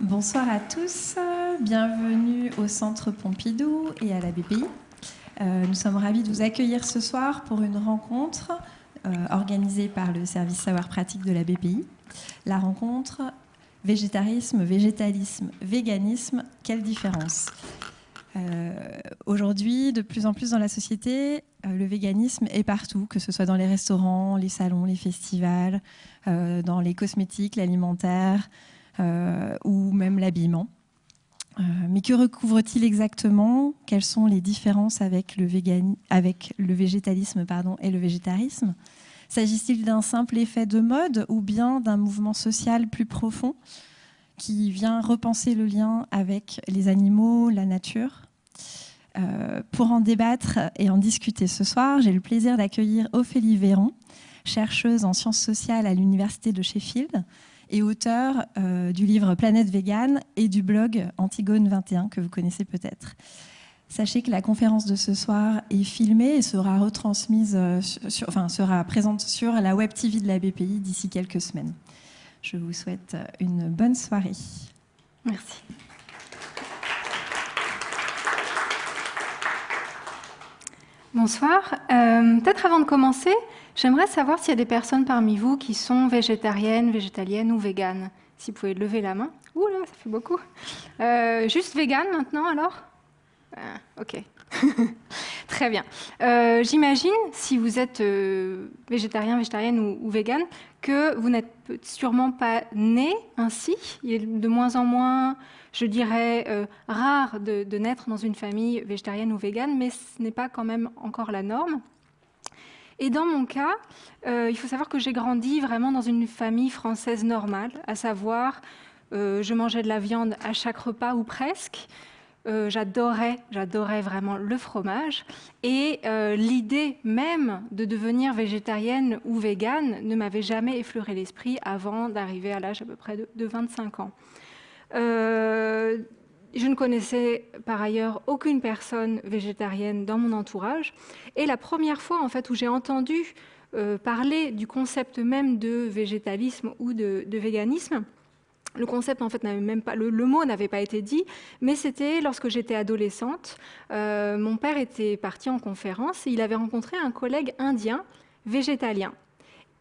Bonsoir à tous, bienvenue au Centre Pompidou et à la BPI. Euh, nous sommes ravis de vous accueillir ce soir pour une rencontre euh, organisée par le service savoir pratique de la BPI. La rencontre végétarisme, végétalisme, véganisme, quelle différence? Euh, Aujourd'hui, de plus en plus dans la société, le véganisme est partout, que ce soit dans les restaurants, les salons, les festivals, dans les cosmétiques, l'alimentaire, ou même l'habillement. Euh, mais que recouvre-t-il exactement? Quelles sont les différences avec le, avec le végétalisme pardon, et le végétarisme? S'agit-il d'un simple effet de mode ou bien d'un mouvement social plus profond qui vient repenser le lien avec les animaux, la nature? Euh, Pour en débattre et en discuter ce soir, j'ai le plaisir d'accueillir Ophélie Véron, chercheuse en sciences sociales à l'Université de Sheffield, et auteur euh, du livre Planète Vegan et du blog Antigone 21 que vous connaissez peut-être. Sachez que la conférence de ce soir est filmée et sera retransmise, euh, enfin sera présente sur la web TV de la BPI d'ici quelques semaines. Je vous souhaite une bonne soirée. Merci. Bonsoir. Euh, peut-être avant de commencer, J'aimerais savoir s'il y a des personnes parmi vous qui sont végétariennes, végétaliennes ou véganes. Si vous pouvez lever la main. Ouh là, ça fait beaucoup. Euh, juste végane maintenant alors? Ah, Ok. Très bien. Euh, j'imagine, si vous êtes euh, végétarien, végétarienne ou, ou végane, que vous n'êtes sûrement pas né ainsi. Il est de moins en moins, je dirais, rare de, de naître dans une famille végétarienne ou végane, mais ce n'est pas quand même encore la norme. Et dans mon cas, euh, il faut savoir que j'ai grandi vraiment dans une famille française normale, à savoir, euh, je mangeais de la viande à chaque repas ou presque. Euh, j'adorais, j'adorais vraiment le fromage. Et l'idée même de devenir végétarienne ou végane ne m'avait jamais effleuré l'esprit avant d'arriver à l'âge à peu près de, de 25 ans. Je ne connaissais par ailleurs aucune personne végétarienne dans mon entourage. Et la première fois en fait, où j'ai entendu euh, parler du concept même de végétalisme ou de, véganisme, le concept, en fait, n'avait même pas, le, mot n'avait pas été dit, mais c'était lorsque j'étais adolescente. Euh, mon père était parti en conférence et il avait rencontré un collègue indien végétalien.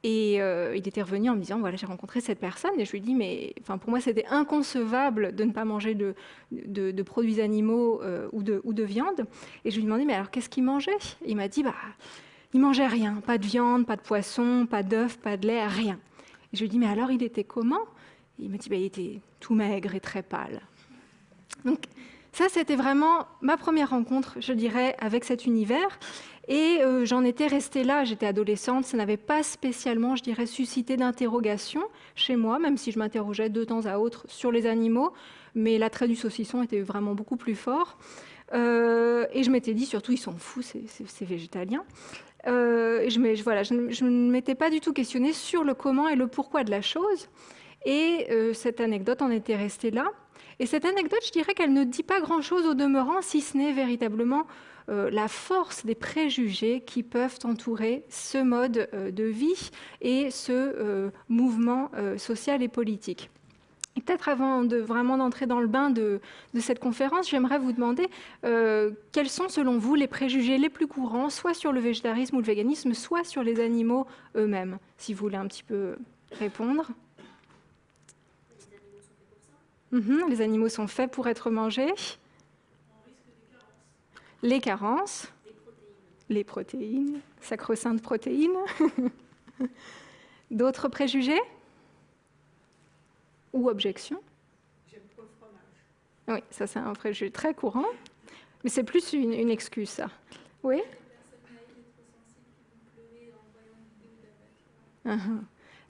Et euh, il était revenu en me disant, voilà, j'ai rencontré cette personne. Et je lui ai dit, mais enfin, pour moi, c'était inconcevable de ne pas manger de, produits animaux euh, ou, de, ou de viande. Et je lui ai demandé, mais alors, qu'est-ce qu'il mangeait? Il m'a dit, bah, il mangeait rien. Pas de viande, pas de poisson, pas d'œufs, pas de lait, rien. Et je lui ai dit, mais alors, il était comment? Il m'a dit, bah, il était tout maigre et très pâle. Donc, ça, c'était vraiment ma première rencontre, je dirais, avec cet univers. Et euh, j'en étais restée là, j'étais adolescente, ça n'avait pas spécialement, je dirais, suscité d'interrogation chez moi, même si je m'interrogeais de temps à autre sur les animaux, mais l'attrait du saucisson était vraiment beaucoup plus fort. Euh, et je m'étais dit, surtout, ils sont fous, ces végétaliens. Euh, je, ne m'étais pas du tout questionnée sur le comment et le pourquoi de la chose. Et cette anecdote en était restée là. Et cette anecdote, je dirais qu'elle ne dit pas grand-chose au demeurant, si ce n'est véritablement euh, la force des préjugés qui peuvent entourer ce mode euh, de vie et ce euh, mouvement social et politique. Peut-être avant de vraiment d'entrer dans le bain de, cette conférence, j'aimerais vous demander quels sont selon vous les préjugés les plus courants, soit sur le végétarisme ou le véganisme, soit sur les animaux eux-mêmes, si vous voulez un petit peu répondre. Les animaux sont faits pour être mangés. Les carences, les protéines, sacro-saintes protéines. D'autres préjugés ou objections? Oui, ça c'est un préjugé très courant, mais c'est plus une, excuse ça. Oui? Uh-huh.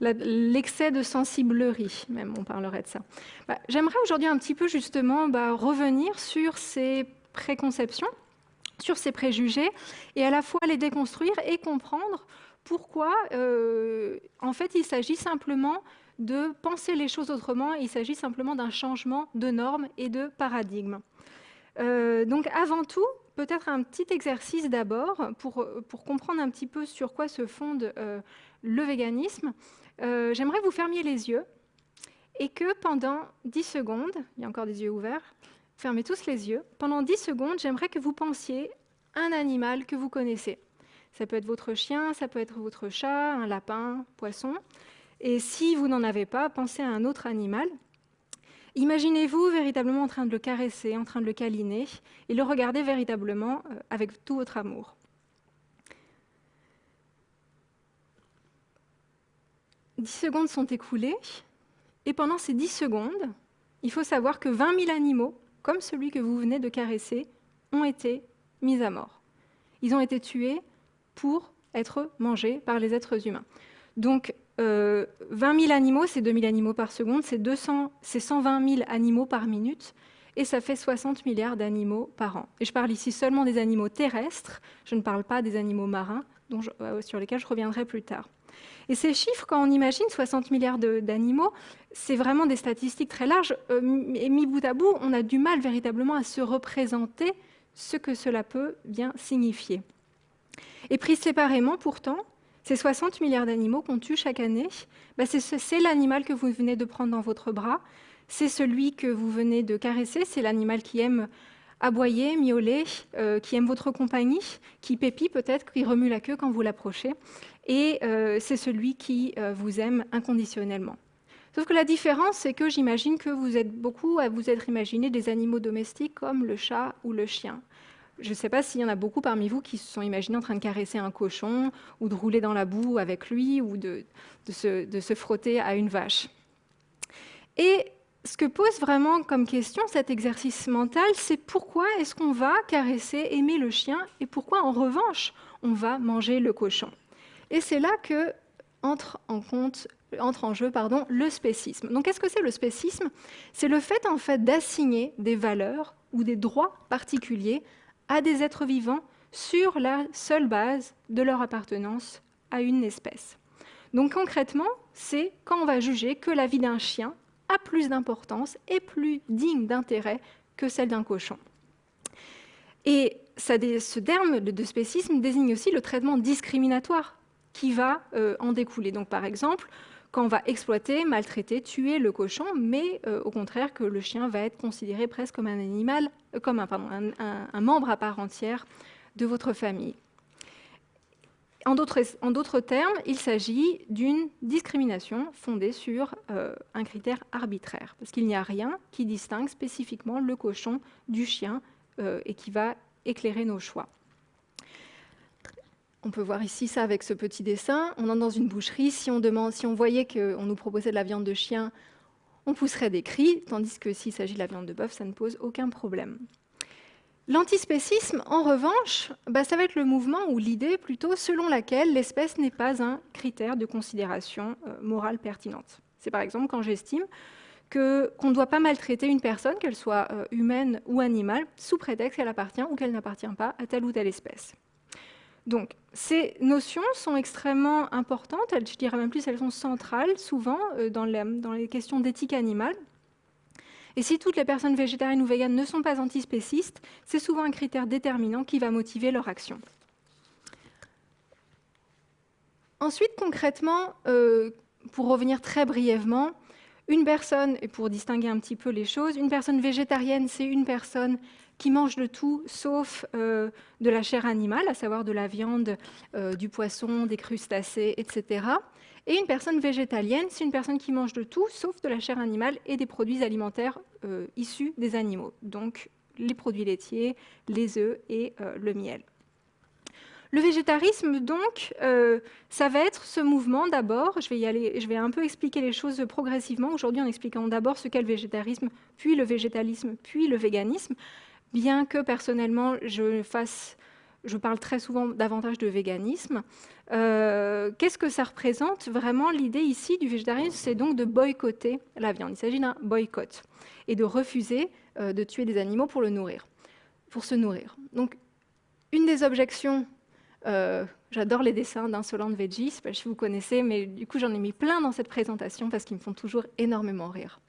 L'excès de sensiblerie, même, on parlerait de ça. Bah, j'aimerais aujourd'hui un petit peu justement bah, revenir sur ces préconceptions sur ces préjugés et à la fois les déconstruire et comprendre pourquoi, euh, en fait, il s'agit simplement de penser les choses autrement, il s'agit simplement d'un changement de normes et de paradigme. Euh, donc avant tout, peut-être un petit exercice d'abord pour, pour, comprendre un petit peu sur quoi se fonde euh, le véganisme. J'aimerais vous fermiez les yeux et que pendant 10 secondes, il y a encore des yeux ouverts, fermez tous les yeux, pendant 10 secondes, j'aimerais que vous pensiez un animal que vous connaissez. Ça peut être votre chien, ça peut être votre chat, un lapin, poisson. Et si vous n'en avez pas, pensez à un autre animal. Imaginez-vous véritablement en train de le caresser, en train de le câliner, et le regarder véritablement euh, avec tout votre amour. Dix secondes sont écoulées, et pendant ces dix secondes, il faut savoir que 20 000 animaux, comme celui que vous venez de caresser, ont été mis à mort. Ils ont été tués pour être mangés par les êtres humains. Donc, 20 euh, 000 animaux, c'est 2 000 animaux par seconde, c'est 120 000 animaux par minute, et ça fait 60 milliards d'animaux par an. Et je parle ici seulement des animaux terrestres, je ne parle pas des animaux marins, euh, sur lesquels je reviendrai plus tard. Et ces chiffres, quand on imagine 60 milliards d'animaux, c'est vraiment des statistiques très larges. Euh, et mis bout à bout, on a du mal véritablement à se représenter ce que cela peut bien signifier. Et pris séparément, pourtant, ces 60 milliards d'animaux qu'on tue chaque année, bah, c'est l'animal que vous venez de prendre dans votre bras, c'est celui que vous venez de caresser, c'est l'animal qui aime aboyer, miauler, euh, qui aime votre compagnie, qui pépit peut-être, qui remue la queue quand vous l'approchez, et euh, c'est celui qui euh, vous aime inconditionnellement. Sauf que la différence, c'est que j'imagine que vous êtes beaucoup à vous être imaginé des animaux domestiques comme le chat ou le chien. Je ne sais pas s'il y en a beaucoup parmi vous qui se sont imaginés en train de caresser un cochon ou de rouler dans la boue avec lui ou de, se, frotter à une vache. Et ce que pose vraiment comme question cet exercice mental, c'est pourquoi est-ce qu'on va caresser, aimer le chien et pourquoi en revanche on va manger le cochon? Et c'est là que entre en compte entre en jeu pardon, le spécisme. Donc qu'est-ce que c'est le spécisme? C'est le fait en fait d'assigner des valeurs ou des droits particuliers à des êtres vivants sur la seule base de leur appartenance à une espèce. Donc concrètement, c'est quand on va juger que la vie d'un chien a plus d'importance et plus digne d'intérêt que celle d'un cochon. Et ce terme de spécisme désigne aussi le traitement discriminatoire qui va euh, en découler. Donc par exemple, quand on va exploiter, maltraiter, tuer le cochon, mais euh, au contraire que le chien va être considéré presque comme un animal, euh, comme un, membre à part entière de votre famille. En d'autres termes, il s'agit d'une discrimination fondée sur euh, un critère arbitraire, parce qu'il n'y a rien qui distingue spécifiquement le cochon du chien et qui va éclairer nos choix. On peut voir ici ça avec ce petit dessin. On entre dans une boucherie. Si on, demande, si on voyait qu'on nous proposait de la viande de chien, on pousserait des cris, tandis que s'il s'agit de la viande de bœuf, ça ne pose aucun problème. L'antispécisme, en revanche, bah, ça va être le mouvement ou l'idée plutôt selon laquelle l'espèce n'est pas un critère de considération euh, morale pertinente. C'est par exemple quand j'estime qu'on ne doit pas maltraiter une personne, qu'elle soit euh, humaine ou animale, sous prétexte qu'elle appartient ou qu'elle n'appartient pas à telle ou telle espèce. Donc, ces notions sont extrêmement importantes, je dirais même plus, elles sont centrales souvent euh, dans, les, questions d'éthique animale. Et si toutes les personnes végétariennes ou véganes ne sont pas antispécistes, c'est souvent un critère déterminant qui va motiver leur action. Ensuite, concrètement, euh, pour revenir très brièvement, une personne, et pour distinguer un petit peu les choses, une personne végétarienne, c'est une personne qui mange de tout sauf euh, de la chair animale, à savoir de la viande, euh, du poisson, des crustacés, etc. Et une personne végétalienne, c'est une personne qui mange de tout sauf de la chair animale et des produits alimentaires euh, issus des animaux, donc les produits laitiers, les œufs et le miel. Le végétarisme, donc, ça va être ce mouvement d'abord. Je vais je vais un peu expliquer les choses progressivement aujourd'hui en expliquant d'abord ce qu'est le végétarisme, puis le végétalisme, puis le véganisme bien que personnellement je fasse, je parle très souvent davantage de véganisme. Euh, qu'est-ce que ça représente Vraiment, l'idée ici du végétarisme, c'est donc de boycotter la viande. Il s'agit d'un boycott et de refuser euh, de tuer des animaux pour le nourrir, pour se nourrir. Donc, une des objections euh, J'adore les dessins d'Insolent Veggie, je ne sais pas si vous connaissez, mais du coup j'en ai mis plein dans cette présentation parce qu'ils me font toujours énormément rire.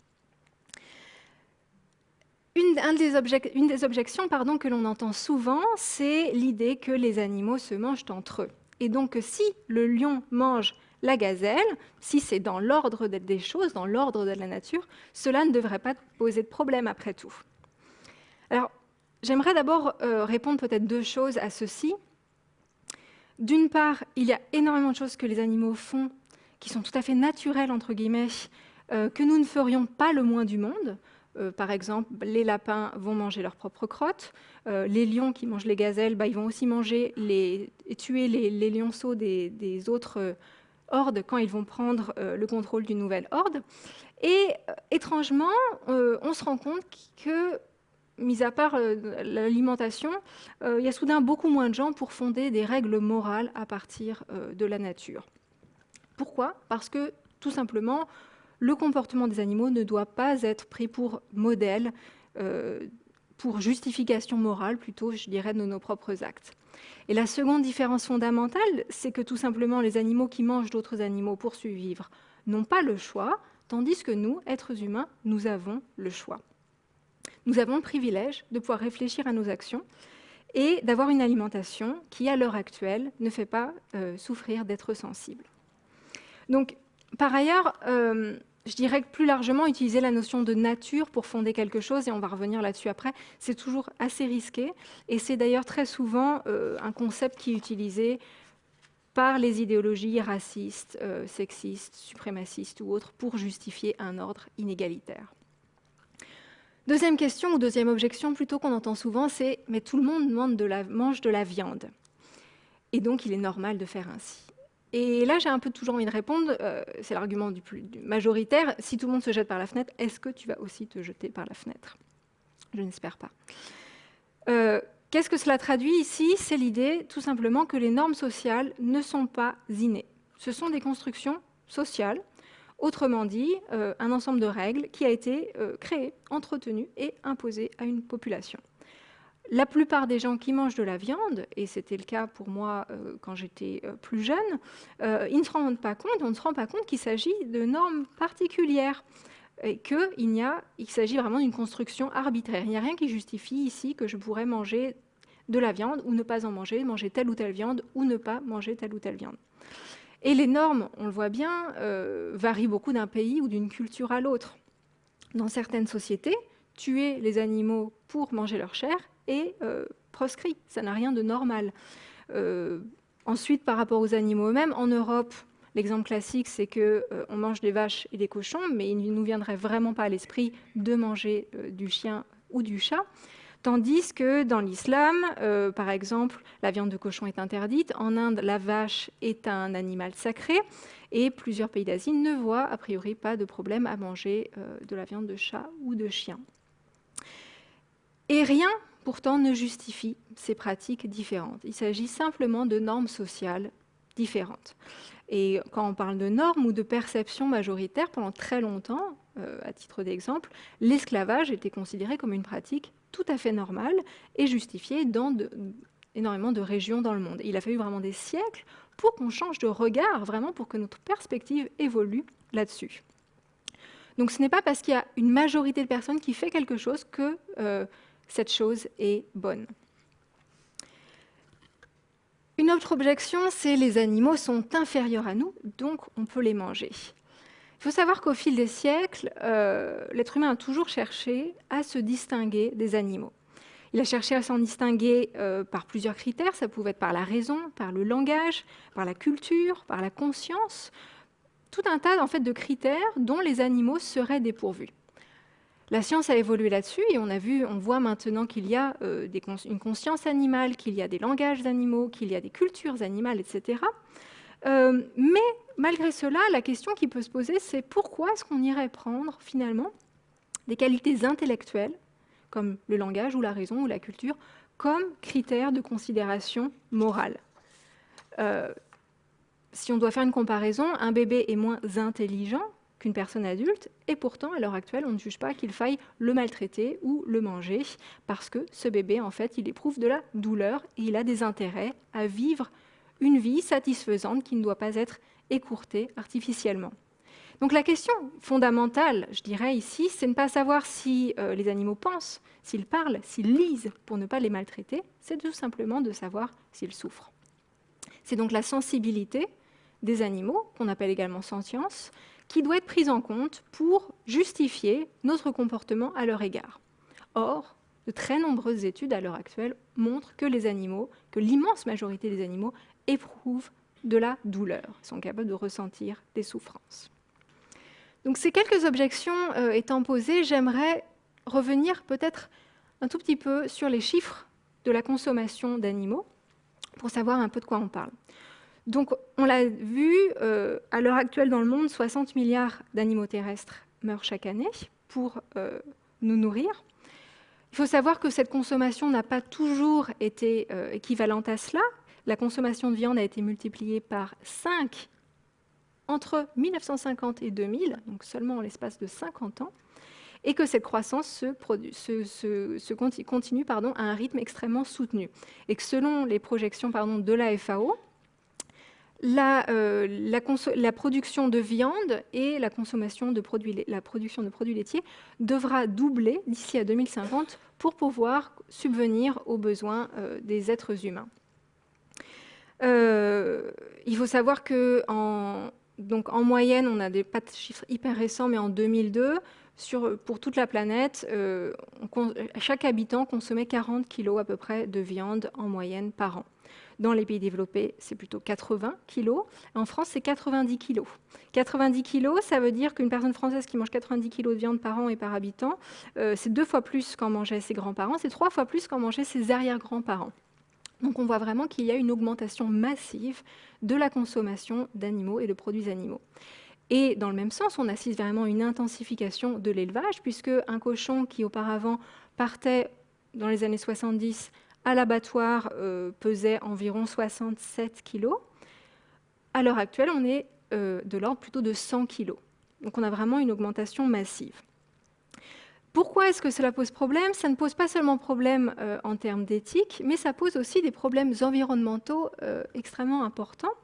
Une, des, objections que l'on entend souvent, c'est l'idée que les animaux se mangent entre eux. Et donc si le lion mange la gazelle, si c'est dans l'ordre des choses, dans l'ordre de la nature, cela ne devrait pas poser de problème après tout. Alors, j'aimerais d'abord euh, répondre peut-être deux choses à ceci. D'une part, il y a énormément de choses que les animaux font qui sont tout à fait naturelles, entre guillemets, euh, que nous ne ferions pas le moins du monde. Euh, par exemple, les lapins vont manger leurs propres crottes. les lions qui mangent les gazelles, bah, ils vont aussi manger tuer les, lionceaux des, autres hordes quand ils vont prendre le contrôle d'une nouvelle horde. Et étrangement, on se rend compte que mis à part euh, l'alimentation, euh, il y a soudain beaucoup moins de gens pour fonder des règles morales à partir euh, de la nature. Pourquoi? Parce que tout simplement, le comportement des animaux ne doit pas être pris pour modèle, pour justification morale plutôt, je dirais, de nos propres actes. Et la seconde différence fondamentale, c'est que tout simplement les animaux qui mangent d'autres animaux pour survivre n'ont pas le choix, tandis que nous, êtres humains, nous avons le choix nous avons le privilège de pouvoir réfléchir à nos actions et d'avoir une alimentation qui, à l'heure actuelle, ne fait pas euh, souffrir d'être sensible. Donc, par ailleurs, euh, je dirais que plus largement, utiliser la notion de nature pour fonder quelque chose, et on va revenir là-dessus après, c'est toujours assez risqué. Et c'est d'ailleurs très souvent euh, un concept qui est utilisé par les idéologies racistes, sexistes, suprémacistes ou autres pour justifier un ordre inégalitaire. Deuxième question, ou deuxième objection plutôt qu'on entend souvent, c'est « mais tout le monde mange de la viande, et donc il est normal de faire ainsi ». Et là, j'ai un peu toujours envie de répondre, euh, c'est l'argument du, majoritaire, si tout le monde se jette par la fenêtre, est-ce que tu vas aussi te jeter par la fenêtre? Je n'espère pas. Euh, qu'est-ce que cela traduit ici? C'est l'idée tout simplement que les normes sociales ne sont pas innées. Ce sont des constructions sociales Autrement dit, euh, un ensemble de règles qui a été créé, entretenu et imposé à une population. La plupart des gens qui mangent de la viande, et c'était le cas pour moi euh, quand j'étais plus jeune, ils ne se rendent pas compte, on ne se rend pas compte qu'il s'agit de normes particulières et qu'il il s'agit vraiment d'une construction arbitraire. Il n'y a rien qui justifie ici que je pourrais manger de la viande ou ne pas en manger, manger telle ou telle viande ou ne pas manger telle ou telle viande. Et les normes, on le voit bien, euh, varient beaucoup d'un pays ou d'une culture à l'autre. Dans certaines sociétés, tuer les animaux pour manger leur chair euh, proscrit, ça n'a rien de normal. Euh, ensuite, par rapport aux animaux eux-mêmes, en Europe, l'exemple classique, c'est qu'on mange des vaches et des cochons, mais il ne nous viendrait vraiment pas à l'esprit de manger du chien ou du chat. Tandis que dans l'islam, euh, par exemple, la viande de cochon est interdite. En Inde, la vache est un animal sacré. Et plusieurs pays d'Asie ne voient a priori pas de problème à manger euh, de la viande de chat ou de chien. Et rien, pourtant, ne justifie ces pratiques différentes. Il s'agit simplement de normes sociales différentes. Et quand on parle de normes ou de perceptions majoritaires, pendant très longtemps, euh, à titre d'exemple, l'esclavage était considéré comme une pratique tout à fait normale et justifiée dans énormément de régions dans le monde. il a fallu vraiment des siècles pour qu'on change de regard, vraiment pour que notre perspective évolue là-dessus. Donc ce n'est pas parce qu'il y a une majorité de personnes qui fait quelque chose que euh, cette chose est bonne. Une autre objection, c'est les animaux sont inférieurs à nous, donc on peut les manger. Il faut savoir qu'au fil des siècles, euh, l'être humain a toujours cherché à se distinguer des animaux. Il a cherché à s'en distinguer euh, par plusieurs critères. Ça pouvait être par la raison, par le langage, par la culture, par la conscience. Tout un tas en de critères dont les animaux seraient dépourvus. La science a évolué là-dessus et on a vu, on voit maintenant qu'il y a euh, une conscience animale, qu'il y a des langages animaux, qu'il y a des cultures animales, etc. Euh, mais malgré cela, la question qui peut se poser, c'est pourquoi est-ce qu'on irait prendre finalement des qualités intellectuelles, comme le langage ou la raison ou la culture, comme critères de considération morale? Euh, Si on doit faire une comparaison, un bébé est moins intelligent qu'une personne adulte, et pourtant, à l'heure actuelle, on ne juge pas qu'il faille le maltraiter ou le manger, parce que ce bébé, en fait, il éprouve de la douleur et il a des intérêts à vivre une vie satisfaisante qui ne doit pas être écourtée artificiellement. Donc la question fondamentale, je dirais ici, c'est ne pas savoir si euh, les animaux pensent, s'ils parlent, s'ils lisent pour ne pas les maltraiter, c'est tout simplement de savoir s'ils souffrent. C'est donc la sensibilité des animaux, qu'on appelle également sentience, qui doit être prise en compte pour justifier notre comportement à leur égard. Or, de très nombreuses études à l'heure actuelle montrent que les animaux, que l'immense majorité des animaux éprouvent de la douleur, sont capables de ressentir des souffrances. Donc ces quelques objections euh, étant posées, j'aimerais revenir peut-être un tout petit peu sur les chiffres de la consommation d'animaux pour savoir un peu de quoi on parle. Donc, on l'a vu, euh, à l'heure actuelle dans le monde, 60 milliards d'animaux terrestres meurent chaque année pour euh, nous nourrir. Il faut savoir que cette consommation n'a pas toujours été euh, équivalente à cela. La consommation de viande a été multipliée par 5 entre 1950 et 2000, donc seulement en l'espace de 50 ans, et que cette croissance se, continue à un rythme extrêmement soutenu. Et que selon les projections de la FAO, euh, la, production de viande et la consommation de produits, production de produits laitiers devra doubler d'ici à 2050 pour pouvoir subvenir aux besoins euh, des êtres humains. Euh, il faut savoir que donc en moyenne, on a des pas de chiffres hyper récents, mais en 2002, sur, pour toute la planète, chaque habitant consommait 40 kg à peu près de viande en moyenne par an. Dans les pays développés, c'est plutôt 80 kilos. En France, c'est 90 kilos. 90 kilos, ça veut dire qu'une personne française qui mange 90 kilos de viande par an et par habitant, euh, c'est deux fois plus qu'en mangeaient ses grands-parents, c'est trois fois plus qu'en mangeaient ses arrière-grands-parents. Donc on voit vraiment qu'il y a une augmentation massive de la consommation d'animaux et de produits animaux. Et dans le même sens, on assiste vraiment à une intensification de l'élevage, puisque un cochon qui auparavant partait dans les années 70 à l'abattoir euh, pesait environ 67 kg. À l'heure actuelle, on est euh, de l'ordre plutôt de 100 kg. Donc on a vraiment une augmentation massive. Pourquoi est-ce que cela pose problème? Ça ne pose pas seulement problème euh, en termes d'éthique, mais ça pose aussi des problèmes environnementaux extrêmement importants.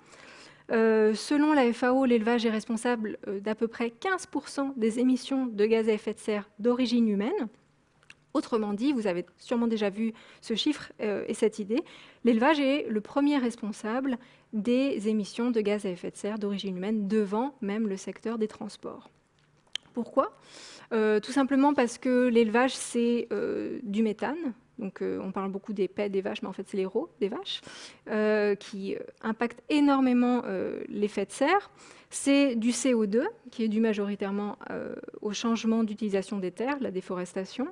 selon la FAO, l'élevage est responsable d'à peu près 15% des émissions de gaz à effet de serre d'origine humaine. Autrement dit, vous avez sûrement déjà vu ce chiffre euh, et cette idée, l'élevage est le premier responsable des émissions de gaz à effet de serre d'origine humaine devant même le secteur des transports. Pourquoi? Euh, Tout simplement parce que l'élevage, c'est euh, du méthane, donc, on parle beaucoup des pets des vaches, mais en fait, c'est les rots des vaches, qui impactent énormément l'effet de serre. C'est du CO2, qui est dû majoritairement au changement d'utilisation des terres, la déforestation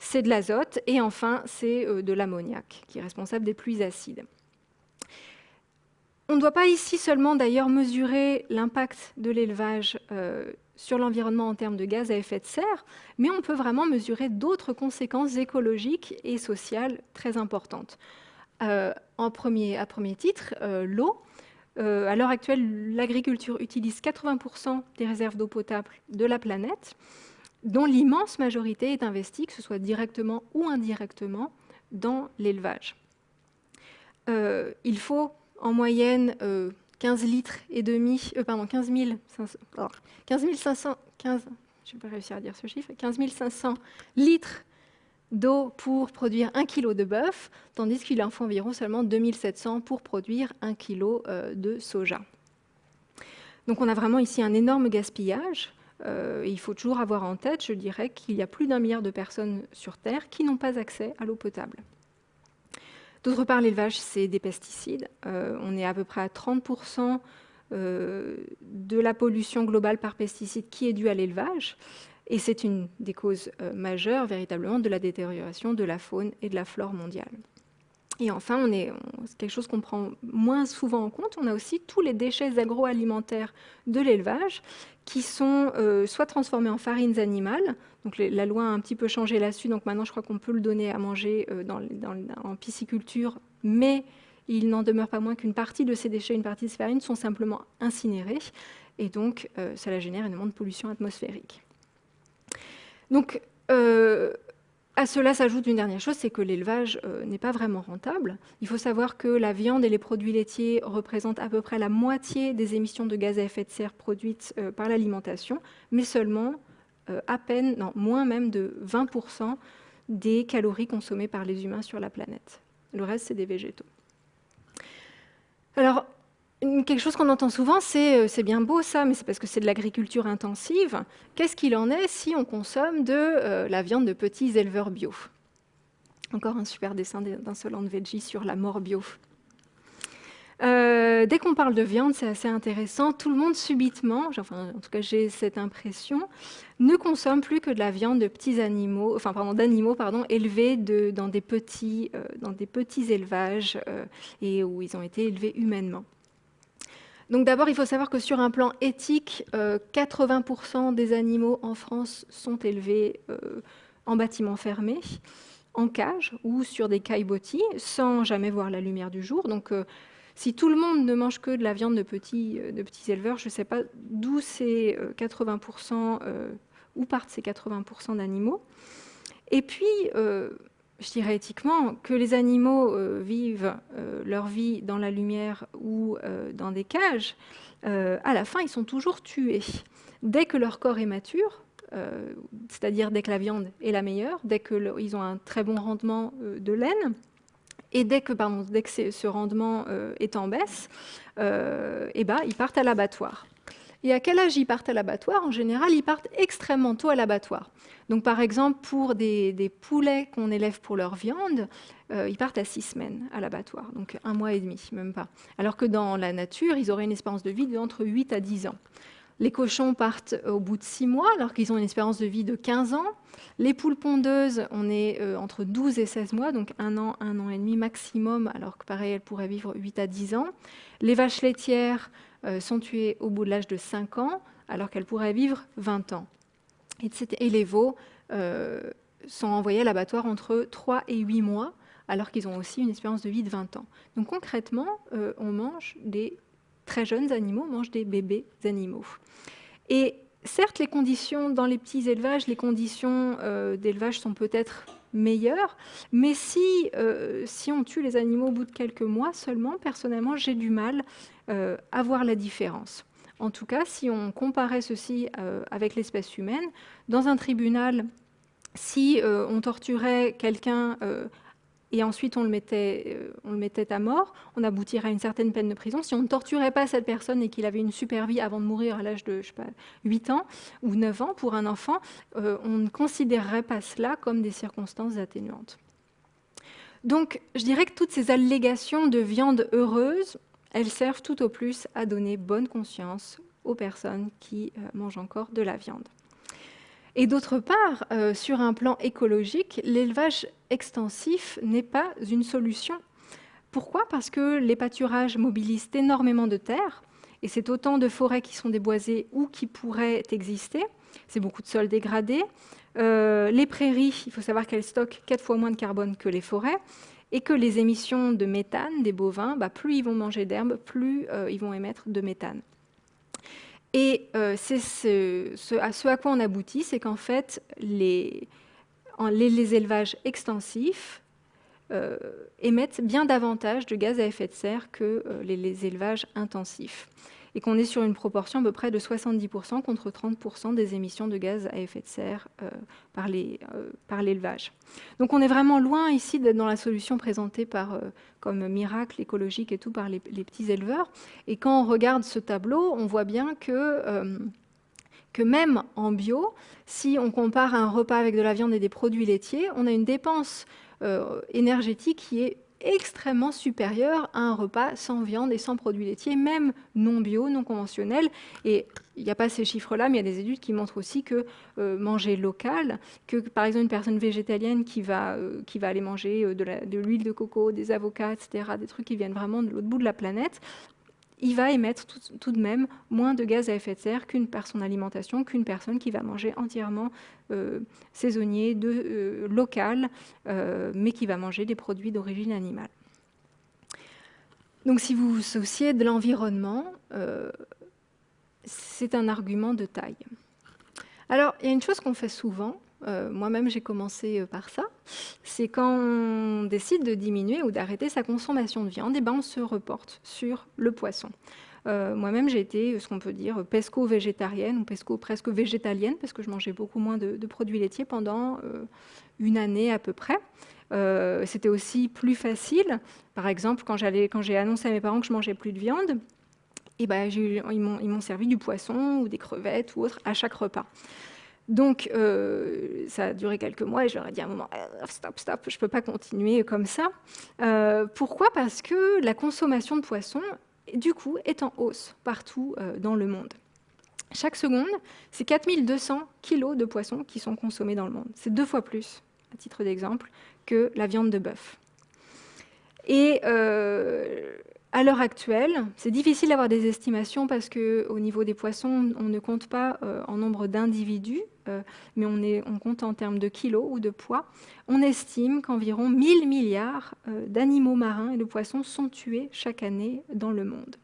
c'est de l'azote, et enfin, c'est euh, de l'ammoniac, qui est responsable des pluies acides. On ne doit pas ici seulement d'ailleurs mesurer l'impact de l'élevage euh, sur l'environnement en termes de gaz à effet de serre, mais on peut vraiment mesurer d'autres conséquences écologiques et sociales très importantes. Euh, en premier, à premier titre, l'eau. à l'heure actuelle, l'agriculture utilise 80% des réserves d'eau potable de la planète dont l'immense majorité est investie, que ce soit directement ou indirectement, dans l'élevage. Euh, il faut en moyenne 15 euh, litres et demi, euh, pardon, 15 500, 15, je réussir à dire ce chiffre, 15 500 litres d'eau pour produire un kilo de bœuf, tandis qu'il en faut environ seulement 2700 pour produire un kilo de soja. Donc on a vraiment ici un énorme gaspillage. Euh, il faut toujours avoir en tête, je dirais, qu'il y a plus d'un milliard de personnes sur Terre qui n'ont pas accès à l'eau potable. D'autre part, l'élevage, c'est des pesticides. Euh, on est à peu près à 30% euh, de la pollution globale par pesticides qui est due à l'élevage. Et c'est une des causes majeures, véritablement, de la détérioration de la faune et de la flore mondiale. Et enfin, c'est quelque chose qu'on prend moins souvent en compte, on a aussi tous les déchets agroalimentaires de l'élevage qui sont euh, soit transformés en farines animales, donc la loi a un petit peu changé là-dessus, donc maintenant je crois qu'on peut le donner à manger euh, dans, en pisciculture, mais il n'en demeure pas moins qu'une partie de ces déchets, une partie de ces farines sont simplement incinérées, et donc euh, cela génère énormément de pollution atmosphérique. Donc, à cela s'ajoute une dernière chose, c'est que l'élevage euh, n'est pas vraiment rentable. Il faut savoir que la viande et les produits laitiers représentent à peu près la moitié des émissions de gaz à effet de serre produites euh, par l'alimentation, mais seulement euh, à peine, non, moins même de 20% des calories consommées par les humains sur la planète. Le reste, c'est des végétaux. Alors, quelque chose qu'on entend souvent, c'est c'est bien beau ça, mais c'est parce que c'est de l'agriculture intensive. Qu'est-ce qu'il en est si on consomme de la viande de petits éleveurs bio? Encore un super dessin d'Insolent Veggie sur la mort bio. Euh, dès qu'on parle de viande, c'est assez intéressant. Tout le monde subitement, enfin, en tout cas j'ai cette impression, ne consomme plus que de la viande de petits animaux, enfin pardon, d'animaux pardon, élevés de, dans, des petits, euh, dans des petits élevages euh, et où ils ont été élevés humainement. Donc d'abord, il faut savoir que sur un plan éthique, 80% des animaux en France sont élevés en bâtiments fermés, en cage ou sur des caillebotis, sans jamais voir la lumière du jour. Donc si tout le monde ne mange que de la viande de petits, euh, éleveurs, je ne sais pas d'où ces 80%, euh, euh, où partent ces 80% d'animaux. Et puis, je dirais éthiquement, que les animaux vivent leur vie dans la lumière ou dans des cages, à la fin, ils sont toujours tués. Dès que leur corps est mature, c'est-à-dire dès que la viande est la meilleure, dès qu'ils ont un très bon rendement de laine, et dès que, pardon, dès que ce rendement euh, est en baisse, euh, eh ben, ils partent à l'abattoir. Et à quel âge ils partent à l'abattoir? En général, ils partent extrêmement tôt à l'abattoir. Donc, par exemple, pour des, poulets qu'on élève pour leur viande, euh, ils partent à six semaines à l'abattoir, donc un mois et demi, même pas. Alors que dans la nature, ils auraient une espérance de vie d'entre 8 à 10 ans. Les cochons partent au bout de 6 mois, alors qu'ils ont une espérance de vie de 15 ans. Les poules pondeuses, on est euh, entre 12 et 16 mois, donc un an, un an et demi maximum, alors que pareil, elles pourraient vivre 8 à 10 ans. Les vaches laitières sont tuées au bout de l'âge de 5 ans, alors qu'elles pourraient vivre 20 ans. Et les veaux euh, sont envoyés à l'abattoir entre 3 et 8 mois, alors qu'ils ont aussi une espérance de vie de 20 ans. Donc concrètement, on mange des très jeunes animaux mangent des bébés animaux. Et certes, les conditions dans les petits élevages, les conditions euh, d'élevage sont peut-être meilleures, mais si, euh, si on tue les animaux au bout de quelques mois seulement, personnellement, j'ai du mal euh, à voir la différence. En tout cas, si on comparait ceci avec l'espèce humaine, dans un tribunal, si on torturait quelqu'un et ensuite on le, mettait, euh, on le mettait à mort, on aboutirait à une certaine peine de prison. Si on ne torturait pas cette personne et qu'il avait une super vie avant de mourir à l'âge de je sais pas, 8 ans ou 9 ans pour un enfant, euh, on ne considérerait pas cela comme des circonstances atténuantes. Donc je dirais que toutes ces allégations de viande heureuse, elles servent tout au plus à donner bonne conscience aux personnes qui euh, mangent encore de la viande. Et d'autre part, euh, sur un plan écologique, l'élevage extensif n'est pas une solution. Pourquoi? Parce que les pâturages mobilisent énormément de terre, et c'est autant de forêts qui sont déboisées ou qui pourraient exister. C'est beaucoup de sols dégradés. Euh, les prairies, il faut savoir qu'elles stockent quatre fois moins de carbone que les forêts, et que les émissions de méthane des bovins, bah, plus ils vont manger d'herbe, plus euh, ils vont émettre de méthane. Et euh, c'est ce, à quoi on aboutit, c'est qu'en fait, les, élevages extensifs euh, émettent bien davantage de gaz à effet de serre que les, élevages intensifs et qu'on est sur une proportion à peu près de 70% contre 30% des émissions de gaz à effet de serre euh, euh, par l'élevage. Donc on est vraiment loin ici d'être dans la solution présentée par, euh, comme miracle écologique et tout par les, petits éleveurs. Et quand on regarde ce tableau, on voit bien que que même en bio, si on compare un repas avec de la viande et des produits laitiers, on a une dépense énergétique qui est extrêmement supérieur à un repas sans viande et sans produits laitiers, même non bio, non conventionnel. Et il n'y a pas ces chiffres-là, mais il y a des études qui montrent aussi que euh, manger local, que par exemple une personne végétalienne qui va, euh, qui va aller manger euh, de l'huile de, coco, des avocats, etc., des trucs qui viennent vraiment de l'autre bout de la planète, il va émettre tout, de même moins de gaz à effet de serre qu'une personne alimentation, qu'une personne qui va manger entièrement euh, saisonnier, euh, local, euh, mais qui va manger des produits d'origine animale. Donc si vous vous souciez de l'environnement, c'est un argument de taille. Alors, il y a une chose qu'on fait souvent, euh, moi-même j'ai commencé euh, par ça, c'est quand on décide de diminuer ou d'arrêter sa consommation de viande, et eh ben on se reporte sur le poisson. Euh, moi-même, j'ai été ce qu'on peut dire pesco-végétarienne ou pesco presque végétalienne parce que je mangeais beaucoup moins de, produits laitiers pendant une année à peu près. C'était aussi plus facile. Par exemple, quand j'ai annoncé à mes parents que je mangeais plus de viande, et ben, ils m'ont servi du poisson ou des crevettes ou autre à chaque repas. Donc, euh, ça a duré quelques mois et je leur ai dit à un moment, euh, stop, stop, je ne peux pas continuer comme ça. Euh, pourquoi? Parce que la consommation de poissons, du coup, est en hausse partout dans le monde. Chaque seconde, c'est 4200 kilos de poissons qui sont consommés dans le monde. C'est deux fois plus, à titre d'exemple, que la viande de bœuf. Et à l'heure actuelle, c'est difficile d'avoir des estimations parce qu'au niveau des poissons, on ne compte pas en nombre d'individus, mais on, compte en termes de kilos ou de poids. On estime qu'environ 1000 milliards euh, d'animaux marins et de poissons sont tués chaque année dans le monde.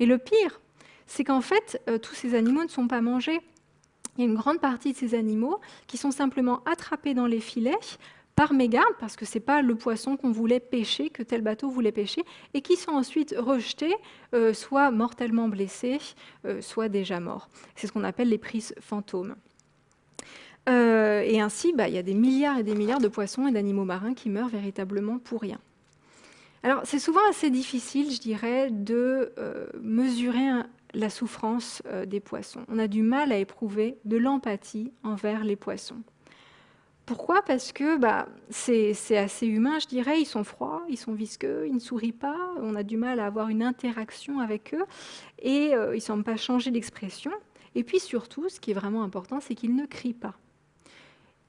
Et le pire, c'est qu'en fait, tous ces animaux ne sont pas mangés. Il y a une grande partie de ces animaux qui sont simplement attrapés dans les filets, par mégarde, parce que ce n'est pas le poisson qu'on voulait pêcher, que tel bateau voulait pêcher, et qui sont ensuite rejetés, euh, soit mortellement blessés, euh, soit déjà morts. C'est ce qu'on appelle les prises fantômes. Euh, et ainsi, bah, il y a des milliards et des milliards de poissons et d'animaux marins qui meurent véritablement pour rien. Alors, c'est souvent assez difficile, je dirais, de mesurer la souffrance des poissons. On a du mal à éprouver de l'empathie envers les poissons. Pourquoi? Parce que bah, c'est assez humain, je dirais. Ils sont froids, ils sont visqueux, ils ne sourient pas. On a du mal à avoir une interaction avec eux. Et euh, ils ne semblent pas changer d'expression. Et puis surtout, ce qui est vraiment important, c'est qu'ils ne crient pas.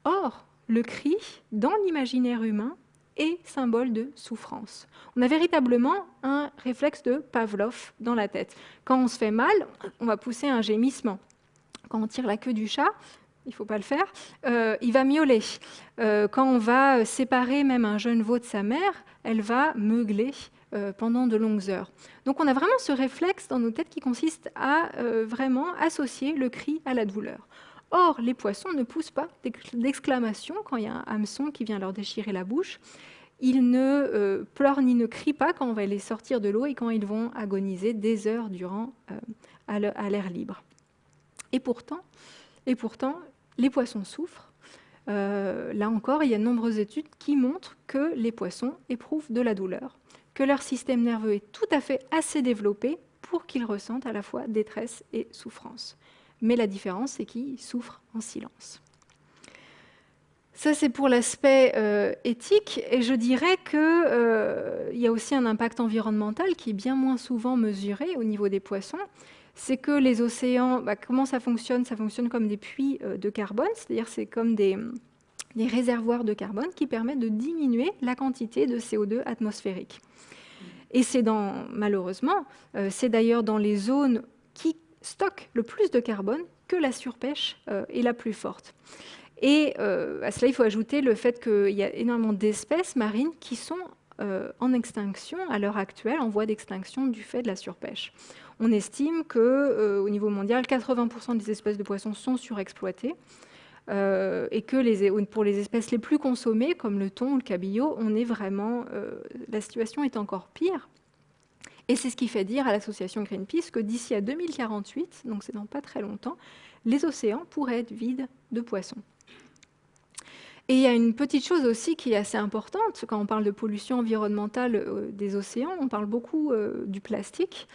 Or, le cri, dans l'imaginaire humain, est symbole de souffrance. On a véritablement un réflexe de Pavlov dans la tête. Quand on se fait mal, on va pousser un gémissement. Quand on tire la queue du chat, il ne faut pas le faire, euh, il va miauler. Euh, quand on va séparer même un jeune veau de sa mère, elle va meugler pendant de longues heures. Donc on a vraiment ce réflexe dans nos têtes qui consiste à vraiment associer le cri à la douleur. Or, les poissons ne poussent pas d'exclamation quand il y a un hameçon qui vient leur déchirer la bouche. Ils ne pleurent ni ne crient pas quand on va les sortir de l'eau et quand ils vont agoniser des heures durant à l'air libre. Et pourtant, les poissons souffrent. Euh, là encore, il y a de nombreuses études qui montrent que les poissons éprouvent de la douleur, que leur système nerveux est tout à fait assez développé pour qu'ils ressentent à la fois détresse et souffrance. Mais la différence, c'est qu'ils souffrent en silence. Ça, c'est pour l'aspect euh, éthique. Et je dirais qu'il euh, y a aussi un impact environnemental qui est bien moins souvent mesuré au niveau des poissons c'est que les océans, bah, comment ça fonctionne? Ça fonctionne comme des puits euh, de carbone, c'est-à-dire c'est comme des, réservoirs de carbone qui permettent de diminuer la quantité de CO2 atmosphérique. Et c'est dans, malheureusement, euh, c'est d'ailleurs dans les zones qui stockent le plus de carbone que la surpêche euh, est la plus forte. Et à cela, il faut ajouter le fait qu'il y a énormément d'espèces marines qui sont en extinction à l'heure actuelle, en voie d'extinction du fait de la surpêche on estime qu'au euh, niveau mondial, 80% des espèces de poissons sont surexploitées. Euh, et que pour les espèces les plus consommées, comme le thon ou le cabillaud, on est vraiment, euh, la situation est encore pire. Et c'est ce qui fait dire à l'association Greenpeace que d'ici à 2048, donc c'est dans pas très longtemps, les océans pourraient être vides de poissons. Et il y a une petite chose aussi qui est assez importante, quand on parle de pollution environnementale des océans, on parle beaucoup du plastique.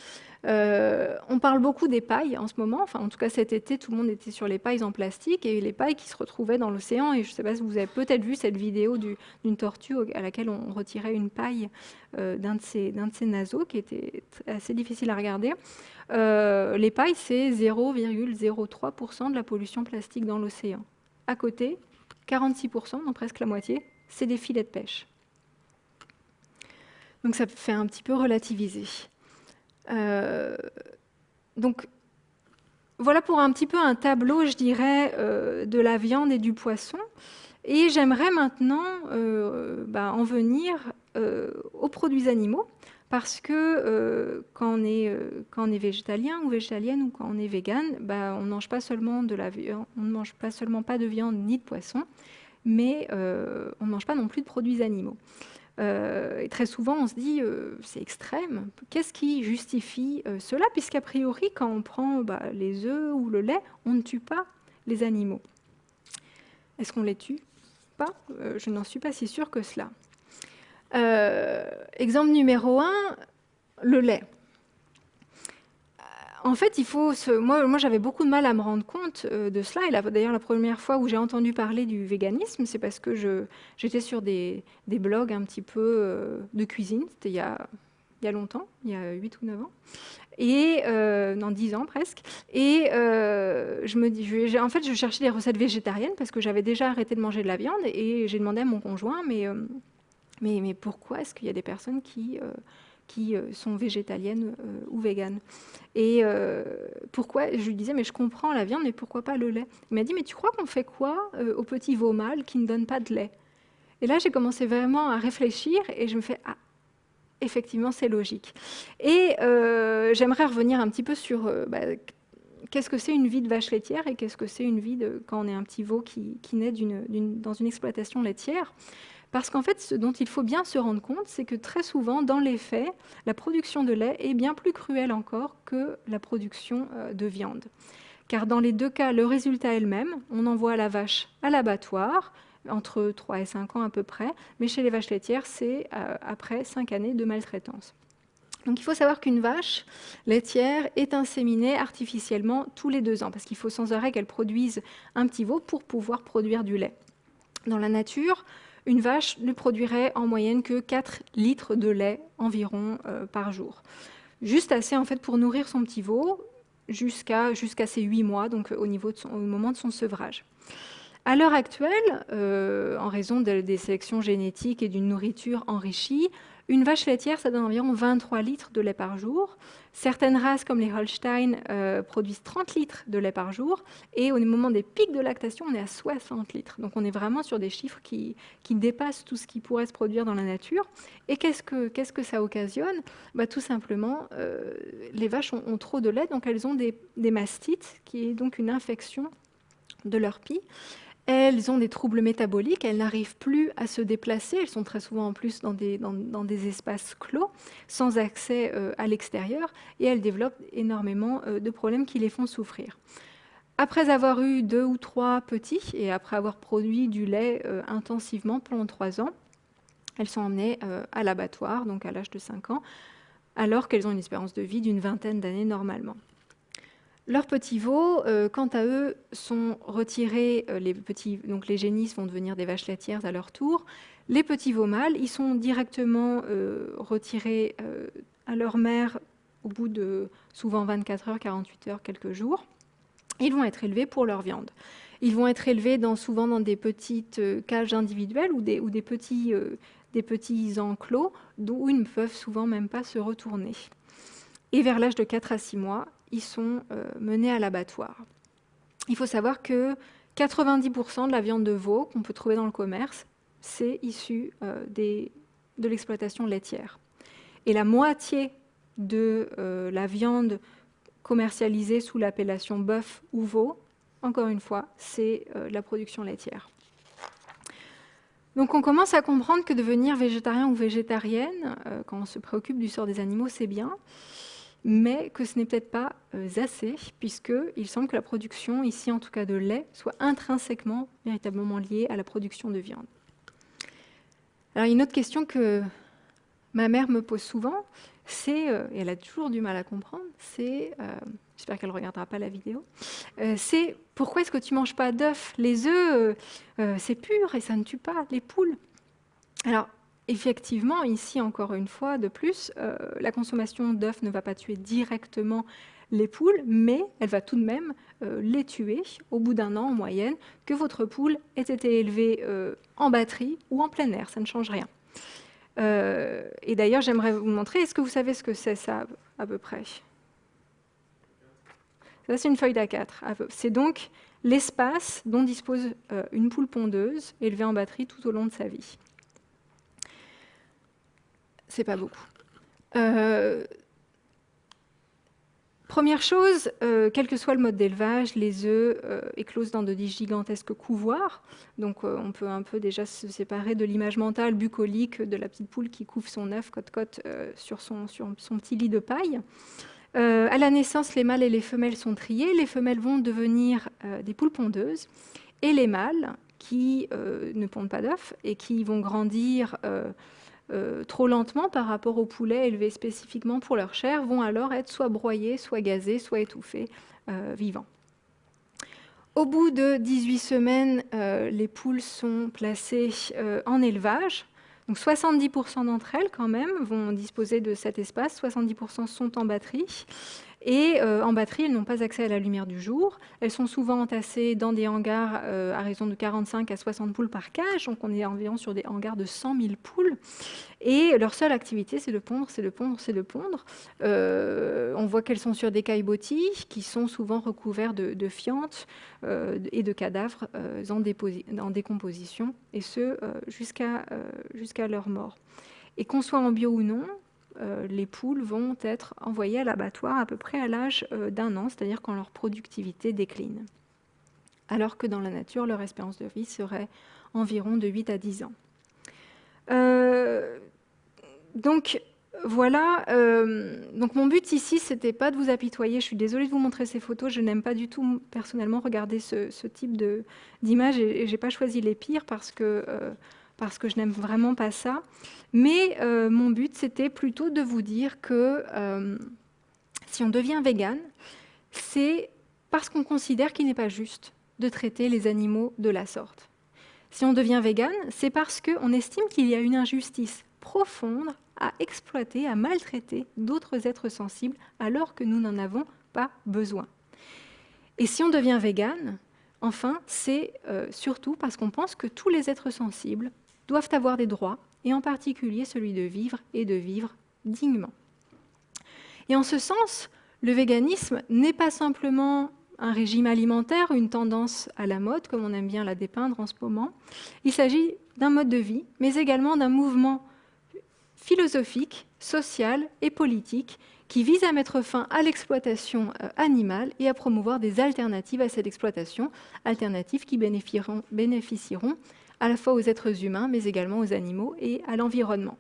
Euh, on parle beaucoup des pailles en ce moment. En tout cas, cet été, tout le monde était sur les pailles en plastique et les pailles qui se retrouvaient dans l'océan. Et je ne sais pas si vous avez peut-être vu cette vidéo d'une tortue à laquelle on retirait une paille euh, d'un de, ses, naseaux, qui était assez difficile à regarder. Euh, les pailles, c'est 0,03% de la pollution plastique dans l'océan. À côté, 46%, donc presque la moitié, c'est des filets de pêche. Donc ça fait un petit peu relativiser. Euh, donc, voilà pour un petit peu un tableau, je dirais, euh, de la viande et du poisson. Et j'aimerais maintenant euh, bah, en venir aux produits animaux, parce que quand, on est, végétalien ou végétalienne ou quand on est vegan, bah, on ne mange pas seulement de la on ne mange pas seulement pas de viande ni de poisson, mais on ne mange pas non plus de produits animaux. Euh, et très souvent, on se dit, euh, c'est extrême. Qu'est-ce qui justifie euh, cela? Puisqu'a priori, quand on prend bah, les œufs ou le lait, on ne tue pas les animaux. Est-ce qu'on les tue Pas? je n'en suis pas si sûre que cela. exemple numéro un, le lait. En fait, moi, j'avais beaucoup de mal à me rendre compte euh, de cela. Et d'ailleurs, la première fois où j'ai entendu parler du véganisme, c'est parce que j'étais sur des, blogs un petit peu euh, de cuisine. C'était il, y a, longtemps, il y a 8 ou 9 ans. Et euh, dans 10 ans presque. Et je me dis, en fait, je cherchais des recettes végétariennes parce que j'avais déjà arrêté de manger de la viande. Et j'ai demandé à mon conjoint, mais pourquoi est-ce qu'il y a des personnes qui qui euh, sont végétaliennes euh, ou véganes. Et euh, pourquoi Je lui disais, mais je comprends la viande, mais pourquoi pas le lait? Il m'a dit, mais tu crois qu'on fait quoi au petit veau mâle qui ne donne pas de lait? Et là, j'ai commencé vraiment à réfléchir et je me fais, ah, effectivement, c'est logique. Et j'aimerais revenir un petit peu sur bah, qu'est-ce que c'est une vie de vache laitière et qu'est-ce que c'est une vie quand on est un petit veau qui naît dans une exploitation laitière? Parce qu'en fait, ce dont il faut bien se rendre compte, c'est que très souvent, dans les faits, la production de lait est bien plus cruelle encore que la production euh, de viande. Car dans les deux cas, le résultat est le même. On envoie la vache à l'abattoir, entre 3 et 5 ans à peu près, mais chez les vaches laitières, c'est euh, après 5 années de maltraitance. Donc il faut savoir qu'une vache laitière est inséminée artificiellement tous les deux ans, parce qu'il faut sans arrêt qu'elle produise un petit veau pour pouvoir produire du lait. Dans la nature, une vache ne produirait en moyenne que 4 litres de lait environ euh, par jour. Juste assez en fait pour nourrir son petit veau jusqu'à ses 8 mois, donc au, niveau au moment de son sevrage. À l'heure actuelle, euh, en raison des sélections génétiques et d'une nourriture enrichie, une vache laitière, ça donne environ 23 litres de lait par jour. Certaines races, comme les Holstein, euh, produisent 30 litres de lait par jour. Et au moment des pics de lactation, on est à 60 litres. Donc on est vraiment sur des chiffres qui, dépassent tout ce qui pourrait se produire dans la nature. Et qu'est-ce que, ça occasionne? Bah, Tout simplement, euh, les vaches ont, trop de lait, donc elles ont des, des mastites, qui est donc une infection de leur pie. Elles ont des troubles métaboliques, elles n'arrivent plus à se déplacer, elles sont très souvent en plus dans des, espaces clos, sans accès euh, à l'extérieur, et elles développent énormément euh, de problèmes qui les font souffrir. Après avoir eu deux ou trois petits, et après avoir produit du lait euh, intensivement pendant trois ans, elles sont emmenées à l'abattoir, donc à l'âge de 5 ans, alors qu'elles ont une espérance de vie d'une vingtaine d'années normalement. Leurs petits veaux, euh, quant à eux, sont retirés, euh, les petits, donc les génisses vont devenir des vaches laitières à leur tour. Les petits veaux mâles, ils sont directement euh, retirés à leur mère au bout de souvent 24 heures, 48 heures, quelques jours. Ils vont être élevés pour leur viande. Ils vont être élevés souvent dans des petites cages individuelles ou des, petits, des petits enclos d'où ils ne peuvent souvent même pas se retourner. Et vers l'âge de 4 à 6 mois, sont euh, menés à l'abattoir. Il faut savoir que 90% de la viande de veau qu'on peut trouver dans le commerce, c'est issu euh, de l'exploitation laitière. Et la moitié de euh, la viande commercialisée sous l'appellation bœuf ou veau, encore une fois, c'est la production laitière. Donc on commence à comprendre que devenir végétarien ou végétarienne, quand on se préoccupe du sort des animaux, c'est bien mais que ce n'est peut-être pas euh, assez, puisqu'il semble que la production, ici en tout cas de lait, soit intrinsèquement, véritablement liée à la production de viande. Alors une autre question que ma mère me pose souvent, c'est, euh, et elle a toujours du mal à comprendre, c'est, euh, j'espère qu'elle ne regardera pas la vidéo, c'est pourquoi est-ce que tu ne manges pas d'œufs? Les œufs, c'est pur et ça ne tue pas les poules. Alors, Effectivement, ici encore une fois, de plus, euh, la consommation d'œufs ne va pas tuer directement les poules, mais elle va tout de même euh, les tuer au bout d'un an en moyenne, que votre poule ait été élevée euh, en batterie ou en plein air, ça ne change rien. et d'ailleurs, j'aimerais vous montrer, est-ce que vous savez ce que c'est ça à peu près? Ça, c'est une feuille d'A4. C'est donc l'espace dont dispose une poule pondeuse élevée en batterie tout au long de sa vie c'est pas beaucoup. Euh, première chose, euh, quel que soit le mode d'élevage, les œufs euh, éclosent dans de gigantesques couvoirs. Donc on peut un peu déjà se séparer de l'image mentale bucolique de la petite poule qui couvre son œuf côte-côte sur, son, sur son petit lit de paille. à la naissance, les mâles et les femelles sont triés. Les femelles vont devenir des poules pondeuses. Et les mâles, qui ne pondent pas d'œufs et qui vont grandir trop lentement par rapport aux poulets élevés spécifiquement pour leur chair, vont alors être soit broyés, soit gazés, soit étouffés vivants. Au bout de 18 semaines, les poules sont placées en élevage. Donc 70% d'entre elles, quand même, vont disposer de cet espace. 70% sont en batterie. Et euh, en batterie, elles n'ont pas accès à la lumière du jour. Elles sont souvent entassées dans des hangars euh, à raison de 45 à 60 poules par cage. Donc on est environ sur des hangars de 100 000 poules. Et leur seule activité, c'est de pondre, c'est de pondre, c'est de pondre. Euh, on voit qu'elles sont sur des caillebotis qui sont souvent recouverts de, fientes et de cadavres en, décomposition, et ce jusqu'à jusqu'à leur mort. Et qu'on soit en bio ou non, les poules vont être envoyées à l'abattoir à peu près à l'âge euh, d'un an, c'est-à-dire quand leur productivité décline. Alors que dans la nature, leur espérance de vie serait environ de 8 à 10 ans. Euh, donc voilà, donc mon but ici, c'était pas de vous apitoyer. Je suis désolée de vous montrer ces photos. Je n'aime pas du tout personnellement regarder ce, type d'image et, j'ai pas choisi les pires parce que parce que je n'aime vraiment pas ça. Mais euh, mon but, c'était plutôt de vous dire que euh, si on devient vegan, c'est parce qu'on considère qu'il n'est pas juste de traiter les animaux de la sorte. Si on devient vegan, c'est parce qu'on estime qu'il y a une injustice profonde à exploiter, à maltraiter d'autres êtres sensibles alors que nous n'en avons pas besoin. Et si on devient vegan, enfin, c'est euh, surtout parce qu'on pense que tous les êtres sensibles doivent avoir des droits, et en particulier celui de vivre et de vivre dignement. Et en ce sens, le véganisme n'est pas simplement un régime alimentaire, une tendance à la mode, comme on aime bien la dépeindre en ce moment. Il s'agit d'un mode de vie, mais également d'un mouvement philosophique, social et politique qui vise à mettre fin à l'exploitation euh, animale et à promouvoir des alternatives à cette exploitation, alternatives qui bénéficieront, bénéficieront à la fois aux êtres humains, mais également aux animaux et à l'environnement.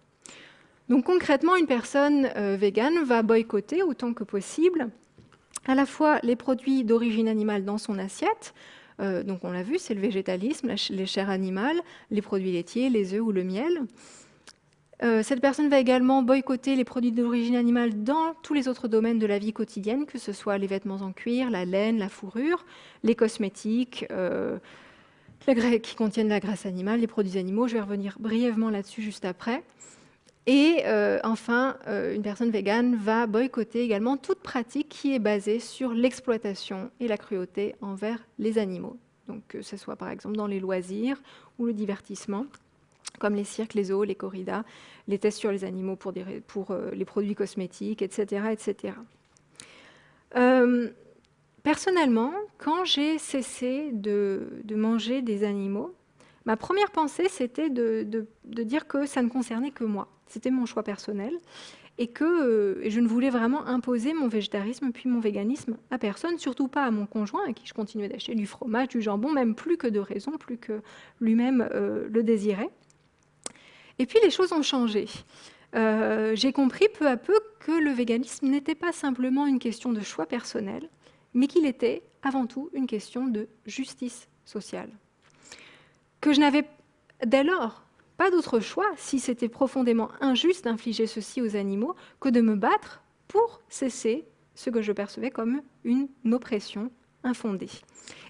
Donc concrètement, une personne euh, végane va boycotter autant que possible à la fois les produits d'origine animale dans son assiette, euh, donc on l'a vu, c'est le végétalisme, les chairs animales, les produits laitiers, les œufs ou le miel. Euh, cette personne va également boycotter les produits d'origine animale dans tous les autres domaines de la vie quotidienne, que ce soit les vêtements en cuir, la laine, la fourrure, les cosmétiques, qui contiennent la graisse animale, les produits animaux. Je vais revenir brièvement là-dessus juste après. Et euh, enfin, euh, une personne végane va boycotter également toute pratique qui est basée sur l'exploitation et la cruauté envers les animaux. Donc que ce soit par exemple dans les loisirs ou le divertissement, comme les cirques, les zoos, les corridas, les tests sur les animaux pour, euh, les produits cosmétiques, etc. etc. Personnellement, quand j'ai cessé de, manger des animaux, ma première pensée, c'était de, dire que ça ne concernait que moi. C'était mon choix personnel et que euh, je ne voulais vraiment imposer mon végétarisme puis mon véganisme à personne, surtout pas à mon conjoint, à qui je continuais d'acheter du fromage, du jambon, même plus que de raison, plus que lui-même euh, le désirait. Et puis les choses ont changé. Euh, j'ai compris peu à peu que le véganisme n'était pas simplement une question de choix personnel, mais qu'il était avant tout une question de justice sociale. Que je n'avais dès lors pas d'autre choix, si c'était profondément injuste d'infliger ceci aux animaux, que de me battre pour cesser ce que je percevais comme une oppression infondée.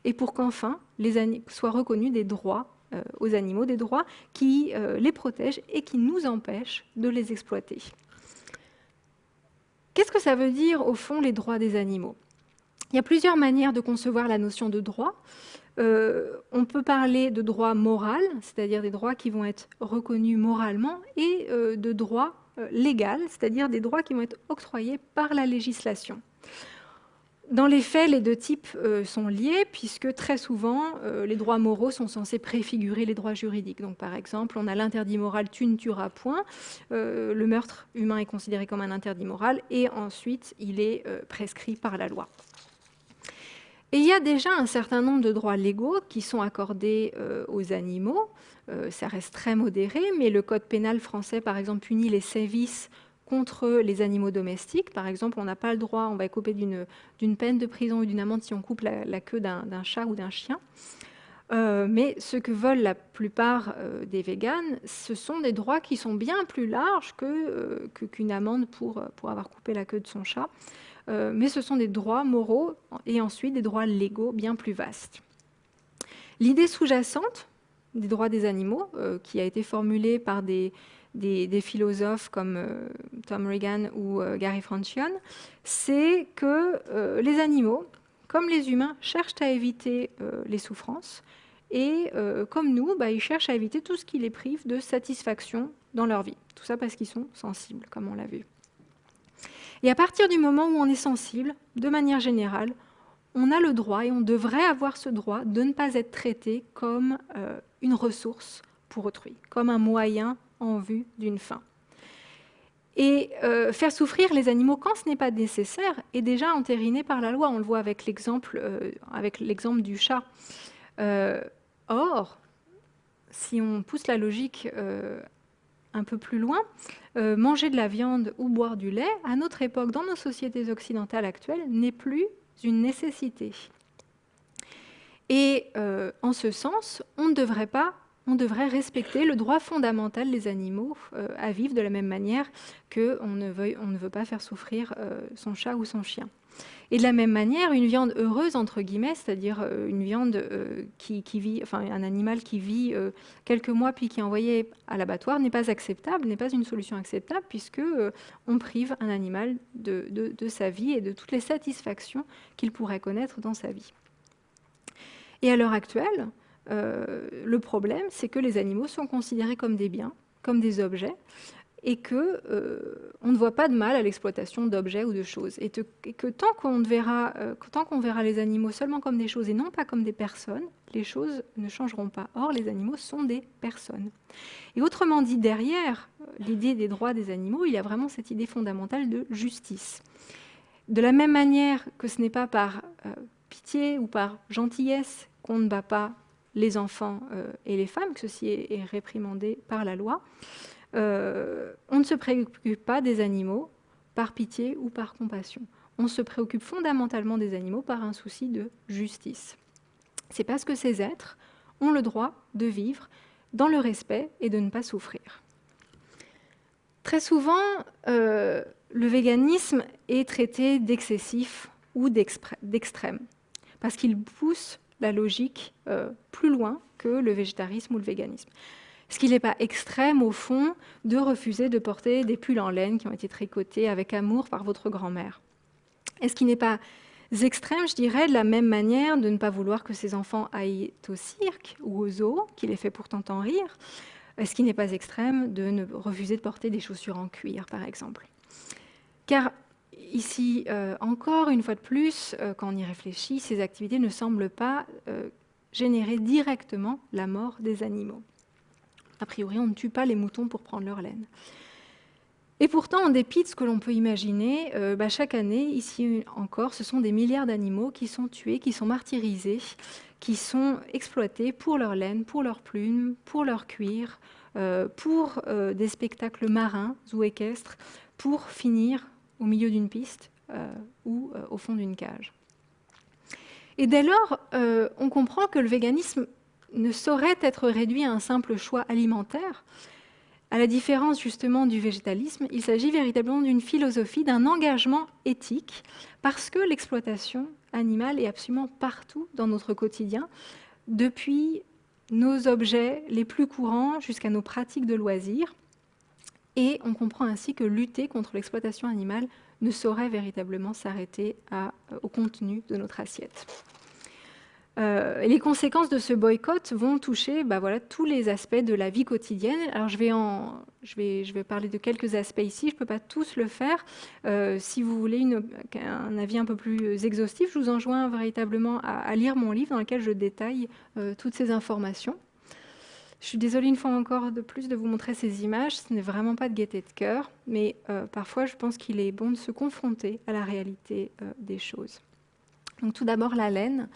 Et pour qu'enfin soient reconnus des droits euh, aux animaux, des droits qui euh, les protègent et qui nous empêchent de les exploiter. Qu'est-ce que ça veut dire, au fond, les droits des animaux? Il y a plusieurs manières de concevoir la notion de droit. Euh, on peut parler de droit moral, c'est-à-dire des droits qui vont être reconnus moralement, et euh, de droit euh, légal, c'est-à-dire des droits qui vont être octroyés par la législation. Dans les faits, les deux types sont liés, puisque très souvent, les droits moraux sont censés préfigurer les droits juridiques. Donc, par exemple, on a l'interdit moral « tu ne tueras point ». le meurtre humain est considéré comme un interdit moral, et ensuite, il est prescrit par la loi. Et il y a déjà un certain nombre de droits légaux qui sont accordés euh, aux animaux. Euh, ça reste très modéré, mais le code pénal français, par exemple, punit les sévices contre les animaux domestiques. Par exemple, on n'a pas le droit, on va couper d'une peine de prison ou d'une amende si on coupe la, queue d'un chat ou d'un chien. mais ce que veulent la plupart des véganes, ce sont des droits qui sont bien plus larges qu'une amende pour, pour avoir coupé la queue de son chat. Mais ce sont des droits moraux et ensuite des droits légaux bien plus vastes. L'idée sous-jacente des droits des animaux, qui a été formulée par des, philosophes comme euh, Tom Regan ou euh, Gary Francione, c'est que euh, les animaux, comme les humains, cherchent à éviter les souffrances. Et comme nous, bah, ils cherchent à éviter tout ce qui les prive de satisfaction dans leur vie. Tout ça parce qu'ils sont sensibles, comme on l'a vu. Et à partir du moment où on est sensible, de manière générale, on a le droit et on devrait avoir ce droit de ne pas être traité comme une ressource pour autrui, comme un moyen en vue d'une fin. Et euh, faire souffrir les animaux quand ce n'est pas nécessaire est déjà entériné par la loi. On le voit avec l'exemple euh, du chat. Euh, or, si on pousse la logique un peu plus loin, manger de la viande ou boire du lait, à notre époque, dans nos sociétés occidentales actuelles, n'est plus une nécessité. Et en ce sens, on ne devrait pas on devrait respecter le droit fondamental des animaux euh, à vivre de la même manière qu'on ne, veut, on ne veut pas faire souffrir euh, son chat ou son chien. Et de la même manière, une viande heureuse, entre guillemets, c'est-à-dire euh, une viande qui, vit, un animal qui vit quelques mois puis qui est envoyé à l'abattoir n'est pas acceptable, n'est pas une solution acceptable puisque on prive un animal de, sa vie et de toutes les satisfactions qu'il pourrait connaître dans sa vie. Et à l'heure actuelle, euh, le problème, c'est que les animaux sont considérés comme des biens, comme des objets, et que euh, on ne voit pas de mal à l'exploitation d'objets ou de choses, et, que tant qu'on verra, euh, tant qu'on verra les animaux seulement comme des choses et non pas comme des personnes, les choses ne changeront pas. Or, les animaux sont des personnes. Et autrement dit, derrière l'idée des droits des animaux, il y a vraiment cette idée fondamentale de justice. De la même manière que ce n'est pas par pitié ou par gentillesse qu'on ne bat pas les enfants euh, et les femmes, que ceci est, réprimandé par la loi. Euh, on ne se préoccupe pas des animaux par pitié ou par compassion. On se préoccupe fondamentalement des animaux par un souci de justice. C'est parce que ces êtres ont le droit de vivre dans le respect et de ne pas souffrir. Très souvent, euh, le véganisme est traité d'excessif ou d'extrême, parce qu'il pousse la logique euh, plus loin que le végétarisme ou le véganisme. Est-ce qu'il n'est pas extrême, au fond, de refuser de porter des pulls en laine qui ont été tricotés avec amour par votre grand-mère? Est-ce qu'il n'est pas extrême, je dirais, de la même manière de ne pas vouloir que ses enfants aillent au cirque ou au zoo, qui les fait pourtant en rire? Est-ce qu'il n'est pas extrême de ne refuser de porter des chaussures en cuir, par exemple? Car Ici, euh, encore une fois de plus, euh, quand on y réfléchit, ces activités ne semblent pas euh, générer directement la mort des animaux. A priori, on ne tue pas les moutons pour prendre leur laine. Et pourtant, en dépit de ce que l'on peut imaginer, bah, chaque année, ici encore, ce sont des milliards d'animaux qui sont tués, qui sont martyrisés, qui sont exploités pour leur laine, pour leurs plumes, pour leur cuir, pour des spectacles marins ou équestres, pour finir au milieu d'une piste euh, ou euh, au fond d'une cage. Et dès lors, euh, on comprend que le véganisme ne saurait être réduit à un simple choix alimentaire. À la différence justement du végétalisme, il s'agit véritablement d'une philosophie, d'un engagement éthique, parce que l'exploitation animale est absolument partout dans notre quotidien, depuis nos objets les plus courants jusqu'à nos pratiques de loisirs. Et on comprend ainsi que lutter contre l'exploitation animale ne saurait véritablement s'arrêter euh, au contenu de notre assiette. Euh, les conséquences de ce boycott vont toucher bah, voilà, tous les aspects de la vie quotidienne. Alors je vais, je vais, je vais parler de quelques aspects ici, je ne peux pas tous le faire. Euh, si vous voulez un avis un peu plus exhaustif, je vous enjoins véritablement à, lire mon livre dans lequel je détaille toutes ces informations. Je suis désolée une fois encore de plus de vous montrer ces images. Ce n'est vraiment pas de gaieté de cœur, mais euh, parfois je pense qu'il est bon de se confronter à la réalité euh, des choses. Donc tout d'abord la laine.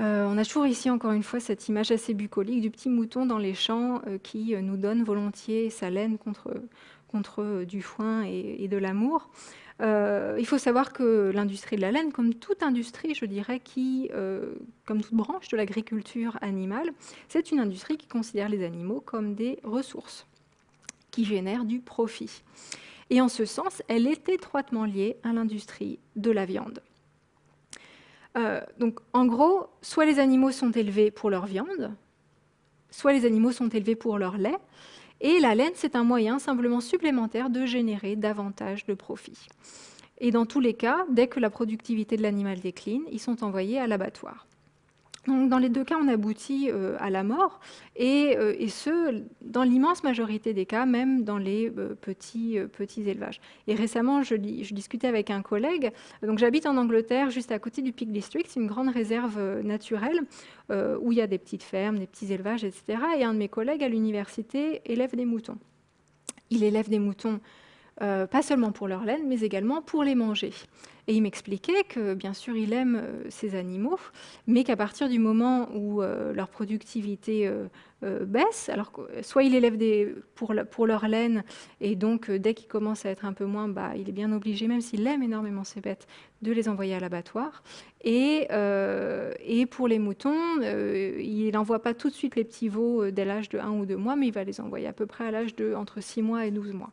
Euh, on a toujours ici encore une fois cette image assez bucolique du petit mouton dans les champs qui nous donne volontiers sa laine contre, du foin et, de l'amour. Euh, il faut savoir que l'industrie de la laine, comme toute industrie, je dirais, qui, euh, comme toute branche de l'agriculture animale, c'est une industrie qui considère les animaux comme des ressources qui génèrent du profit. Et en ce sens, elle est étroitement liée à l'industrie de la viande. Euh, donc, en gros, soit les animaux sont élevés pour leur viande, soit les animaux sont élevés pour leur lait, et la laine, c'est un moyen simplement supplémentaire de générer davantage de profits. Et dans tous les cas, dès que la productivité de l'animal décline, ils sont envoyés à l'abattoir. Donc, dans les deux cas, on aboutit euh, à la mort, euh, et, ce, dans l'immense majorité des cas, même dans les euh, petits, petits élevages. Et récemment, je, je, discutais avec un collègue, donc j'habite en Angleterre, juste à côté du Peak District, une grande réserve naturelle, où il y a des petites fermes, des petits élevages, etc. Et un de mes collègues à l'université élève des moutons. Il élève des moutons pas seulement pour leur laine, mais également pour les manger. Et il m'expliquait que, bien sûr, il aime euh, ces animaux, mais qu'à partir du moment où euh, leur productivité euh, baisse, alors soit il élève des, pour, leur laine, et donc dès qu'il commence à être un peu moins, bah, il est bien obligé, même s'il aime énormément ces bêtes, de les envoyer à l'abattoir. Et, et, pour les moutons, il n'envoie pas tout de suite les petits veaux dès l'âge de 1 ou 2 mois, mais il va les envoyer à peu près à l'âge de entre 6 mois et 12 mois.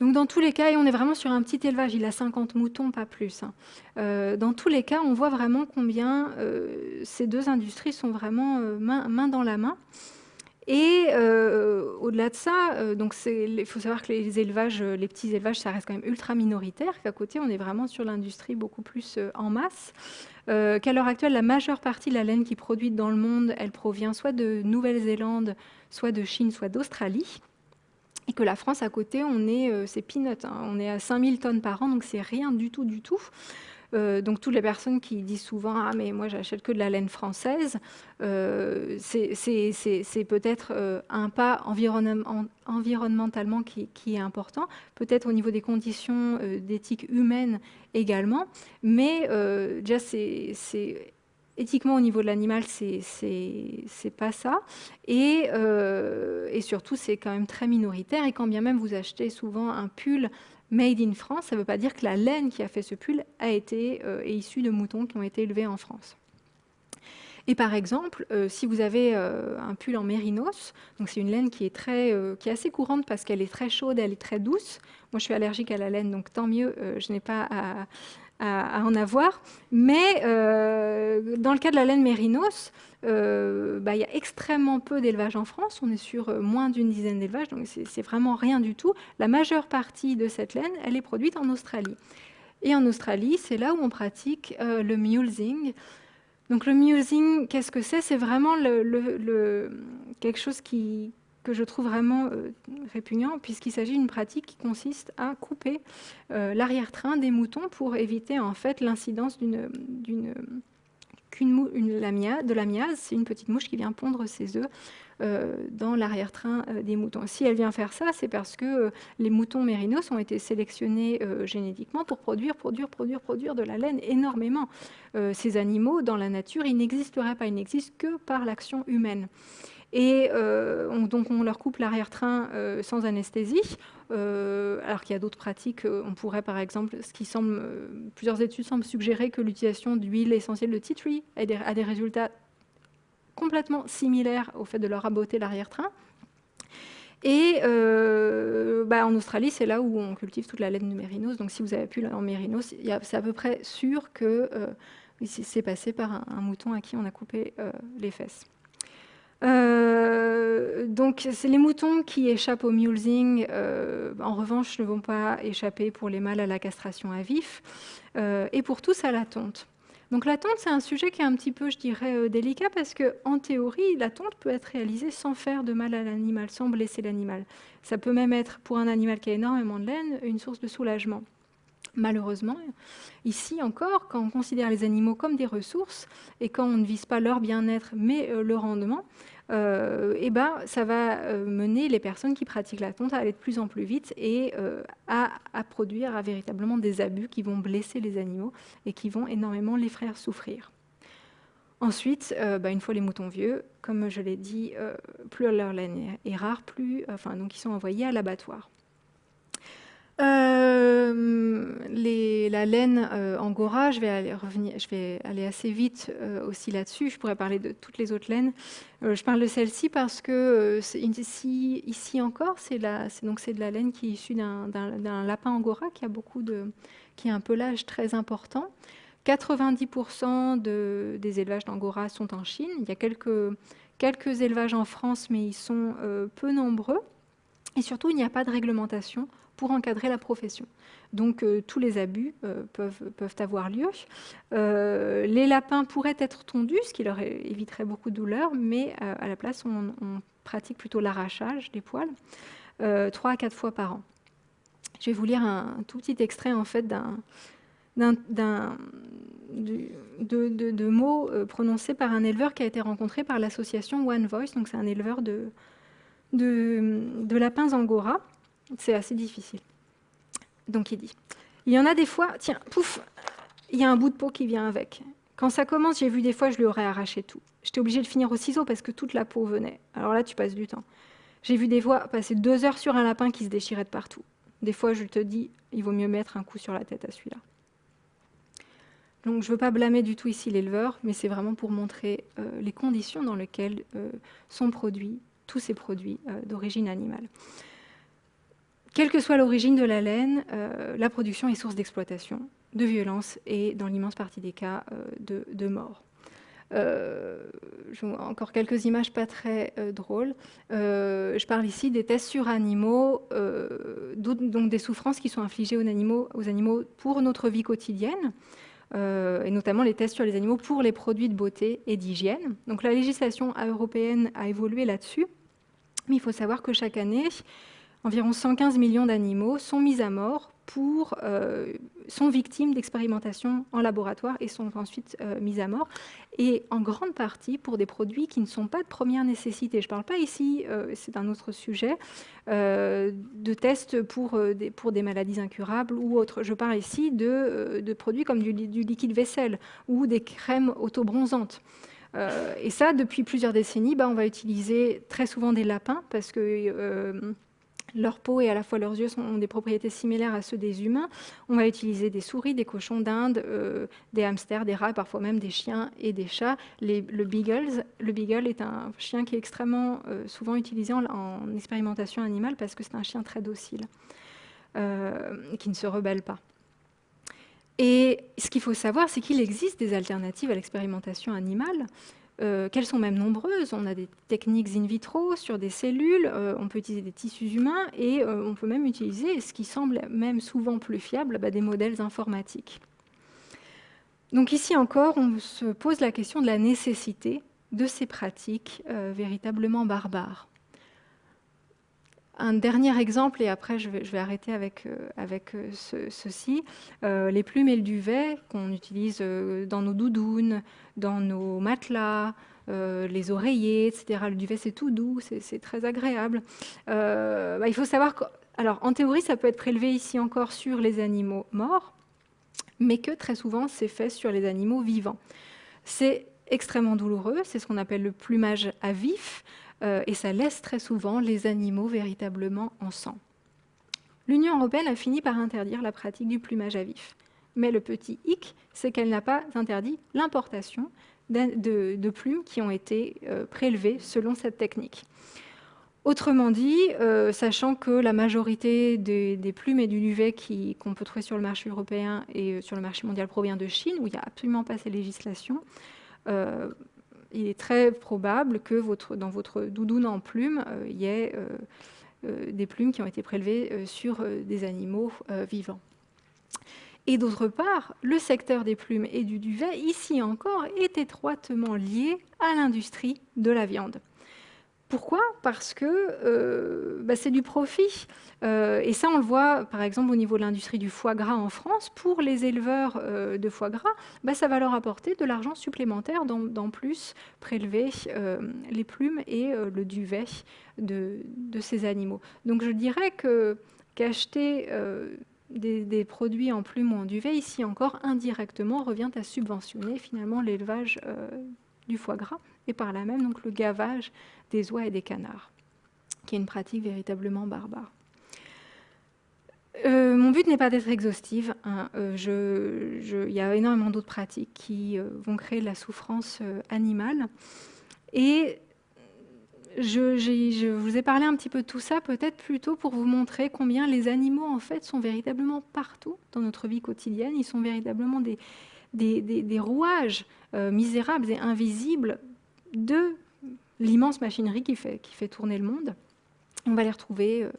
Donc dans tous les cas, et on est vraiment sur un petit élevage, il a 50 moutons, pas plus. Hein. Euh, dans tous les cas, on voit vraiment combien euh, ces deux industries sont vraiment euh, main, dans la main. Et au-delà de ça, donc il faut savoir que les élevages, les petits élevages, ça reste quand même ultra minoritaire, qu'à côté, on est vraiment sur l'industrie beaucoup plus en masse. qu'à l'heure actuelle, la majeure partie de la laine qui est produite dans le monde, elle provient soit de Nouvelle-Zélande, soit de Chine, soit d'Australie que la France à côté, on est, euh, c'est peanut, hein. on est à 5000 tonnes par an, donc c'est rien du tout, du tout. Euh, donc toutes les personnes qui disent souvent ah mais moi j'achète que de la laine française, euh, c'est peut-être un pas environnementalement qui, qui, est important, peut-être au niveau des conditions d'éthique humaine également, mais déjà c'est éthiquement, au niveau de l'animal, c'est pas ça. Et, euh, et surtout, c'est quand même très minoritaire. Et quand bien même vous achetez souvent un pull made in France, ça ne veut pas dire que la laine qui a fait ce pull a été euh, est issue de moutons qui ont été élevés en France. Et par exemple, euh, si vous avez un pull en mérinos, donc c'est une laine qui est, très, qui est assez courante parce qu'elle est très chaude, elle est très douce. Moi, je suis allergique à la laine, donc tant mieux, je n'ai pas à, à, en avoir. Mais euh, dans le cas de la laine mérinos, euh, bah, il y a extrêmement peu d'élevage en France. On est sur euh, moins d'une dizaine d'élevages, donc c'est vraiment rien du tout. La majeure partie de cette laine, elle est produite en Australie. Et en Australie, c'est là où on pratique le mulesing. Donc le mulesing, qu'est-ce que c'est? C'est vraiment quelque chose qui, que je trouve vraiment euh, répugnant, puisqu'il s'agit d'une pratique qui consiste à couper euh, l'arrière-train des moutons pour éviter en fait l'incidence d'une de l'amiase, c'est une petite mouche qui vient pondre ses œufs euh, dans l'arrière-train des moutons. Si elle vient faire ça, c'est parce que les moutons mérinos ont été sélectionnés génétiquement pour produire, produire, produire, produire de la laine énormément. ces animaux, dans la nature, ils n'existeraient pas, ils n'existent que par l'action humaine. Et euh, donc on leur coupe l'arrière-train euh, sans anesthésie, euh, alors qu'il y a d'autres pratiques. On pourrait par exemple, ce qui semble, plusieurs études semblent suggérer que l'utilisation d'huile essentielle de tea tree a des, résultats complètement similaires au fait de leur raboter l'arrière-train. Et bah, en Australie, c'est là où on cultive toute la laine de mérinos. Donc si vous avez pu en mérinos, c'est à peu près sûr que c'est passé par un, mouton à qui on a coupé les fesses. Euh, donc, c'est les moutons qui échappent au mulesing. Euh, en revanche, ne vont pas échapper pour les mâles à la castration à vif euh, et pour tous à la tonte. Donc, la tonte, c'est un sujet qui est un petit peu, je dirais, délicat parce que, en théorie, la tonte peut être réalisée sans faire de mal à l'animal, sans blesser l'animal. Ça peut même être, pour un animal qui a énormément de laine, une source de soulagement. Malheureusement, ici encore, quand on considère les animaux comme des ressources et quand on ne vise pas leur bien-être mais le rendement, euh, eh ben, ça va euh, mener les personnes qui pratiquent la tonte à aller de plus en plus vite et euh, à, produire véritablement des abus qui vont blesser les animaux et qui vont énormément les faire souffrir. Ensuite, bah, une fois les moutons vieux, comme je l'ai dit, plus leur laine est rare, plus, donc ils sont envoyés à l'abattoir. Euh, la laine euh, angora, je vais aller assez vite euh, aussi là-dessus. Je pourrais parler de toutes les autres laines. je parle de celle-ci parce que ici, encore, c'est de la laine qui est issue d'un lapin angora qui a beaucoup de, qui a un pelage très important. 90% de, des élevages d'angora sont en Chine. Il y a quelques, quelques élevages en France, mais ils sont peu nombreux. Et surtout, il n'y a pas de réglementation pour encadrer la profession. Donc euh, tous les abus euh, peuvent, avoir lieu. Euh, les lapins pourraient être tondus, ce qui leur éviterait beaucoup de douleur, mais à la place, on, pratique plutôt l'arrachage des poils, trois à quatre fois par an. Je vais vous lire un, tout petit extrait en fait d'un de, de, par un éleveur qui a été rencontré par l'association One Voice. Donc c'est un éleveur de, de, lapins angora. C'est assez difficile. Donc il dit, il y en a des fois, tiens, pouf, il y a un bout de peau qui vient avec. Quand ça commence, j'ai vu des fois, je lui aurais arraché tout. J'étais obligée de finir au ciseau parce que toute la peau venait. Alors là, tu passes du temps. J'ai vu des fois passer deux heures sur un lapin qui se déchirait de partout. Des fois, je te dis, il vaut mieux mettre un coup sur la tête à celui-là. Donc je ne veux pas blâmer du tout ici l'éleveur, mais c'est vraiment pour montrer euh, les conditions dans lesquelles euh, sont produits tous ces produits euh, d'origine animale. Quelle que soit l'origine de la laine, euh, la production est source d'exploitation, de violence et, dans l'immense partie des cas, euh, de, de, mort. encore quelques images pas très drôles. je parle ici des tests sur animaux, donc des souffrances qui sont infligées aux animaux, aux animaux pour notre vie quotidienne. et notamment les tests sur les animaux pour les produits de beauté et d'hygiène. Donc la législation européenne a évolué là-dessus. Mais il faut savoir que chaque année, environ 115 millions d'animaux sont mis à mort pour, euh, sont victimes d'expérimentations en laboratoire et sont ensuite euh, mis à mort, et en grande partie pour des produits qui ne sont pas de première nécessité. Je ne parle pas ici, euh, c'est un autre sujet, de tests pour des, pour des maladies incurables ou autres. Je parle ici de, de produits comme du, liquide vaisselle ou des crèmes autobronzantes. Euh, et ça, depuis plusieurs décennies, bah, on va utiliser très souvent des lapins parce que euh, leur peau et à la fois leurs yeux ont des propriétés similaires à ceux des humains. On va utiliser des souris, des cochons d'Inde, euh, des hamsters, des rats, parfois même des chiens et des chats. le, beagle, le beagle est un chien qui est extrêmement souvent utilisé en, en, expérimentation animale parce que c'est un chien très docile, qui ne se rebelle pas. Et ce qu'il faut savoir, c'est qu'il existe des alternatives à l'expérimentation animale, euh, qu'elles sont même nombreuses. On a des techniques in vitro sur des cellules, euh, on peut utiliser des tissus humains et euh, on peut même utiliser, ce qui semble même souvent plus fiable, bah, des modèles informatiques. Donc ici encore, on se pose la question de la nécessité de ces pratiques véritablement barbares un dernier exemple, et après je vais, arrêter avec, euh, avec euh, ceci, euh, les plumes et le duvet qu'on utilise dans nos doudounes, dans nos matelas, les oreillers, etc. Le duvet, c'est tout doux, c'est très agréable. Bah, il faut savoir que, alors en théorie, ça peut être prélevé ici encore sur les animaux morts, mais que très souvent, c'est fait sur les animaux vivants. C'est extrêmement douloureux, c'est ce qu'on appelle le plumage à vif. Euh, et ça laisse très souvent les animaux véritablement en sang. L'Union européenne a fini par interdire la pratique du plumage à vif. Mais le petit hic, c'est qu'elle n'a pas interdit l'importation de, plumes qui ont été euh, prélevées selon cette technique. Autrement dit, euh, sachant que la majorité des, plumes et du duvet qu'on peut trouver sur le marché européen et sur le marché mondial provient de Chine, où il n'y a absolument pas ces législations, il est très probable que dans votre doudoune en plumes, euh, il y ait euh, euh, des plumes qui ont été prélevées sur des animaux vivants. Et d'autre part, le secteur des plumes et du duvet, ici encore, est étroitement lié à l'industrie de la viande. Pourquoi? Parce que euh, bah, c'est du profit. Euh, et ça, on le voit par exemple au niveau de l'industrie du foie gras en France. Pour les éleveurs euh, de foie gras, bah, ça va leur apporter de l'argent supplémentaire d'en plus prélever les plumes et le duvet de, ces animaux. Donc je dirais que qu'acheter des, des, produits en plumes ou en duvet, ici encore indirectement, revient à subventionner finalement l'élevage du foie gras et par là même donc le gavage des oies et des canards, qui est une pratique véritablement barbare. euh, mon but n'est pas d'être exhaustive. Hein. il y a énormément d'autres pratiques qui vont créer de la souffrance animale. Et je, vous ai parlé un petit peu de tout ça, peut-être plutôt pour vous montrer combien les animaux, en fait, sont véritablement partout dans notre vie quotidienne. Ils sont véritablement des, des, rouages misérables et invisibles de l'immense machinerie qui fait, tourner le monde. On va les retrouver euh,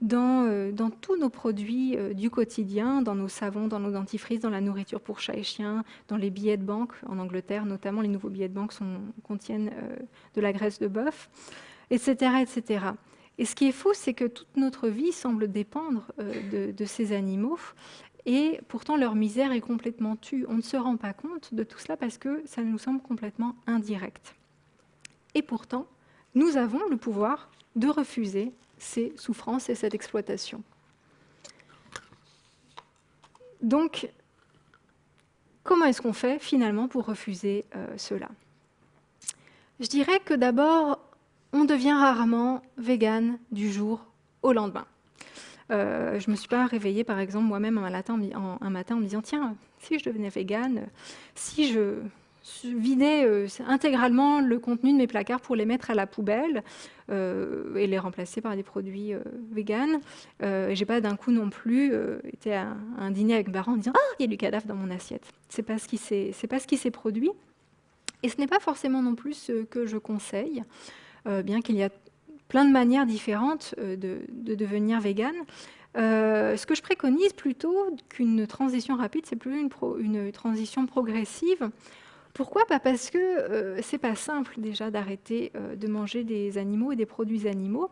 dans, euh, dans, tous nos produits euh, du quotidien, dans nos savons, dans nos dentifrices, dans la nourriture pour chats et chiens, dans les billets de banque, en Angleterre notamment, les nouveaux billets de banque contiennent de la graisse de bœuf, etc., etc. Et ce qui est fou, c'est que toute notre vie semble dépendre de, ces animaux, et pourtant leur misère est complètement tue. On ne se rend pas compte de tout cela parce que ça nous semble complètement indirect. Et pourtant, nous avons le pouvoir de refuser ces souffrances et cette exploitation. Donc, comment est-ce qu'on fait finalement pour refuser euh, cela? Je dirais que d'abord, on devient rarement vegan du jour au lendemain. Euh, je ne me suis pas réveillée, par exemple, moi-même un matin, un matin en me disant, tiens, si je devenais vegan, si je vider euh, intégralement le contenu de mes placards pour les mettre à la poubelle euh, et les remplacer par des produits véganes. Euh, J'ai pas d'un coup non plus été à un dîner avec parents en disant ah il y a du cadavre dans mon assiette. C'est pas ce qui pas ce qui s'est produit. Et ce n'est pas forcément non plus ce que je conseille, bien qu'il y a plein de manières différentes de, devenir végane. ce que je préconise plutôt qu'une transition rapide, c'est plus une, transition progressive pourquoi Pas? Parce que euh, c'est pas simple déjà d'arrêter euh, de manger des animaux et des produits animaux,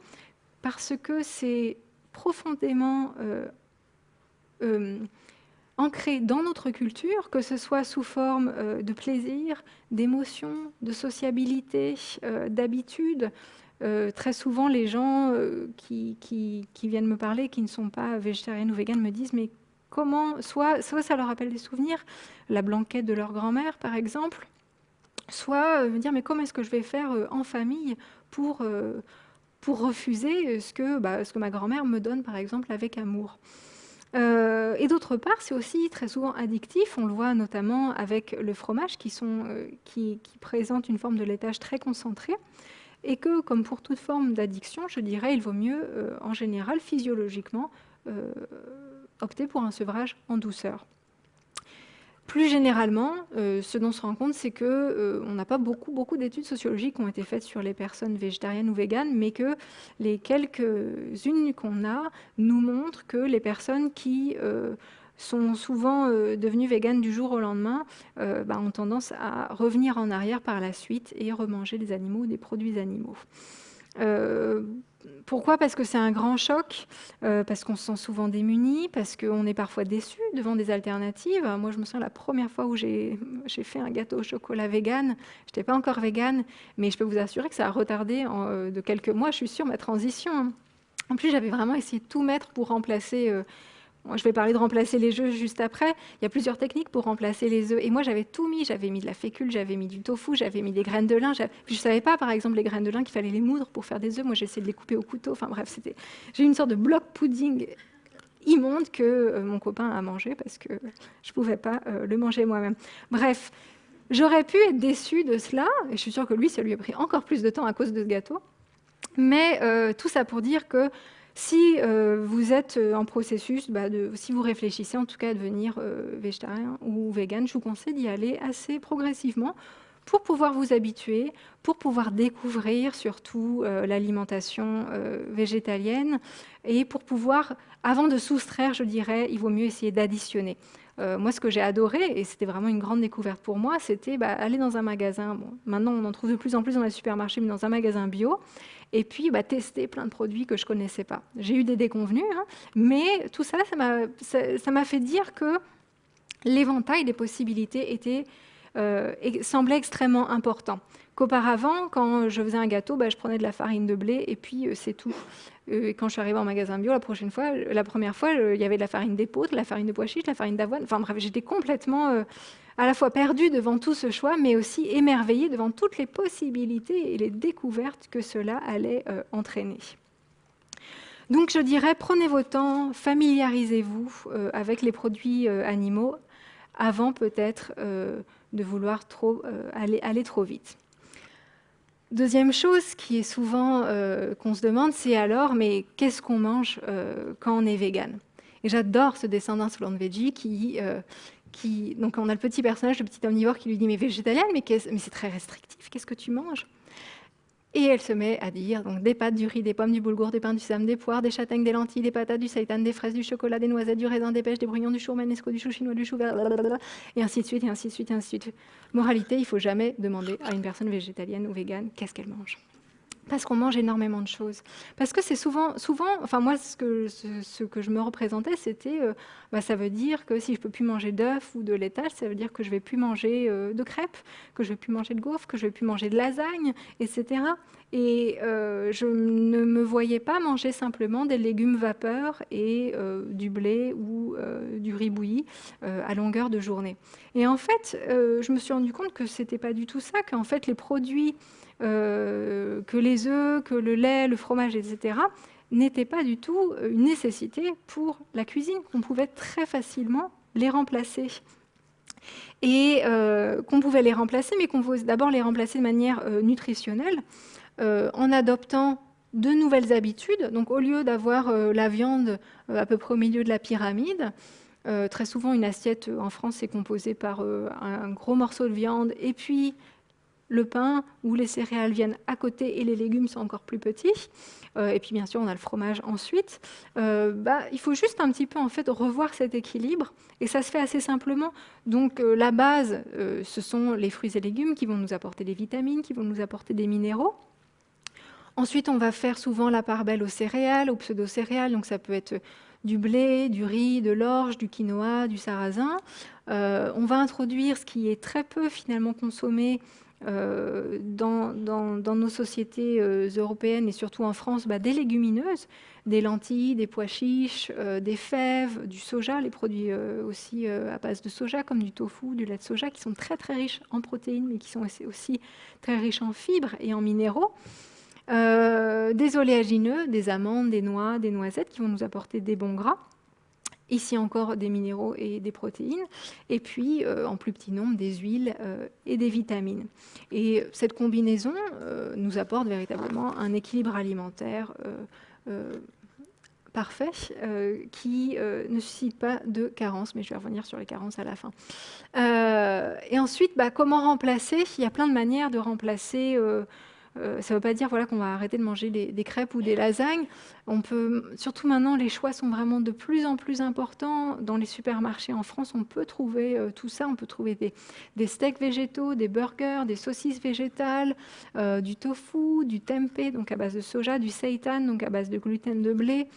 parce que c'est profondément euh, ancré dans notre culture, que ce soit sous forme de plaisir, d'émotion, de sociabilité, d'habitude. Très souvent, les gens qui, qui, viennent me parler, qui ne sont pas végétariennes ou véganes, me disent mais comment, soit, ça leur rappelle des souvenirs, la blanquette de leur grand-mère par exemple, soit euh, me dire mais comment est-ce que je vais faire euh, en famille pour, euh, refuser ce que, bah, ce que ma grand-mère me donne par exemple avec amour. et d'autre part, c'est aussi très souvent addictif. On le voit notamment avec le fromage qui, qui présente une forme de laitage très concentré. Et que, comme pour toute forme d'addiction, je dirais, il vaut mieux, en général, physiologiquement, opter pour un sevrage en douceur. Plus généralement, euh, ce dont on se rend compte, c'est qu'on euh, n'a pas beaucoup, beaucoup d'études sociologiques qui ont été faites sur les personnes végétariennes ou véganes, mais que les quelques-unes qu'on a nous montrent que les personnes qui euh, sont souvent devenues véganes du jour au lendemain bah, ont tendance à revenir en arrière par la suite et remanger des animaux ou des produits animaux. Pourquoi? Parce que c'est un grand choc, euh, parce qu'on se sent souvent démuni, parce qu'on est parfois déçu devant des alternatives. Moi, je me souviens la première fois où j'ai fait un gâteau au chocolat vegan, je n'étais pas encore vegan, mais je peux vous assurer que ça a retardé euh, de quelques mois, je suis sûre, ma transition. En plus, j'avais vraiment essayé de tout mettre pour remplacer je vais parler de remplacer les œufs juste après. Il y a plusieurs techniques pour remplacer les œufs. Et moi, j'avais tout mis. J'avais mis de la fécule, j'avais mis du tofu, j'avais mis des graines de lin. Je ne savais pas, par exemple, les graines de lin qu'il fallait les moudre pour faire des œufs. Moi, j'ai essayé de les couper au couteau. Enfin bref, c'était. J'ai une sorte de bloc pudding immonde que euh, mon copain a mangé parce que je ne pouvais pas euh, le manger moi-même. Bref, j'aurais pu être déçue de cela. Et je suis sûre que lui, ça lui a pris encore plus de temps à cause de ce gâteau. Mais euh, tout ça pour dire que si euh, vous êtes euh, en processus, bah, si vous réfléchissez en tout cas à devenir euh, végétarien ou vegan, je vous conseille d'y aller assez progressivement pour pouvoir vous habituer, pour pouvoir découvrir surtout l'alimentation végétalienne et pour pouvoir, avant de soustraire, je dirais, il vaut mieux essayer d'additionner. moi, ce que j'ai adoré, et c'était vraiment une grande découverte pour moi, c'était bah, aller dans un magasin. Bon, maintenant, on en trouve de plus en plus dans les supermarchés, mais dans un magasin bio, et puis bah, tester plein de produits que je ne connaissais pas. J'ai eu des déconvenus, hein, mais tout ça, ça m'a fait dire que l'éventail des possibilités était, euh, semblait extrêmement important. Qu'auparavant, quand je faisais un gâteau, bah, je prenais de la farine de blé et puis euh, c'est tout. Euh, quand je suis arrivée en magasin bio, la, prochaine fois, la première fois, il y avait de la farine d'épaule, de la farine de pois chiches, de la farine d'avoine. Enfin bref, j'étais complètement à la fois perdu devant tout ce choix, mais aussi émerveillé devant toutes les possibilités et les découvertes que cela allait euh, entraîner. Donc je dirais, prenez vos temps, familiarisez-vous avec les produits animaux avant peut-être de vouloir aller, trop vite. Deuxième chose qui est souvent qu'on se demande, c'est alors, mais qu'est-ce qu'on mange quand on est vegan Et j'adore ce descendant Solange Veggie qui, donc on a le petit personnage, le petit omnivore qui lui dit mais végétalienne, mais, c'est très restrictif, qu'est-ce que tu manges? Et elle se met à dire donc des pâtes, du riz, des pommes, du boulgour, des pains, du sésame, des poires, des châtaignes, des lentilles, des patates, du seitan, des fraises, du chocolat, des noisettes, du raisin, des pêches, des brouillons, du chou romanesco, du chou chinois, du chou et ainsi de suite, et ainsi de suite, et ainsi de suite. Moralité, il faut jamais demander à une personne végétalienne ou végane qu'est-ce qu'elle mange parce qu'on mange énormément de choses. Parce que c'est souvent, souvent, enfin moi, ce que, je me représentais, c'était, euh, bah, ça veut dire que si je peux plus manger d'œufs ou de laitage, ça veut dire que je vais plus manger euh, de crêpes, que je vais plus manger de gaufres, que je vais plus manger de lasagne, etc. Et euh, je ne me voyais pas manger simplement des légumes vapeur et du blé ou du riz bouilli à longueur de journée. Et en fait, je me suis rendu compte que c'était pas du tout ça, qu'en fait les produits que les œufs, que le lait, le fromage, etc., n'étaient pas du tout une nécessité pour la cuisine, qu'on pouvait très facilement les remplacer. Et euh, qu'on pouvait les remplacer, mais qu'on pouvait d'abord les remplacer de manière euh, nutritionnelle, en adoptant de nouvelles habitudes. Donc au lieu d'avoir la viande à peu près au milieu de la pyramide, très souvent une assiette en France est composée par un gros morceau de viande et puis le pain ou les céréales viennent à côté et les légumes sont encore plus petits. Euh, et puis bien sûr, on a le fromage ensuite. Euh, bah, il faut juste un petit peu en fait revoir cet équilibre et ça se fait assez simplement. Donc euh, la base, ce sont les fruits et légumes qui vont nous apporter des vitamines, qui vont nous apporter des minéraux. Ensuite, on va faire souvent la part belle aux céréales, aux pseudo-céréales. Donc ça peut être du blé, du riz, de l'orge, du quinoa, du sarrasin. on va introduire ce qui est très peu finalement consommé, euh, dans, nos sociétés euh, européennes et surtout en France bah, des légumineuses, des lentilles, des pois chiches, euh, des fèves, du soja, les produits aussi à base de soja comme du tofu, du lait de soja qui sont très très riches en protéines mais qui sont aussi très riches en fibres et en minéraux. des oléagineux, des amandes, des noix, des noisettes qui vont nous apporter des bons gras. Ici encore des minéraux et des protéines, et puis euh, en plus petit nombre des huiles euh, et des vitamines. Et cette combinaison euh, nous apporte véritablement un équilibre alimentaire parfait qui ne suscite pas de carences, mais je vais revenir sur les carences à la fin. et ensuite, bah, comment remplacer? Il y a plein de manières de remplacer euh, ça ne veut pas dire voilà, qu'on va arrêter de manger des, crêpes ou des lasagnes. On peut, surtout maintenant, les choix sont vraiment de plus en plus importants. Dans les supermarchés en France, on peut trouver euh, tout ça. On peut trouver des, steaks végétaux, des burgers, des saucisses végétales, euh, du tofu, du tempeh, donc à base de soja, du seitan, donc à base de gluten de blé,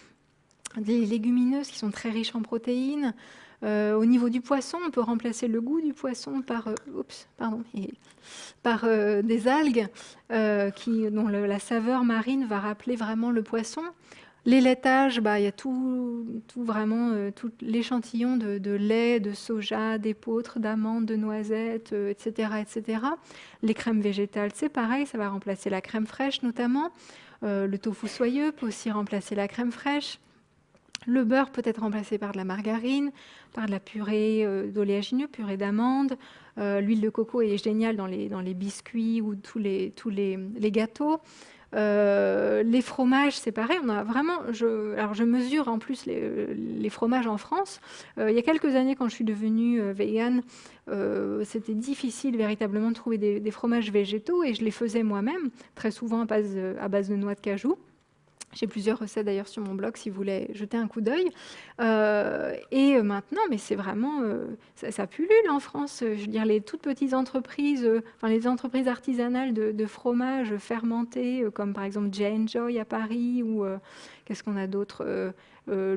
des légumineuses qui sont très riches en protéines. Euh, au niveau du poisson, on peut remplacer le goût du poisson par, euh, pardon, par euh, des algues qui, dont la saveur marine va rappeler vraiment le poisson. Les laitages, bah, il y a tout, tout vraiment tout l'échantillon de, lait, de soja, d'épeautre, d'amandes, de noisettes, etc., etc. Les crèmes végétales, c'est pareil, ça va remplacer la crème fraîche notamment. le tofu soyeux peut aussi remplacer la crème fraîche. Le beurre peut être remplacé par de la margarine, par de la purée euh, d'oléagineux, purée d'amande. Euh, l'huile de coco est géniale dans les, biscuits ou tous les, gâteaux. Euh, les fromages, c'est pareil. On a vraiment, je, alors je mesure en plus les, fromages en France. il y a quelques années, quand je suis devenue végane, c'était difficile véritablement de trouver des, fromages végétaux et je les faisais moi-même, très souvent à base de noix de cajou. J'ai plusieurs recettes d'ailleurs sur mon blog si vous voulez jeter un coup d'œil. Euh, et maintenant, mais c'est vraiment, euh, ça, pullule en France. Je veux dire, les toutes petites entreprises, euh, enfin les entreprises artisanales de, fromage fermenté, comme par exemple Jane Joy à Paris, ou qu'est-ce qu'on a d'autre le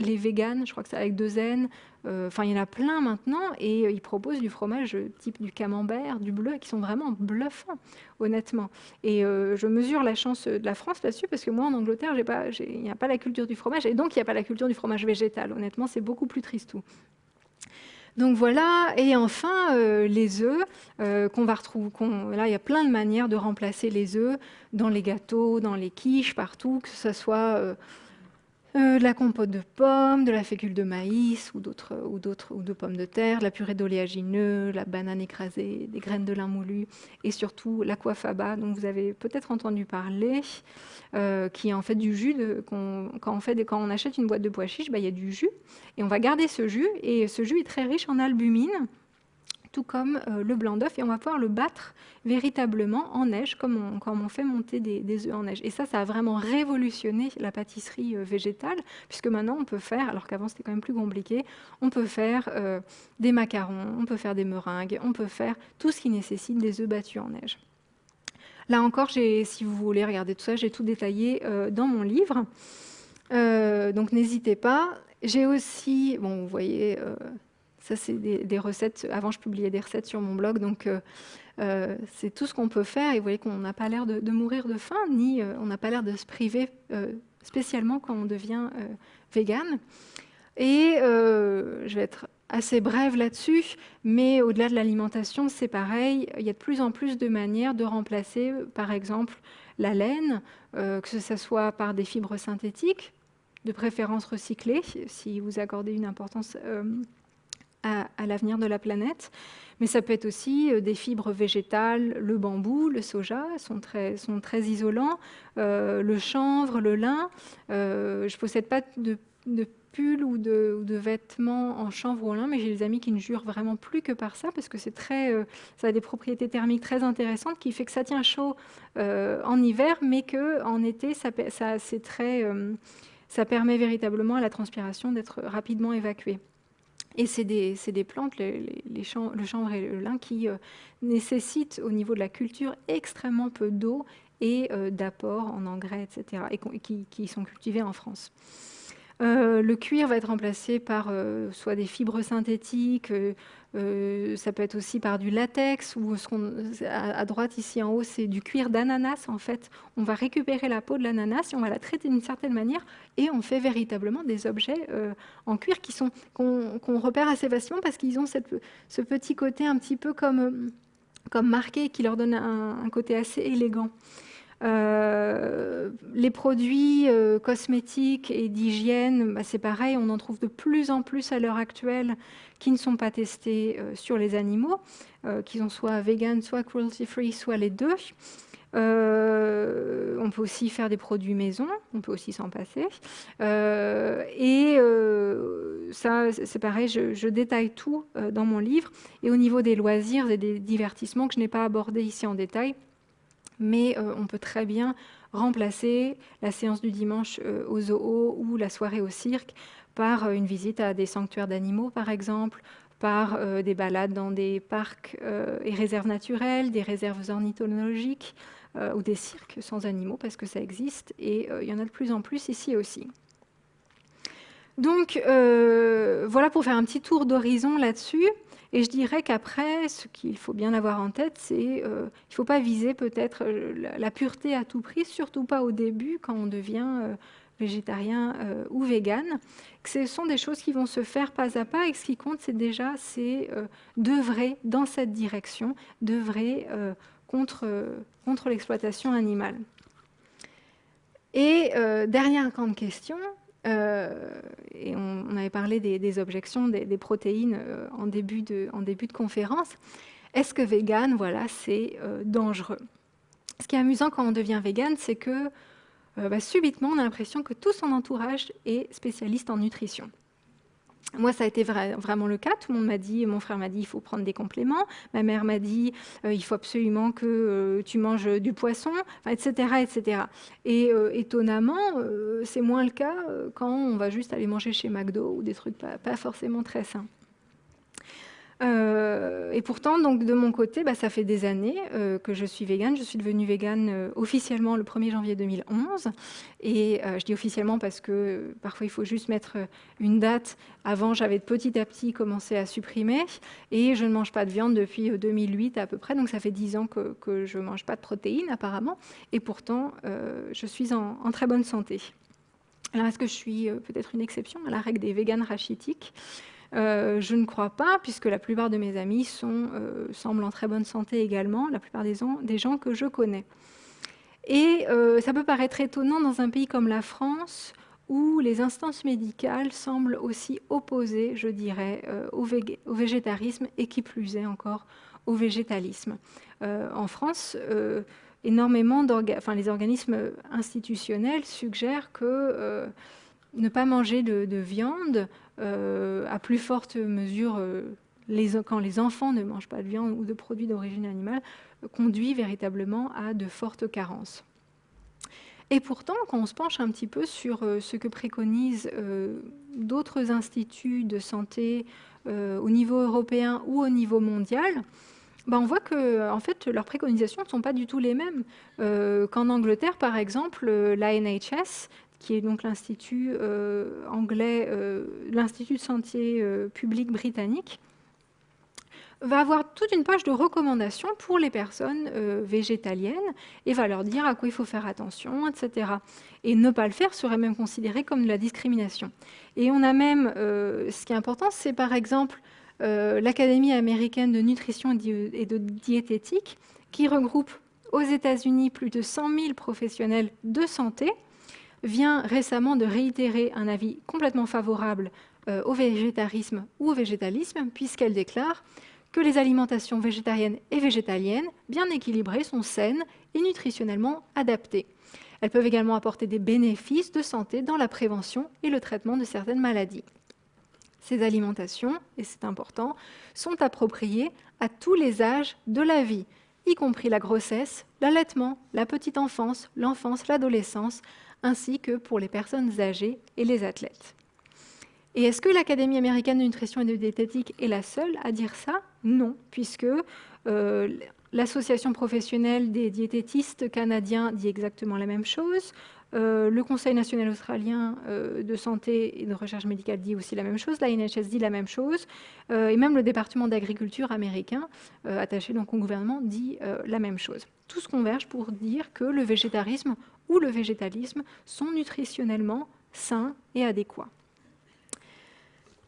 les véganes, je crois que c'est avec deux N. Enfin, il y en a plein maintenant et ils proposent du fromage type du camembert, du bleu, qui sont vraiment bluffants, honnêtement. Et je mesure la chance de la France là-dessus parce que moi, en Angleterre, il n'y a pas la culture du fromage et donc il n'y a pas la culture du fromage végétal. Honnêtement, c'est beaucoup plus triste tout. Donc voilà, et enfin les œufs qu'on va retrouver. là, il y a plein de manières de remplacer les œufs dans les gâteaux, dans les quiches, partout, que ce soit euh, de la compote de pommes, de la fécule de maïs ou d'autres ou d'autres ou de pommes de terre, de la purée d'oléagineux, la banane écrasée, des graines de lin moulu et surtout l'aquafaba dont vous avez peut-être entendu parler, euh, qui est en fait du jus quand on fait quand on achète une boîte de pois chiches, bah, il y a du jus et on va garder ce jus et ce jus est très riche en albumine tout comme euh, le blanc d'œuf, et on va pouvoir le battre véritablement en neige, comme on, fait monter des, œufs en neige. Et ça, ça a vraiment révolutionné la pâtisserie euh, végétale, puisque maintenant on peut faire, alors qu'avant c'était quand même plus compliqué, on peut faire euh, des macarons, on peut faire des meringues, on peut faire tout ce qui nécessite des œufs battus en neige. Là encore, si vous voulez regarder tout ça, j'ai tout détaillé dans mon livre. donc n'hésitez pas. J'ai aussi, bon, vous voyez, ça, c'est des, recettes. Avant, je publiais des recettes sur mon blog, donc euh, euh, c'est tout ce qu'on peut faire. Et vous voyez qu'on n'a pas l'air de, mourir de faim, ni euh, on n'a pas l'air de se priver, spécialement quand on devient vegan. Et je vais être assez brève là-dessus, mais au-delà de l'alimentation, c'est pareil. Il y a de plus en plus de manières de remplacer, par exemple, la laine, que ce soit par des fibres synthétiques, de préférence recyclées, si vous accordez une importance à, l'avenir de la planète. Mais ça peut être aussi euh, des fibres végétales, le bambou, le soja sont très, isolants, euh, le chanvre, le lin. Euh, je ne possède pas de, de pull ou de, vêtements en chanvre ou en lin, mais j'ai des amis qui ne jurent vraiment plus que par ça parce que très, ça a des propriétés thermiques très intéressantes qui fait que ça tient chaud en hiver, mais que en été, très, ça permet véritablement à la transpiration d'être rapidement évacuée. Et c'est des, plantes, le chanvre et le lin, qui euh, nécessitent au niveau de la culture extrêmement peu d'eau et euh, d'apport en engrais, etc., et qui, sont cultivés en France. Euh, le cuir va être remplacé par soit des fibres synthétiques, euh, ça peut être aussi par du latex ou à, droite ici en haut, c'est du cuir d'ananas. En fait, on va récupérer la peau de l'ananas et on va la traiter d'une certaine manière et on fait véritablement des objets euh, en cuir qui sont qu'on, repère assez facilement parce qu'ils ont ce petit côté un petit peu comme, comme marqué qui leur donne un côté assez élégant. Euh, les produits euh, cosmétiques et d'hygiène, bah, c'est pareil, on en trouve de plus en plus à l'heure actuelle qui ne sont pas testés euh, sur les animaux, qu'ils en soient vegan, soit cruelty-free, soit les deux. on peut aussi faire des produits maison, on peut aussi s'en passer. et ça, c'est pareil, je, je, détaille tout dans mon livre. Et au niveau des loisirs et des divertissements que je n'ai pas abordé ici en détail, mais euh, on peut très bien remplacer la séance du dimanche euh, au zoo ou la soirée au cirque par euh, une visite à des sanctuaires d'animaux, par exemple, par des balades dans des parcs et réserves naturelles, des réserves ornithologiques ou des cirques sans animaux, parce que ça existe, et il y en a de plus en plus ici aussi. Donc voilà pour faire un petit tour d'horizon là-dessus. Et je dirais qu'après, ce qu'il faut bien avoir en tête, c'est euh, ne faut pas viser peut-être euh, la, pureté à tout prix, surtout pas au début quand on devient euh, végétarien ou vegan. ce sont des choses qui vont se faire pas à pas et ce qui compte, c'est déjà c'est d'œuvrer dans cette direction, d'œuvrer contre, contre l'exploitation animale. Et dernière grande question, euh, et on, avait parlé des, objections des, protéines euh, en, début de, conférence. Est-ce que vegan, voilà, c'est euh, dangereux? Ce qui est amusant quand on devient vegan, c'est que bah, subitement, on a l'impression que tout son entourage est spécialiste en nutrition. Moi, ça a été vraiment le cas. Tout le monde m'a dit, mon frère m'a dit, il faut prendre des compléments. Ma mère m'a dit, euh, il faut absolument que euh, tu manges du poisson, etc., etc. Et euh, étonnamment, c'est moins le cas quand on va juste aller manger chez McDo ou des trucs pas forcément très sains. Euh, et pourtant, donc, de mon côté, bah, ça fait des années euh, que je suis végane. Je suis devenue végane euh, officiellement le 1er janvier 2011. Et je dis officiellement parce que parfois, il faut juste mettre une date. Avant, j'avais petit à petit commencé à supprimer. Et je ne mange pas de viande depuis 2008 à peu près. Donc, ça fait 10 ans que, je ne mange pas de protéines, apparemment. Et pourtant, je suis en, en, très bonne santé. Alors, est-ce que je suis peut-être une exception à la règle des véganes rachitiques? Euh, je ne crois pas, puisque la plupart de mes amis euh, semblent en très bonne santé également, la plupart des, des gens que je connais. Et euh, ça peut paraître étonnant dans un pays comme la France, où les instances médicales semblent aussi opposées, je dirais, au, végétarisme et qui plus est encore au végétalisme. en France, énormément enfin, les organismes institutionnels suggèrent que ne pas manger de, viande, à plus forte mesure quand les enfants ne mangent pas de viande ou de produits d'origine animale, conduit véritablement à de fortes carences. Et pourtant, quand on se penche un petit peu sur euh, ce que préconisent euh, d'autres instituts de santé euh, au niveau européen ou au niveau mondial, ben on voit que fait, leurs préconisations ne sont pas du tout les mêmes. Qu'en Angleterre, par exemple, la NHS, qui est donc l'institut anglais, l'institut de santé publique britannique, va avoir toute une page de recommandations pour les personnes euh, végétaliennes et va leur dire à quoi il faut faire attention, etc. Et ne pas le faire serait même considéré comme de la discrimination. Et on a même, euh, ce qui est important, c'est par exemple euh, l'Académie américaine de nutrition et de diététique qui regroupe aux États-Unis plus de 100 000 professionnels de santé, vient récemment de réitérer un avis complètement favorable au végétarisme ou au végétalisme, puisqu'elle déclare que les alimentations végétariennes et végétaliennes, bien équilibrées, sont saines et nutritionnellement adaptées. Elles peuvent également apporter des bénéfices de santé dans la prévention et le traitement de certaines maladies. Ces alimentations, et c'est important, sont appropriées à tous les âges de la vie, y compris la grossesse, l'allaitement, la petite enfance, l'enfance, l'adolescence, ainsi que pour les personnes âgées et les athlètes. Et est-ce que l'Académie américaine de nutrition et de diététique est la seule à dire ça? Non, puisque euh, l'Association professionnelle des diététistes canadiens dit exactement la même chose. Euh, le Conseil national australien euh, de santé et de recherche médicale dit aussi la même chose, la NHS dit la même chose, et même le département d'agriculture américain, attaché donc au gouvernement, dit la même chose. Tout se converge pour dire que le végétarisme ou le végétalisme sont nutritionnellement sains et adéquats.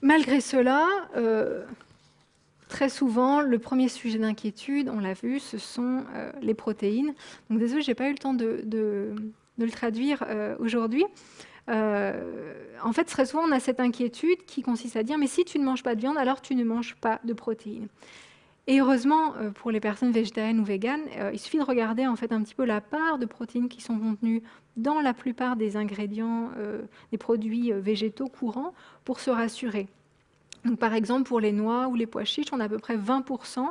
Malgré cela, euh, très souvent, le premier sujet d'inquiétude, on l'a vu, ce sont euh, les protéines. Donc désolé, je n'ai pas eu le temps de, le traduire euh, aujourd'hui. en fait, très souvent, on a cette inquiétude qui consiste à dire, mais si tu ne manges pas de viande, alors tu ne manges pas de protéines. Et heureusement, pour les personnes végétariennes ou véganes, il suffit de regarder en fait un petit peu la part de protéines qui sont contenues dans la plupart des ingrédients, des produits végétaux courants pour se rassurer. Donc, par exemple, pour les noix ou les pois chiches, on a à peu près 20%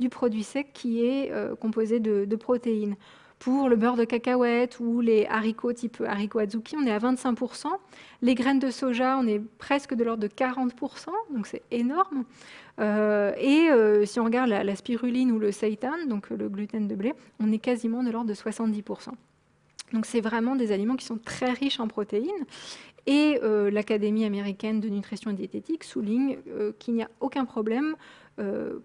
du produit sec qui est euh, composé de, protéines. Pour le beurre de cacahuète ou les haricots type haricot azuki, on est à 25%. Les graines de soja, on est presque de l'ordre de 40%, donc c'est énorme. Euh, et euh, si on regarde la, spiruline ou le seitan, donc le gluten de blé, on est quasiment de l'ordre de 70%. Donc c'est vraiment des aliments qui sont très riches en protéines. Et euh, l'Académie américaine de nutrition et diététique souligne qu'il n'y a aucun problème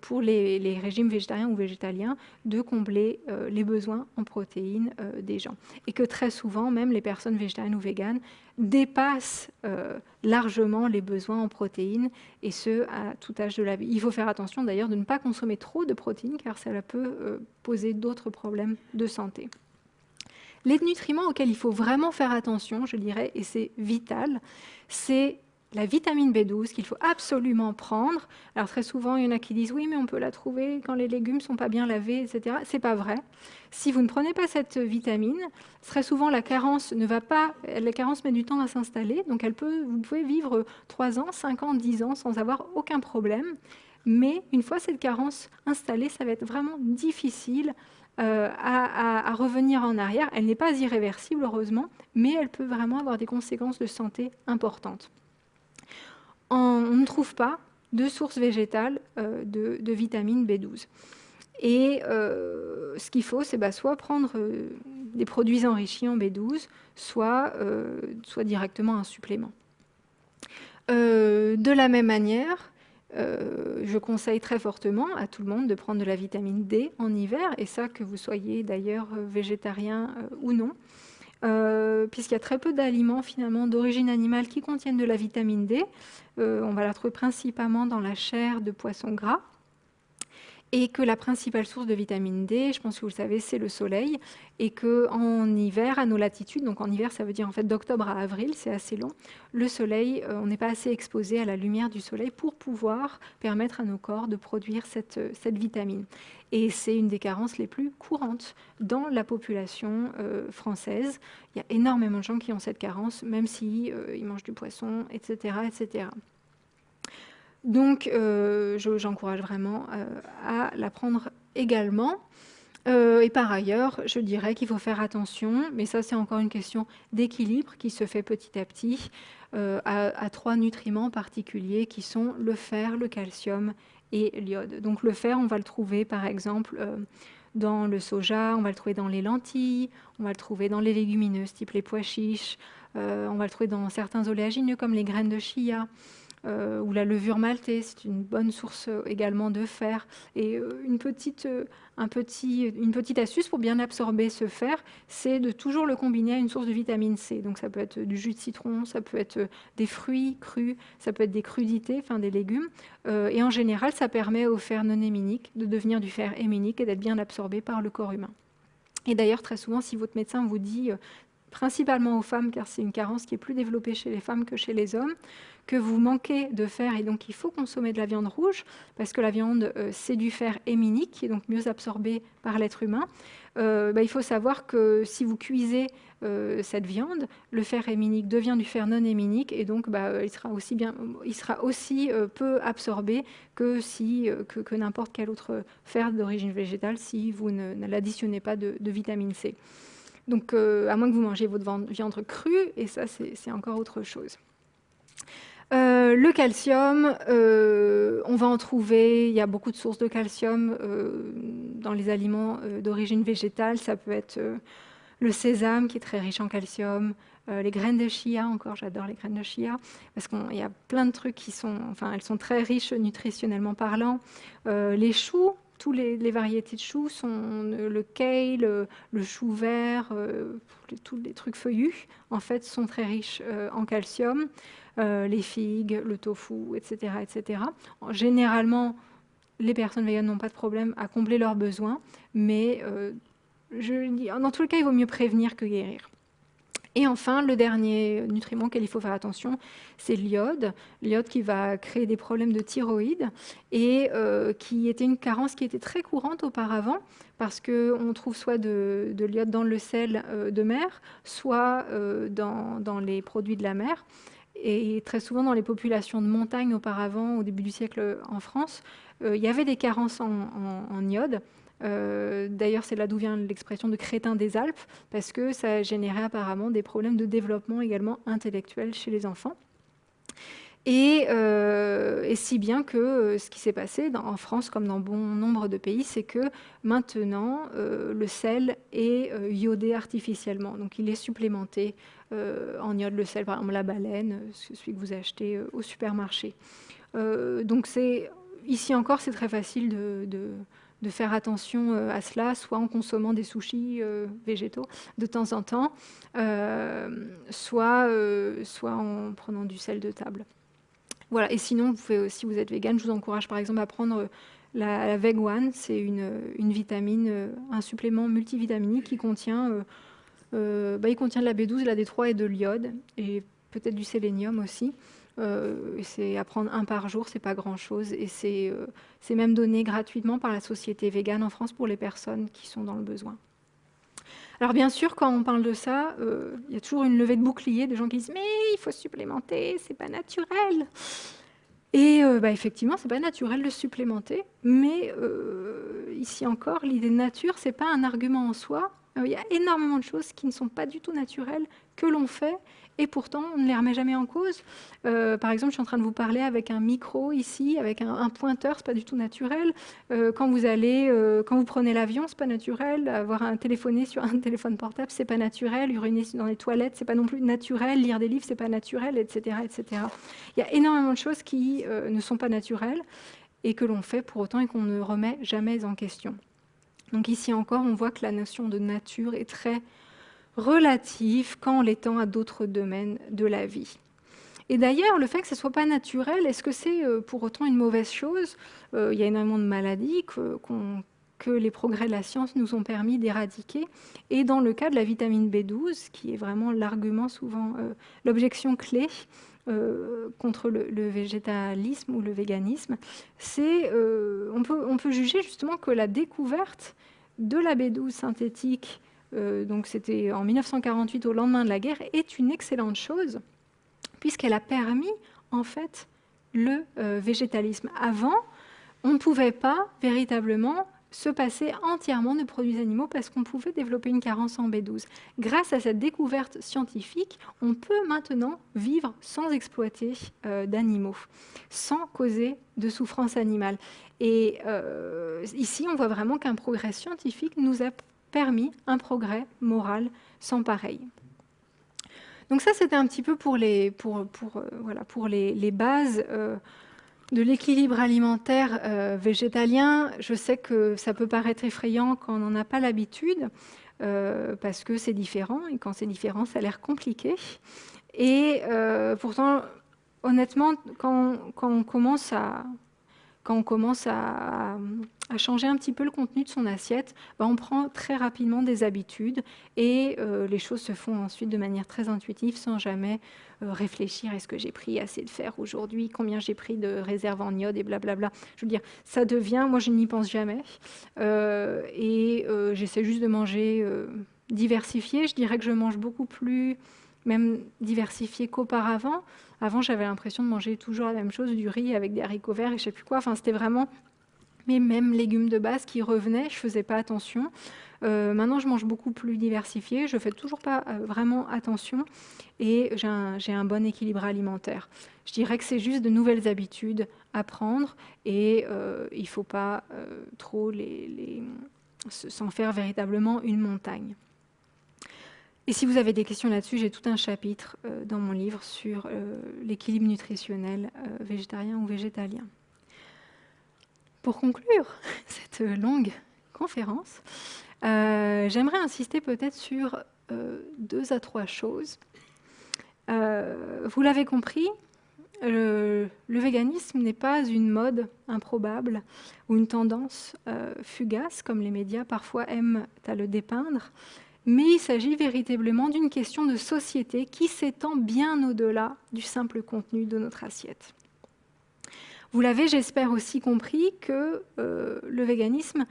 pour les, régimes végétariens ou végétaliens de combler les besoins en protéines des gens. Et que très souvent, même les personnes végétariennes ou véganes dépassent largement les besoins en protéines, et ce, à tout âge de la vie. Il faut faire attention d'ailleurs de ne pas consommer trop de protéines, car cela peut poser d'autres problèmes de santé. Les nutriments auxquels il faut vraiment faire attention, je dirais, et c'est vital, c'est la vitamine B12 qu'il faut absolument prendre. Alors très souvent, il y en a qui disent oui, mais on peut la trouver quand les légumes sont pas bien lavés, etc. C'est pas vrai. Si vous ne prenez pas cette vitamine, très souvent la carence ne va pas, la carence met du temps à s'installer, donc elle peut, vous pouvez vivre 3 ans, 5 ans, 10 ans sans avoir aucun problème. Mais une fois cette carence installée, ça va être vraiment difficile euh, à, revenir en arrière. Elle n'est pas irréversible, heureusement, mais elle peut vraiment avoir des conséquences de santé importantes. On ne trouve pas de source végétale euh, de, vitamine B12. Et euh, ce qu'il faut, c'est bah, soit prendre des produits enrichis en B12, soit, soit directement un supplément. de la même manière, euh, je conseille très fortement à tout le monde de prendre de la vitamine D en hiver, et ça que vous soyez d'ailleurs euh, végétarien euh, ou non, puisqu'il y a très peu d'aliments finalement d'origine animale qui contiennent de la vitamine D. on va la trouver principalement dans la chair de poisson gras. Et que la principale source de vitamine D, je pense que vous le savez, c'est le soleil, et que en hiver, à nos latitudes, donc en hiver, ça veut dire en fait d'octobre à avril, c'est assez long, le soleil, euh, on n'est pas assez exposé à la lumière du soleil pour pouvoir permettre à nos corps de produire cette, euh, vitamine. Et c'est une des carences les plus courantes dans la population euh, française. Il y a énormément de gens qui ont cette carence, même s'ils ils mangent du poisson, etc., etc. Donc, euh, j'encourage vraiment euh, à la prendre également. Euh, et par ailleurs, je dirais qu'il faut faire attention, mais ça c'est encore une question d'équilibre qui se fait petit à petit, à, trois nutriments particuliers qui sont le fer, le calcium et l'iode. Donc le fer, on va le trouver par exemple dans le soja, on va le trouver dans les lentilles, on va le trouver dans les légumineuses type les pois chiches, on va le trouver dans certains oléagineux comme les graines de chia. Euh, ou la levure maltée, c'est une bonne source euh, également de fer. Et euh, une, petite, un petit, une petite astuce pour bien absorber ce fer, c'est de toujours le combiner à une source de vitamine C. Donc ça peut être du jus de citron, ça peut être des fruits crus, ça peut être des crudités, enfin des légumes. et en général, ça permet au fer non héminique de devenir du fer héminique et d'être bien absorbé par le corps humain. Et d'ailleurs, très souvent, si votre médecin vous dit principalement aux femmes, car c'est une carence qui est plus développée chez les femmes que chez les hommes, que vous manquez de fer et donc il faut consommer de la viande rouge parce que la viande, euh, c'est du fer héminique qui est donc mieux absorbé par l'être humain. Euh, bah, il faut savoir que si vous cuisez euh, cette viande, le fer héminique devient du fer non héminique et donc bah, il sera aussi, bien, il sera aussi peu absorbé que, si, que, n'importe quel autre fer d'origine végétale si vous ne, l'additionnez pas de, vitamine C. Donc à moins que vous mangiez votre viande crue, et ça c'est encore autre chose. Euh, le calcium, euh, on va en trouver, il y a beaucoup de sources de calcium euh, dans les aliments d'origine végétale. Ça peut être le sésame qui est très riche en calcium, les graines de chia, encore j'adore les graines de chia, parce qu'il y a plein de trucs qui sont, enfin elles sont très riches nutritionnellement parlant. les choux, toutes les, variétés de choux sont le kale, le, chou vert, tous les trucs feuillus, en fait, sont très riches en calcium. Euh, les figues, le tofu, etc., etc. Généralement, les personnes véganes n'ont pas de problème à combler leurs besoins, mais euh, je, dans tous les cas, il vaut mieux prévenir que guérir. Et enfin, le dernier nutriment auquel il faut faire attention, c'est l'iode. L'iode qui va créer des problèmes de thyroïde et euh, qui était une carence qui était très courante auparavant parce qu'on trouve soit de, l'iode dans le sel de mer, soit dans, dans, les produits de la mer. Et très souvent, dans les populations de montagne auparavant, au début du siècle en France, euh, il y avait des carences en, iode. Euh, d'ailleurs, c'est là d'où vient l'expression de crétin des Alpes, parce que ça générait apparemment des problèmes de développement également intellectuel chez les enfants. Euh, et, si bien que euh, ce qui s'est passé en France, comme dans bon nombre de pays, c'est que maintenant, euh, le sel est iodé artificiellement. Donc il est supplémenté en iode, le sel, par exemple la baleine, celui que vous achetez au supermarché. donc ici encore, c'est très facile de, faire attention à cela, soit en consommant des sushis végétaux de temps en temps, soit, soit en prenant du sel de table. Voilà. Et sinon, vous si vous êtes vegan, je vous encourage par exemple à prendre la, la Veg One. C'est une, une, vitamine, euh, un supplément multivitaminique qui contient, euh, euh, bah, il contient de la B12, de la D3 et de l'iode, et peut-être du sélénium aussi. C'est à prendre un par jour, c'est pas grand-chose, et c'est même donné gratuitement par la société végane en France pour les personnes qui sont dans le besoin. Alors bien sûr, quand on parle de ça, euh, il y a toujours une levée de bouclier, des gens qui disent mais il faut supplémenter, c'est pas naturel. Et euh, bah, effectivement, c'est pas naturel de supplémenter, mais euh, ici encore, l'idée de nature, c'est pas un argument en soi. Il y a énormément de choses qui ne sont pas du tout naturelles que l'on fait et pourtant on ne les remet jamais en cause. Euh, par exemple, je suis en train de vous parler avec un micro ici, avec un, un pointeur, c'est pas du tout naturel. Euh, quand vous allez, euh, quand vous prenez l'avion, c'est pas naturel. Avoir un téléphoné sur un téléphone portable, c'est pas naturel. Uriner dans les toilettes, c'est pas non plus naturel. Lire des livres, c'est pas naturel, etc., etc. Il y a énormément de choses qui ne sont pas naturelles et que l'on fait pour autant et qu'on ne remet jamais en question. Donc ici encore, on voit que la notion de nature est très relative quand on l'étend à d'autres domaines de la vie. Et d'ailleurs, le fait que ce ne soit pas naturel, est-ce que c'est pour autant une mauvaise chose? Il y a énormément de maladies que les progrès de la science nous ont permis d'éradiquer. Et dans le cas de la vitamine B12, qui est vraiment l'argument souvent, l'objection clé, euh, contre le, végétalisme ou le véganisme, c'est euh, on, peut, on peut juger justement que la découverte de la B12 synthétique, euh, donc c'était en 1948 au lendemain de la guerre, est une excellente chose puisqu'elle a permis en fait le végétalisme. Avant, on ne pouvait pas véritablement se passer entièrement de produits animaux parce qu'on pouvait développer une carence en B12. Grâce à cette découverte scientifique, on peut maintenant vivre sans exploiter euh, d'animaux, sans causer de souffrance animale. Et euh, ici, on voit vraiment qu'un progrès scientifique nous a permis un progrès moral sans pareil. Donc ça, c'était un petit peu pour les, pour, pour, euh, voilà, pour les, bases de l'équilibre alimentaire euh, végétalien, je sais que ça peut paraître effrayant quand on n'en a pas l'habitude, euh, parce que c'est différent, et quand c'est différent, ça a l'air compliqué. Et euh, pourtant, honnêtement, quand, on commence à, quand on commence à, changer un petit peu le contenu de son assiette, bah, on prend très rapidement des habitudes et les choses se font ensuite de manière très intuitive sans jamais euh, réfléchir, est-ce que j'ai pris assez de fer aujourd'hui, combien j'ai pris de réserve en iode et blablabla. Je veux dire, ça devient, moi je n'y pense jamais. Euh, et euh, j'essaie juste de manger diversifié. Je dirais que je mange beaucoup plus, même diversifié qu'auparavant. Avant, j'avais l'impression de manger toujours la même chose, du riz avec des haricots verts et je sais plus quoi. Enfin, c'était vraiment mes mêmes légumes de base qui revenaient. Je faisais pas attention. Euh, maintenant, je mange beaucoup plus diversifié. Je fais toujours pas euh, vraiment attention et j'ai un, bon équilibre alimentaire. Je dirais que c'est juste de nouvelles habitudes à prendre et euh, il ne faut pas trop s'en faire véritablement une montagne. Et si vous avez des questions là-dessus, j'ai tout un chapitre dans mon livre sur l'équilibre nutritionnel végétarien ou végétalien. Pour conclure cette longue conférence, euh, j'aimerais insister peut-être sur euh, deux à trois choses. Euh, vous l'avez compris, le, véganisme n'est pas une mode improbable ou une tendance fugace, comme les médias parfois aiment à le dépeindre, mais il s'agit véritablement d'une question de société qui s'étend bien au-delà du simple contenu de notre assiette. Vous l'avez, j'espère, aussi compris que le véganisme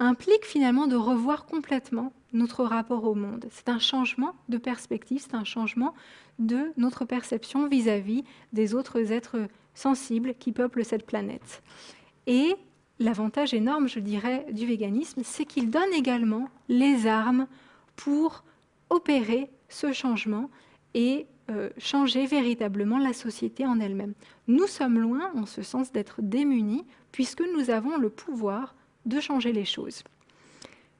implique finalement de revoir complètement notre rapport au monde. C'est un changement de perspective, c'est un changement de notre perception vis-à-vis des autres êtres sensibles qui peuplent cette planète. Et l'avantage énorme, je dirais, du véganisme, c'est qu'il donne également les armes pour opérer ce changement et euh, changer véritablement la société en elle-même. Nous sommes loin, en ce sens, d'être démunis, puisque nous avons le pouvoir de changer les choses.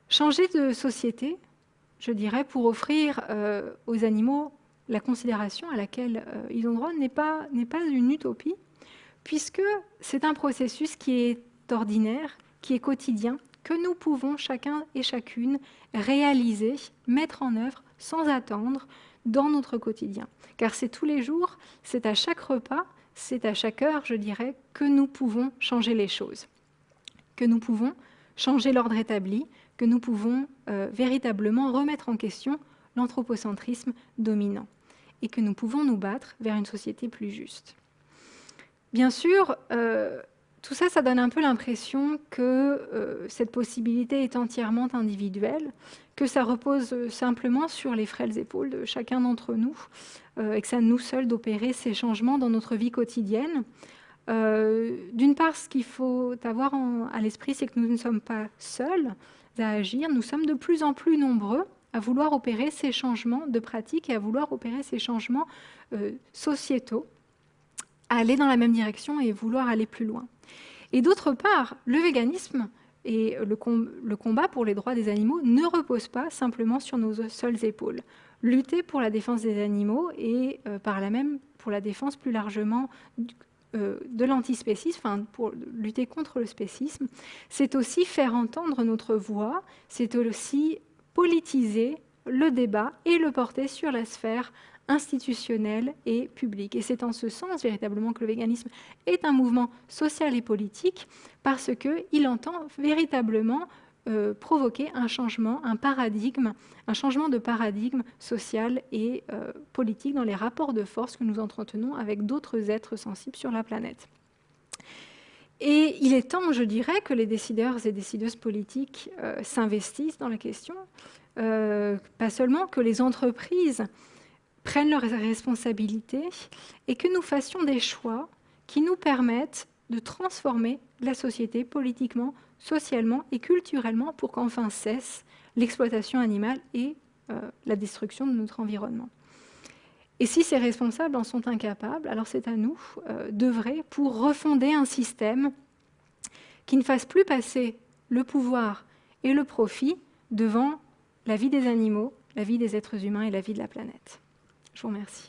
Changer de société, je dirais, pour offrir euh, aux animaux la considération à laquelle euh, ils ont droit n'est pas, pas une utopie, puisque c'est un processus qui est ordinaire, qui est quotidien, que nous pouvons chacun et chacune réaliser, mettre en œuvre sans attendre dans notre quotidien. Car c'est tous les jours, c'est à chaque repas, c'est à chaque heure, je dirais, que nous pouvons changer les choses que nous pouvons changer l'ordre établi, que nous pouvons euh, véritablement remettre en question l'anthropocentrisme dominant et que nous pouvons nous battre vers une société plus juste. Bien sûr, euh, tout ça, ça donne un peu l'impression que euh, cette possibilité est entièrement individuelle, que ça repose simplement sur les frêles épaules de chacun d'entre nous, et que c'est à nous seuls d'opérer ces changements dans notre vie quotidienne. Euh, d'une part, ce qu'il faut avoir à l'esprit, c'est que nous ne sommes pas seuls à agir, nous sommes de plus en plus nombreux à vouloir opérer ces changements de pratique et à vouloir opérer ces changements euh, sociétaux, aller dans la même direction et vouloir aller plus loin. Et d'autre part, le véganisme et le, combat pour les droits des animaux ne repose pas simplement sur nos seules épaules. Lutter pour la défense des animaux et euh, par là même pour la défense plus largement euh, de l'antispécisme, enfin, pour lutter contre le spécisme, c'est aussi faire entendre notre voix, c'est aussi politiser le débat et le porter sur la sphère institutionnelle et publique. Et c'est en ce sens véritablement que le véganisme est un mouvement social et politique parce qu'il entend véritablement euh, provoquer un changement, un paradigme, un changement de paradigme social et euh, politique dans les rapports de force que nous entretenons avec d'autres êtres sensibles sur la planète. Et il est temps, je dirais, que les décideurs et décideuses politiques euh, s'investissent dans la question, pas seulement que les entreprises prennent leurs responsabilités et que nous fassions des choix qui nous permettent de transformer la société politiquement, socialement et culturellement pour qu'enfin cesse l'exploitation animale et euh, la destruction de notre environnement. Et si ces responsables en sont incapables, alors c'est à nous euh, d'œuvrer pour refonder un système qui ne fasse plus passer le pouvoir et le profit devant la vie des animaux, la vie des êtres humains et la vie de la planète. Je vous remercie.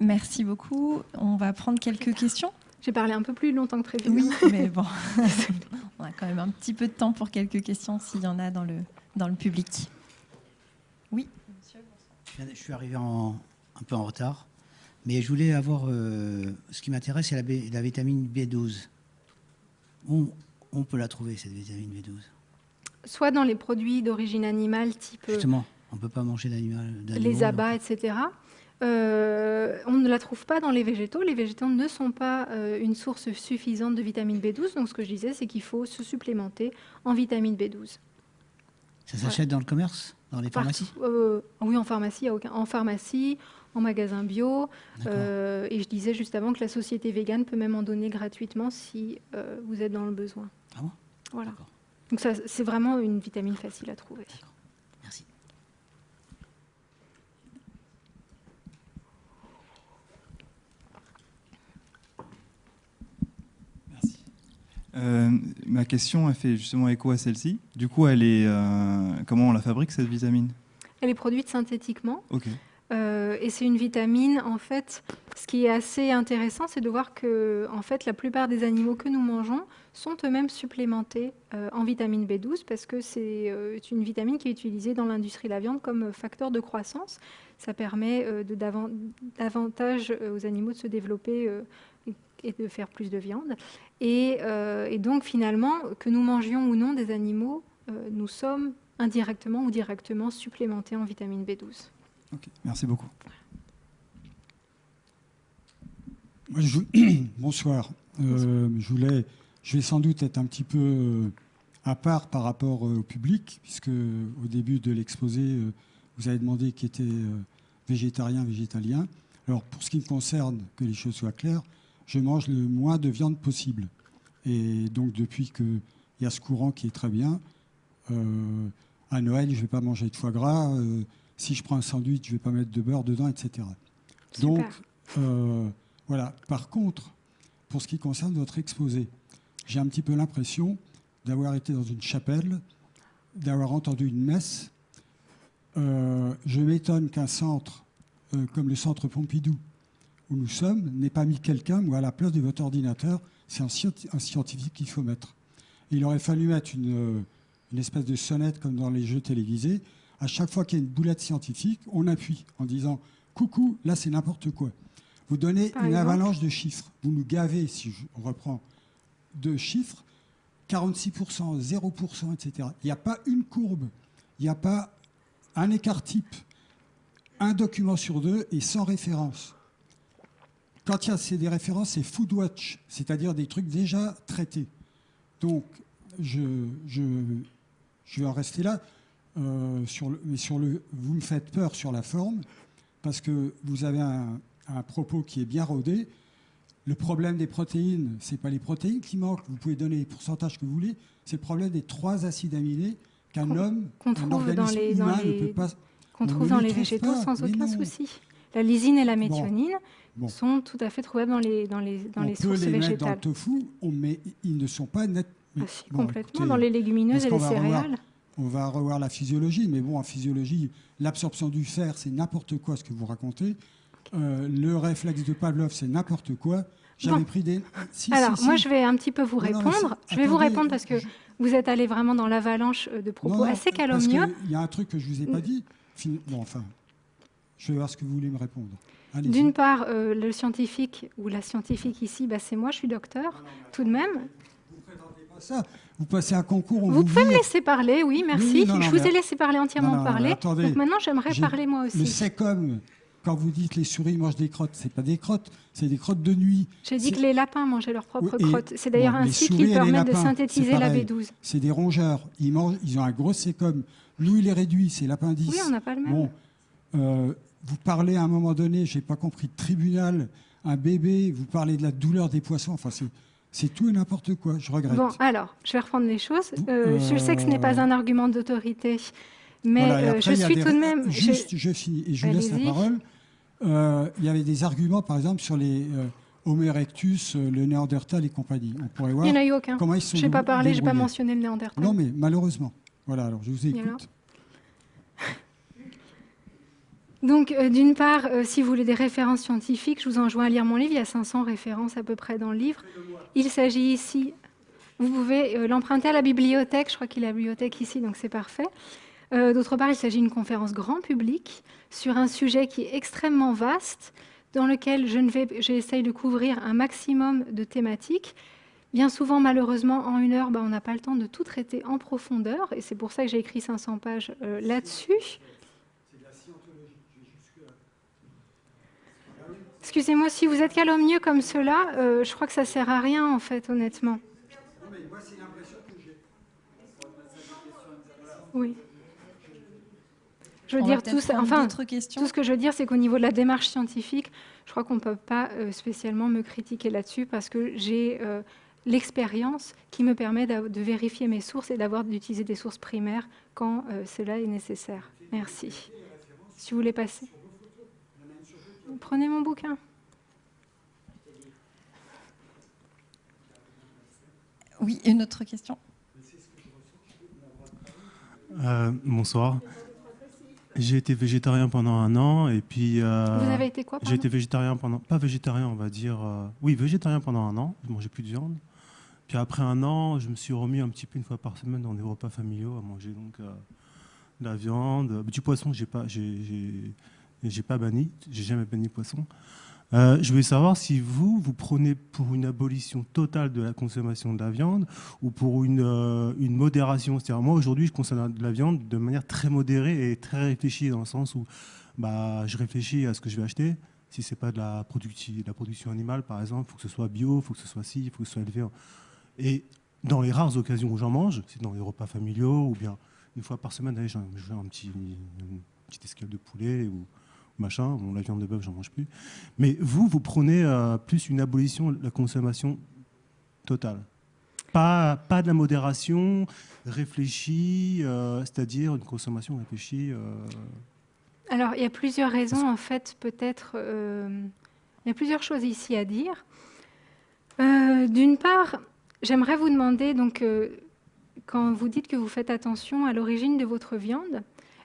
Merci beaucoup. On va prendre quelques questions. J'ai parlé un peu plus longtemps que prévu. Oui, mais bon, on a quand même un petit peu de temps pour quelques questions s'il y en a dans le, dans le public. Oui, monsieur. Je suis arrivé en, un peu en retard, mais je voulais avoir. Euh, ce qui m'intéresse, c'est la, la, vitamine B12. Où on peut la trouver, cette vitamine B12 Soit dans les produits d'origine animale, type. Justement, on ne peut pas manger d'animal. Les abats, etc. Euh, on ne la trouve pas dans les végétaux. Les végétaux ne sont pas euh, une source suffisante de vitamine B12. Donc, ce que je disais, c'est qu'il faut se supplémenter en vitamine B12. Ça s'achète dans le commerce Dans les pharmacies? Euh, Oui, en pharmacie, en pharmacie, en magasin bio. et je disais juste avant que la société végane peut même en donner gratuitement si vous êtes dans le besoin. Ah bon? Voilà. Donc, c'est vraiment une vitamine facile à trouver. Euh, ma question a fait justement écho à celle-ci. Du coup, elle est, euh, comment on la fabrique cette vitamine? Elle est produite synthétiquement. Ok. Euh, et c'est une vitamine, en fait, ce qui est assez intéressant, c'est de voir que, en fait, la plupart des animaux que nous mangeons sont eux-mêmes supplémentés en vitamine B12 parce que c'est une vitamine qui est utilisée dans l'industrie de la viande comme facteur de croissance. Ça permet de davantage aux animaux de se développer et de faire plus de viande. Euh, et, donc finalement, que nous mangions ou non des animaux, euh, nous sommes indirectement ou directement supplémentés en vitamine B12. Merci beaucoup. Bonsoir. Euh, je, voulais, je vais sans doute être un petit peu à part par rapport au public, puisque au début de l'exposé, vous avez demandé qui était végétarien, végétalien. Alors pour ce qui me concerne, que les choses soient claires, je mange le moins de viande possible. Et donc depuis qu'il y a ce courant qui est très bien, euh, à Noël, je ne vais pas manger de foie gras. Euh, si je prends un sandwich, je ne vais pas mettre de beurre dedans, etc. Donc, euh, voilà. Par contre, pour ce qui concerne votre exposé, j'ai un petit peu l'impression d'avoir été dans une chapelle, d'avoir entendu une messe. je m'étonne qu'un centre comme le centre Pompidou, où nous sommes n'ait pas mis quelqu'un ou à la place de votre ordinateur. C'est un, scientifique qu'il faut mettre. il aurait fallu mettre une, espèce de sonnette comme dans les jeux télévisés. À chaque fois qu'il y a une boulette scientifique, on appuie en disant Coucou, là c'est n'importe quoi. Vous donnez une avalanche de chiffres. Vous nous gavez, si on reprend, de chiffres 46%, 0%, etc. Il n'y a pas une courbe, il n'y a pas un écart type, un document sur deux et sans référence. Quand il y a des références, c'est Foodwatch, c'est-à-dire des trucs déjà traités. Donc, je, vais en rester là. Euh, sur le, mais sur le, vous me faites peur sur la forme, parce que vous avez un, propos qui est bien rodé. Le problème des protéines, ce n'est pas les protéines qui manquent, vous pouvez donner les pourcentages que vous voulez, c'est le problème des trois acides aminés qu'un homme, un organisme humain ne peut pas... Qu'on trouve dans les végétaux sans aucun souci. La lysine et la méthionine sont tout à fait trouvables dans les, dans les, dans les sources les végétales. Mettre dans le tofu, mais ils ne sont pas nets. Ah, complètement, dans les légumineuses et les céréales. On va revoir la physiologie, mais bon, en physiologie, l'absorption du fer, c'est n'importe quoi ce que vous racontez. Euh, le réflexe de Pavlov, c'est n'importe quoi. J'avais pris des. Alors, moi, je vais un petit peu vous répondre. je vais vous répondre parce que vous êtes allé vraiment dans l'avalanche de propos assez calomnieux. Il y a un truc que je ne vous ai pas dit. Bon, enfin, je vais voir ce que vous voulez me répondre. D'une part, euh, le scientifique ou la scientifique ici, bah, c'est moi, je suis docteur, tout de même. Vous ne présentez pas ça. Vous passez un concours. vous, pouvez me laisser parler, oui, merci. je vous ai laissé parler entièrement parler. Donc maintenant, j'aimerais parler moi aussi. Mais c'est comme quand vous dites les souris mangent des crottes, c'est pas des crottes, c'est des crottes de nuit. J'ai dit que les lapins mangeaient leurs propres crottes. C'est d'ailleurs ainsi qu'ils permettent de synthétiser la B12. C'est des rongeurs. Ils mangent, ils ont un gros sécom. Nous, il est réduit, c'est 10. Oui, on n'a pas le même. Bon, euh, vous parlez à un moment donné, j'ai pas compris, de tribunal, un bébé, vous parlez de la douleur des poissons. Enfin, c'est tout et n'importe quoi. Je regrette. Bon, alors, je vais reprendre les choses. Euh, je sais que ce n'est pas un argument d'autorité, mais euh, je suis tout de même. Juste, je, finis et je laisse la parole. Euh, il y avait des arguments, par exemple, sur les Homo erectus, le Néandertal et compagnie. On pourrait voir. Il n'y en a eu aucun. Comment ils sont. Je n'ai pas parlé, je n'ai pas mentionné le Néandertal. Non, mais malheureusement. Voilà, alors je vous écoute. Donc, euh, d'une part, euh, si vous voulez des références scientifiques, je vous enjoins à lire mon livre. Il y a 500 références à peu près dans le livre. Il s'agit ici, vous pouvez euh, l'emprunter à la bibliothèque. Je crois qu'il y a la bibliothèque ici, donc c'est parfait. D'autre part, il s'agit d'une conférence grand public sur un sujet qui est extrêmement vaste, dans lequel j'essaye de couvrir un maximum de thématiques. Bien souvent, malheureusement, en une heure, bah, on n'a pas le temps de tout traiter en profondeur, et c'est pour ça que j'ai écrit 500 pages là-dessus. Excusez-moi, si vous êtes calomnieux comme cela, euh, je crois que ça sert à rien, en fait, honnêtement. Oui. Je veux dire, tout, enfin, tout ce que je veux dire, c'est qu'au niveau de la démarche scientifique, je crois qu'on ne peut pas euh, spécialement me critiquer là-dessus parce que j'ai euh, l'expérience qui me permet de vérifier mes sources et d'avoir d'utiliser des sources primaires quand cela est nécessaire. Merci. Si vous voulez passer. Prenez mon bouquin. Oui, une autre question. Euh, bonsoir. J'ai été végétarien pendant un an et puis. Euh, Vous avez été quoi J'ai été végétarien pendant. Pas végétarien, on va dire. Euh, oui, végétarien pendant un an. Je mangeais plus de viande. Puis après un an, je me suis remis un petit peu une fois par semaine dans des repas familiaux à manger donc de la viande, du poisson. J'ai pas, j'ai, j'ai pas banni, j'ai jamais banni poisson. Euh, je voulais savoir si vous, vous prenez pour une abolition totale de la consommation de la viande ou pour une, euh, une modération. C'est-à-dire, moi, aujourd'hui, je consomme de la viande de manière très modérée et très réfléchie, dans le sens où bah, je réfléchis à ce que je vais acheter. Si ce n'est pas de la, production animale, par exemple, il faut que ce soit bio, il faut que ce soit ci, il faut que ce soit élevé. Et dans les rares occasions où j'en mange, c'est dans les repas familiaux ou bien une fois par semaine, j'ai un petit, une petite escale de poulet ou machin. Bon, la viande de bœuf, j'en mange plus. Mais vous, vous prenez euh, plus une abolition de la consommation totale. Pas, pas de la modération réfléchie, euh, c'est-à-dire une consommation réfléchie. Euh. Alors, il y a plusieurs raisons, en fait, peut-être. il y a plusieurs choses ici à dire. D'une part, j'aimerais vous demander, donc, quand vous dites que vous faites attention à l'origine de votre viande,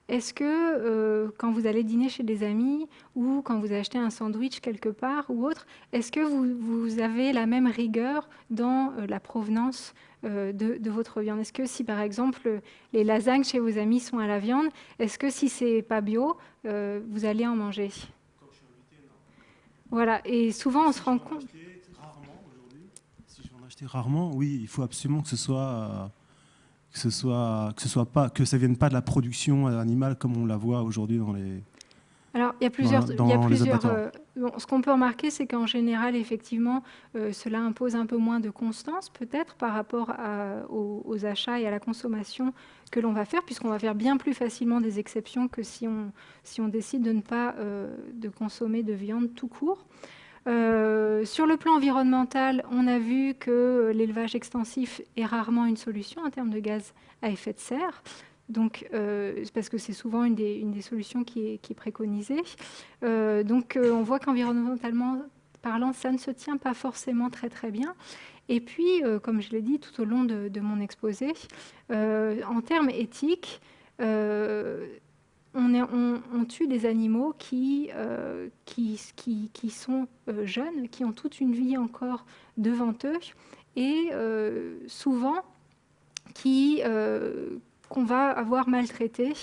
est-ce que euh, quand vous allez dîner chez des amis ou quand vous achetez un sandwich quelque part ou autre, est-ce que vous, avez la même rigueur dans euh, la provenance euh, de, votre viande? Est-ce que si par exemple les lasagnes chez vos amis sont à la viande, est-ce que si c'est pas bio, vous allez en manger? Voilà, et souvent on se rend compte. Rarement. Si je vais en acheter rarement, oui, il faut absolument que ce soit que ce soit que ce soit pas que ça vienne pas de la production animale comme on la voit aujourd'hui dans les alors, il y a plusieurs. il y a plusieurs euh, ce qu'on peut remarquer, c'est qu'en général, effectivement, euh, cela impose un peu moins de constance, peut-être, par rapport aux, achats et à la consommation que l'on va faire, puisqu'on va faire bien plus facilement des exceptions que si on, si on décide de ne pas euh, de consommer de viande tout court. Euh, sur le plan environnemental, on a vu que l'élevage extensif est rarement une solution en termes de gaz à effet de serre. Donc, euh, parce que c'est souvent une des, solutions qui est, préconisée. Euh, donc, on voit qu'environnementalement parlant, ça ne se tient pas forcément très très bien. Et puis, comme je l'ai dit tout au long de mon exposé, en termes éthiques, on, tue des animaux qui, qui, sont jeunes, qui ont toute une vie encore devant eux, et souvent qui, qu'on va avoir maltraités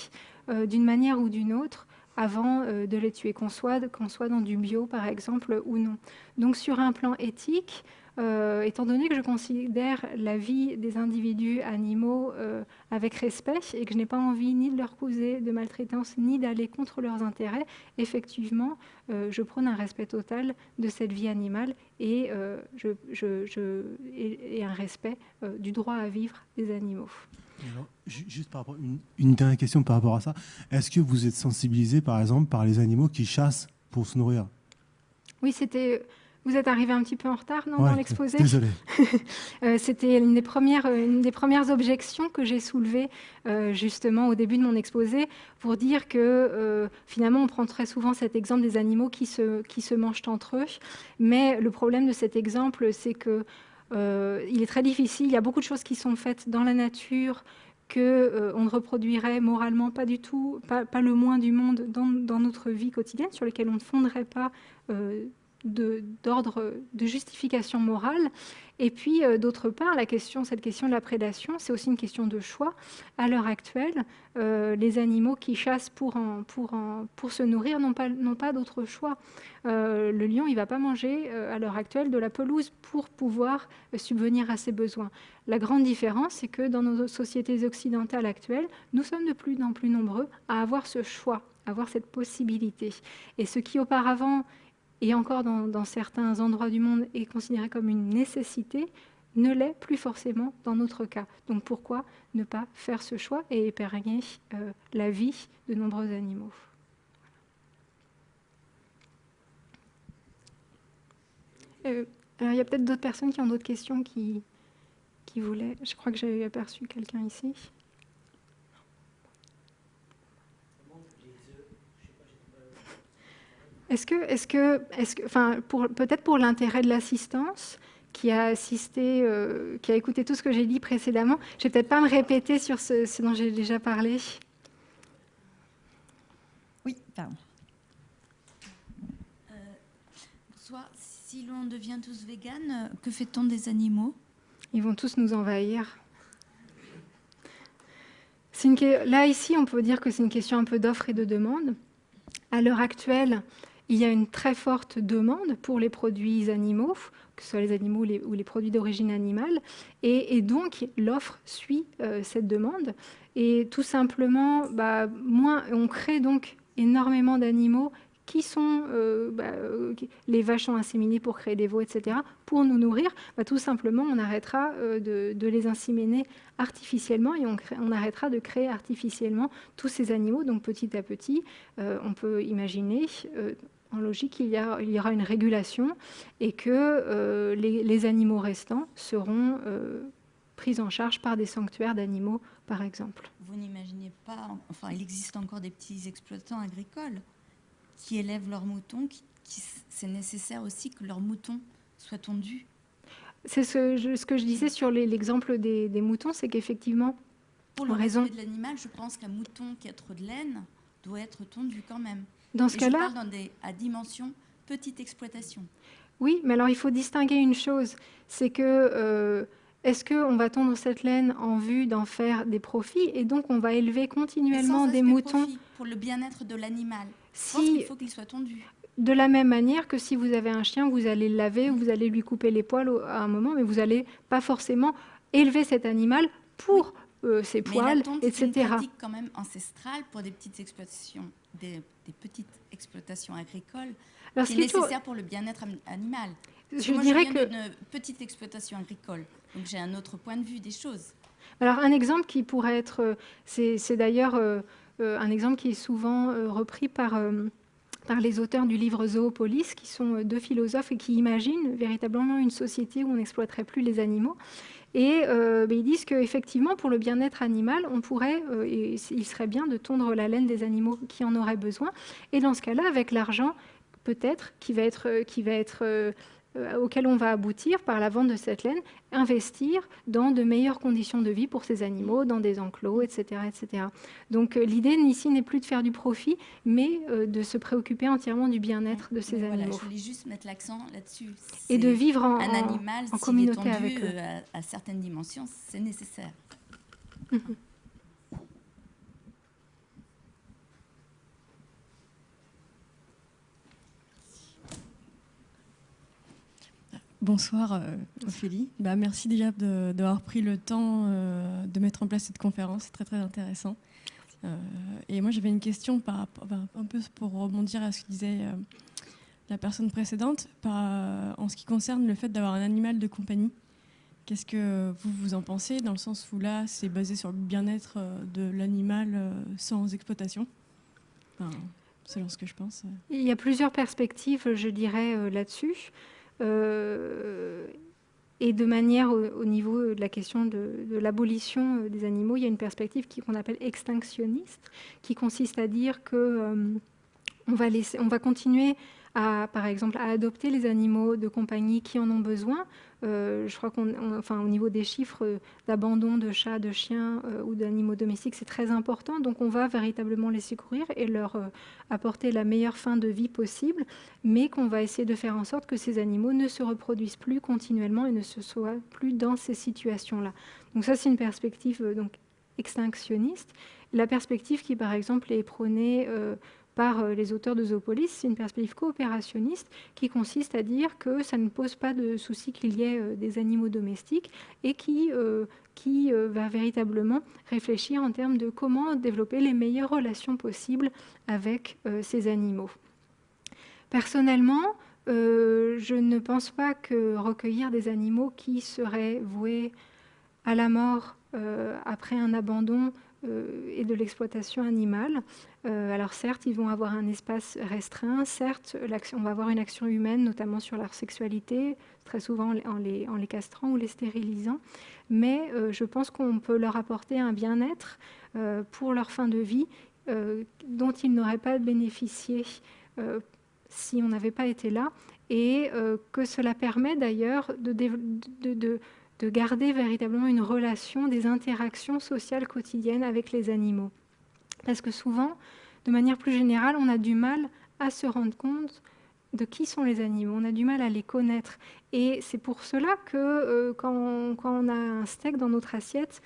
d'une manière ou d'une autre avant de les tuer, qu'on soit, qu'on soit dans du bio par exemple ou non. Donc sur un plan éthique, euh, étant donné que je considère la vie des individus animaux euh, avec respect et que je n'ai pas envie ni de leur causer de maltraitance ni d'aller contre leurs intérêts, effectivement, euh, je prône un respect total de cette vie animale et, je, je, et, un respect du droit à vivre des animaux. juste par rapport, une, une, dernière question par rapport à ça. Est-ce que vous êtes sensibilisé, par exemple, par les animaux qui chassent pour se nourrir? Oui, c'était vous êtes arrivé un petit peu en retard non, dans l'exposé Désolé. Euh, c'était une, des premières, une des premières objections que j'ai soulevées euh, justement au début de mon exposé pour dire que euh, finalement on prend très souvent cet exemple des animaux qui se, qui se mangent entre eux. Mais le problème de cet exemple, c'est que il est très difficile. Il y a beaucoup de choses qui sont faites dans la nature que on ne reproduirait moralement pas du tout, pas, pas le moins du monde dans, dans, notre vie quotidienne, sur lesquelles on ne fonderait pas d'ordre de, justification morale. Et puis, euh, d'autre part, la question, cette question de la prédation, c'est aussi une question de choix. À l'heure actuelle, euh, les animaux qui chassent pour, pour, pour se nourrir n'ont pas, pas d'autre choix. Euh, le lion, il ne va pas manger à l'heure actuelle de la pelouse pour pouvoir subvenir à ses besoins. La grande différence, c'est que dans nos sociétés occidentales actuelles, nous sommes de plus en plus nombreux à avoir ce choix, à avoir cette possibilité. Et ce qui auparavant et encore dans, certains endroits du monde est considéré comme une nécessité, ne l'est plus forcément dans notre cas. Donc pourquoi ne pas faire ce choix et épargner euh, la vie de nombreux animaux? Euh, Il y a peut-être d'autres personnes qui ont d'autres questions qui, qui voulaient. Je crois que j'ai aperçu quelqu'un ici. Est-ce que, est-ce que, est-ce que, enfin, peut-être pour l'intérêt de l'assistance qui a assisté, euh, qui a écouté tout ce que j'ai dit précédemment, je vais peut-être pas me répéter sur ce, dont j'ai déjà parlé. Oui, pardon. Euh, bonsoir. Si l'on devient tous véganes, que fait-on des animaux? Ils vont tous nous envahir. Une... Là, ici, on peut dire que c'est une question un peu d'offre et de demande. À l'heure actuelle, il y a une très forte demande pour les produits animaux, que ce soit les animaux ou les, produits d'origine animale, et, donc l'offre suit euh, cette demande. Et tout simplement, bah, moins, on crée donc énormément d'animaux qui sont euh, bah, euh, les vaches sont inséminées pour créer des veaux, etc. Pour nous nourrir, bah, tout simplement, on arrêtera de, les inséminer artificiellement et on, on, arrêtera de créer artificiellement tous ces animaux. Donc petit à petit, on peut imaginer en logique, il y, aura une régulation et que euh, les, animaux restants seront euh, pris en charge par des sanctuaires d'animaux, par exemple. Vous n'imaginez pas, enfin, il existe encore des petits exploitants agricoles qui élèvent leurs moutons, qui, c'est nécessaire aussi que leurs moutons soient tondus. C'est ce, que je disais sur l'exemple des, moutons, c'est qu'effectivement, pour le raison de l'animal, je pense qu'un mouton qui a trop de laine doit être tondu quand même. Dans ce cas-là, à dimension petite exploitation. Oui, mais alors il faut distinguer une chose, c'est que euh, est-ce qu'on va tondre cette laine en vue d'en faire des profits et donc on va élever continuellement des moutons pour le bien-être de l'animal Si il faut qu'il soit tondu. De la même manière que si vous avez un chien, vous allez le laver, vous allez lui couper les poils à un moment, mais vous n'allez pas forcément élever cet animal pour euh, ses poils, etc. C'est une pratique quand même ancestrale pour des petites exploitations, des, petites exploitations agricoles, Alors, qui est nécessaire pour le bien-être animal. Je moi, dirais je viens que une petite exploitation agricole, donc j'ai un autre point de vue des choses. Alors un exemple qui pourrait être, euh, c'est d'ailleurs euh, un exemple qui est souvent repris par par les auteurs du livre Zoopolis, qui sont deux philosophes et qui imaginent véritablement une société où on n'exploiterait plus les animaux. Et euh, ils disent qu'effectivement, pour le bien-être animal, on pourrait, euh, il serait bien de tondre la laine des animaux qui en auraient besoin. Et dans ce cas-là, avec l'argent, peut-être, qui va être, qui va être euh, auquel on va aboutir par la vente de cette laine, investir dans de meilleures conditions de vie pour ces animaux, dans des enclos, etc. etc. Donc euh, l'idée ici n'est plus de faire du profit, mais euh, de se préoccuper entièrement du bien-être de ces animaux. je voulais juste mettre l'accent là-dessus. Et de vivre en, un animal, en, communauté avec eux. À, à, certaines dimensions, c'est nécessaire. Mhm. Bonsoir euh, Ophélie. Bah, merci déjà d'avoir pris le temps euh, de mettre en place cette conférence, c'est très très intéressant. Euh, et moi j'avais une question par, un peu pour rebondir à ce que disait la personne précédente en ce qui concerne le fait d'avoir un animal de compagnie. Qu'est-ce que vous vous en pensez dans le sens où là c'est basé sur le bien-être de l'animal sans exploitation? Selon ce que je pense. Il y a plusieurs perspectives, je dirais, là-dessus. Euh, et de manière au, niveau de la question de, l'abolition euh, des animaux, il y a une perspective qu'on appelle extinctionniste, qui consiste à dire que euh, on, va on va continuer à, par exemple, à adopter les animaux de compagnie qui en ont besoin. Euh, je crois qu'on, enfin, au niveau des chiffres d'abandon de chats, de chiens euh, ou d'animaux domestiques, c'est très important. Donc, on va véritablement les secourir et leur euh, apporter la meilleure fin de vie possible, mais qu'on va essayer de faire en sorte que ces animaux ne se reproduisent plus continuellement et ne se soient plus dans ces situations-là. Donc, ça, c'est une perspective donc extinctionniste. La perspective qui, par exemple, est prônée par euh, les auteurs de Zoopolis, c'est une perspective coopérationniste qui consiste à dire que ça ne pose pas de souci qu'il y ait euh, des animaux domestiques et qui, euh, qui va véritablement réfléchir en termes de comment développer les meilleures relations possibles avec ces animaux. Personnellement, je ne pense pas que recueillir des animaux qui seraient voués à la mort après un abandon et de l'exploitation animale. Euh, alors certes, ils vont avoir un espace restreint, certes, on va avoir une action humaine, notamment sur leur sexualité, très souvent en les, castrant ou les stérilisant, mais euh, je pense qu'on peut leur apporter un bien-être euh, pour leur fin de vie dont ils n'auraient pas bénéficié si on n'avait pas été là, et que cela permet d'ailleurs de garder véritablement une relation, des interactions sociales quotidiennes avec les animaux. Parce que souvent, de manière plus générale, on a du mal à se rendre compte de qui sont les animaux, on a du mal à les connaître. Et c'est pour cela que euh, quand, on, a un steak dans notre assiette,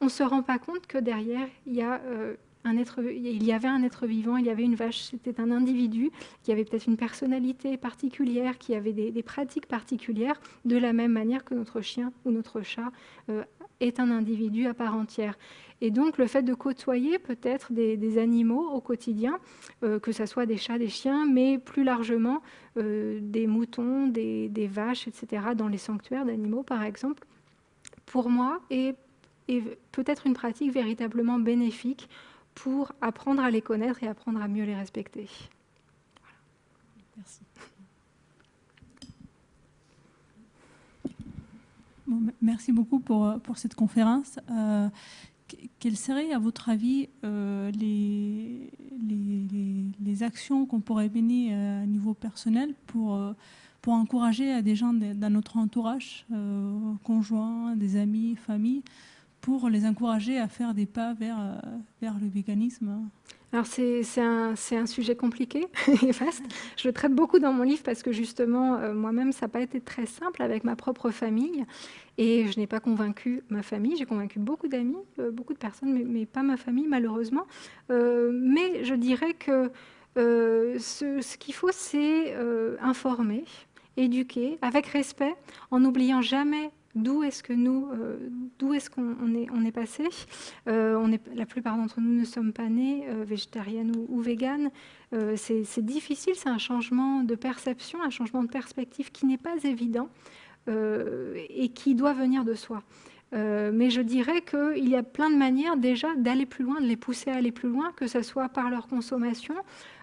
on ne se rend pas compte que derrière, il y, a, euh, il y avait un être vivant, il y avait une vache, c'était un individu qui avait peut-être une personnalité particulière, qui avait des, pratiques particulières, de la même manière que notre chien ou notre chat euh, est un individu à part entière. Et donc le fait de côtoyer peut-être des, animaux au quotidien, euh, que ce soit des chats, des chiens, mais plus largement euh, des moutons, des, vaches, etc., dans les sanctuaires d'animaux par exemple, pour moi est, peut-être une pratique véritablement bénéfique pour apprendre à les connaître et apprendre à mieux les respecter. Merci. merci beaucoup pour, pour cette conférence. Euh, quelles seraient, à votre avis, euh, les, les, actions qu'on pourrait mener euh, à niveau personnel pour, euh, pour encourager des gens dans notre entourage, conjoints, des amis, famille, pour les encourager à faire des pas vers, vers le véganisme alors c'est un, un, sujet compliqué et vaste. Je le traite beaucoup dans mon livre parce que justement, euh, moi-même, ça n'a pas été très simple avec ma propre famille. Et je n'ai pas convaincu ma famille. J'ai convaincu beaucoup d'amis, euh, beaucoup de personnes, mais, pas ma famille, malheureusement. Euh, mais je dirais que ce qu'il faut, c'est informer, éduquer, avec respect, en n'oubliant jamais d'où est-ce que nous, euh, d'où est-ce qu'on est, on est passé euh, on est, La plupart d'entre nous ne sommes pas nés euh, végétariennes ou, ou véganes. c'est difficile, c'est un changement de perception, un changement de perspective qui n'est pas évident et qui doit venir de soi. mais je dirais qu'il y a plein de manières déjà d'aller plus loin, de les pousser à aller plus loin, que ce soit par leur consommation,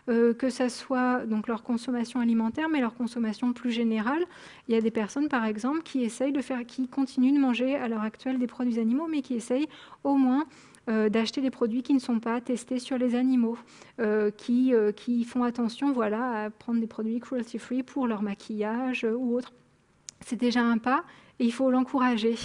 que ce soit donc leur consommation alimentaire, mais leur consommation plus générale. Il y a des personnes, par exemple, qui essayent de faire, qui continuent de manger à l'heure actuelle des produits animaux, mais qui essayent au moins euh, d'acheter des produits qui ne sont pas testés sur les animaux, euh, qui, qui font attention voilà, à prendre des produits cruelty-free pour leur maquillage ou autre. c'est déjà un pas et il faut l'encourager.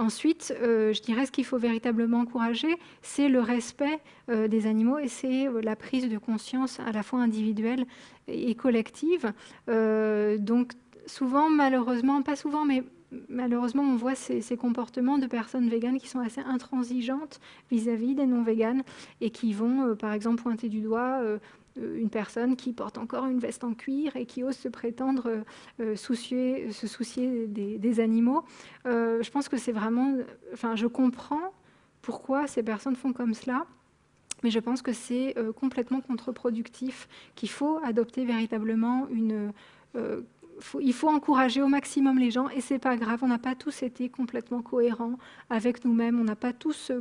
Ensuite, euh, je dirais ce qu'il faut véritablement encourager, c'est le respect euh, des animaux et c'est euh, la prise de conscience à la fois individuelle et collective. donc souvent, malheureusement, pas souvent, mais malheureusement, on voit ces, comportements de personnes véganes qui sont assez intransigeantes vis-à-vis des non-véganes et qui vont, par exemple, pointer du doigt une personne qui porte encore une veste en cuir et qui ose se prétendre euh, euh, soucier, se soucier des, animaux. je pense que c'est vraiment... Enfin, je comprends pourquoi ces personnes font comme cela, mais je pense que c'est complètement contre-productif, qu'il faut adopter véritablement une... il faut encourager au maximum les gens et c'est pas grave, on n'a pas tous été complètement cohérents avec nous-mêmes, on n'a pas tous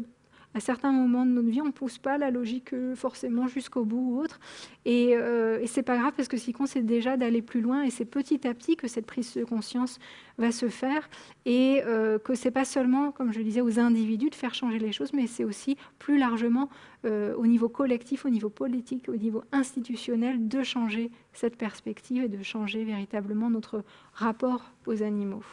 à certains moments de notre vie, on ne pousse pas la logique euh, forcément jusqu'au bout ou autre. Et, euh, et c'est pas grave parce que ce qui compte, c'est déjà d'aller plus loin et c'est petit à petit que cette prise de conscience va se faire et euh, que c'est pas seulement, comme je le disais, aux individus de faire changer les choses, mais c'est aussi plus largement euh, au niveau collectif, au niveau politique, au niveau institutionnel de changer cette perspective et de changer véritablement notre rapport aux animaux.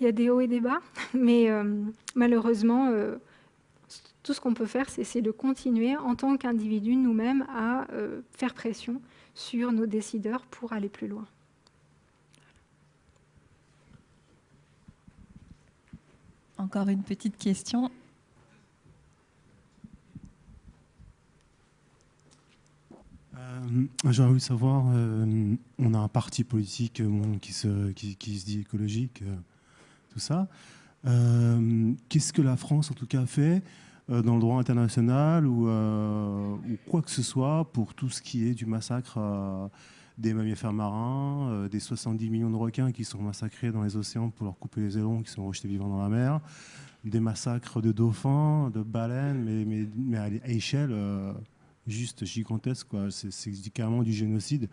Il y a des hauts et des bas, mais euh, malheureusement, euh, tout ce qu'on peut faire, c'est essayer de continuer en tant qu'individu nous-mêmes à euh, faire pression sur nos décideurs pour aller plus loin. Encore une petite question. J'aurais voulu savoir, on a un parti politique qui, se, qui, qui, se, dit écologique, ça. Euh, qu'est-ce que la France, en tout cas, fait euh, dans le droit international ou, euh, ou, quoi que ce soit pour tout ce qui est du massacre des mammifères marins, des 70 millions de requins qui sont massacrés dans les océans pour leur couper les ailerons, qui sont rejetés vivants dans la mer, des massacres de dauphins, de baleines, mais, mais, mais à échelle juste gigantesque. C'est carrément du génocide.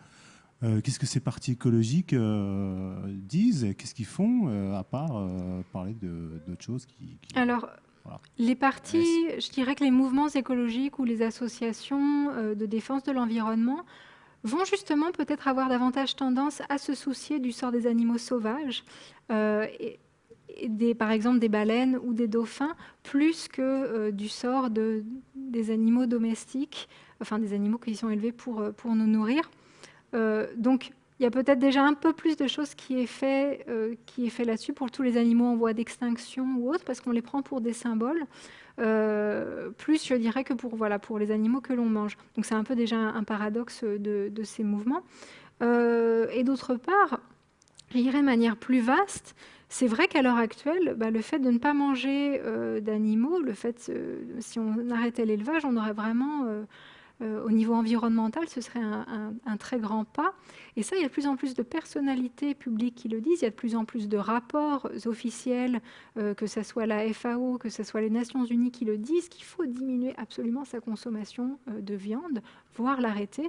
Euh, qu'est-ce que ces partis écologiques euh, disent Qu'est-ce qu'ils font, euh, à part parler d'autres choses qui, Alors, les partis, je dirais que les mouvements écologiques ou les associations de défense de l'environnement vont justement peut-être avoir davantage tendance à se soucier du sort des animaux sauvages, et, des, par exemple des baleines ou des dauphins, plus que du sort de, des animaux domestiques, enfin des animaux qui sont élevés pour, pour nous nourrir. Euh, donc, il y a peut-être déjà un peu plus de choses qui est fait, euh, qui est fait là-dessus pour tous les animaux en voie d'extinction ou autres, parce qu'on les prend pour des symboles, euh, plus je dirais que pour, voilà, pour les animaux que l'on mange. Donc c'est un peu déjà un, paradoxe de, ces mouvements. et d'autre part, je dirais de manière plus vaste, c'est vrai qu'à l'heure actuelle, bah, le fait de ne pas manger d'animaux, le fait, si on arrêtait l'élevage, on aurait vraiment au niveau environnemental, ce serait un, très grand pas. Et ça, il y a de plus en plus de personnalités publiques qui le disent, il y a de plus en plus de rapports officiels, euh, que ce soit la FAO, que ce soit les Nations Unies qui le disent, qu'il faut diminuer absolument sa consommation euh, de viande, voire l'arrêter.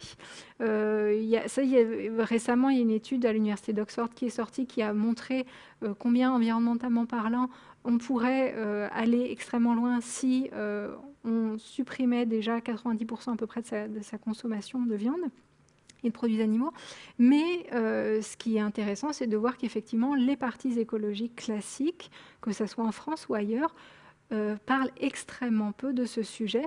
récemment, il y a une étude à l'Université d'Oxford qui est sortie qui a montré combien, environnementalement parlant, on pourrait aller extrêmement loin si on supprimait déjà 90% à peu près de sa, consommation de viande et de produits animaux. Mais euh, ce qui est intéressant, c'est de voir qu'effectivement, les partis écologiques classiques, que ce soit en France ou ailleurs, euh, parle extrêmement peu de ce sujet.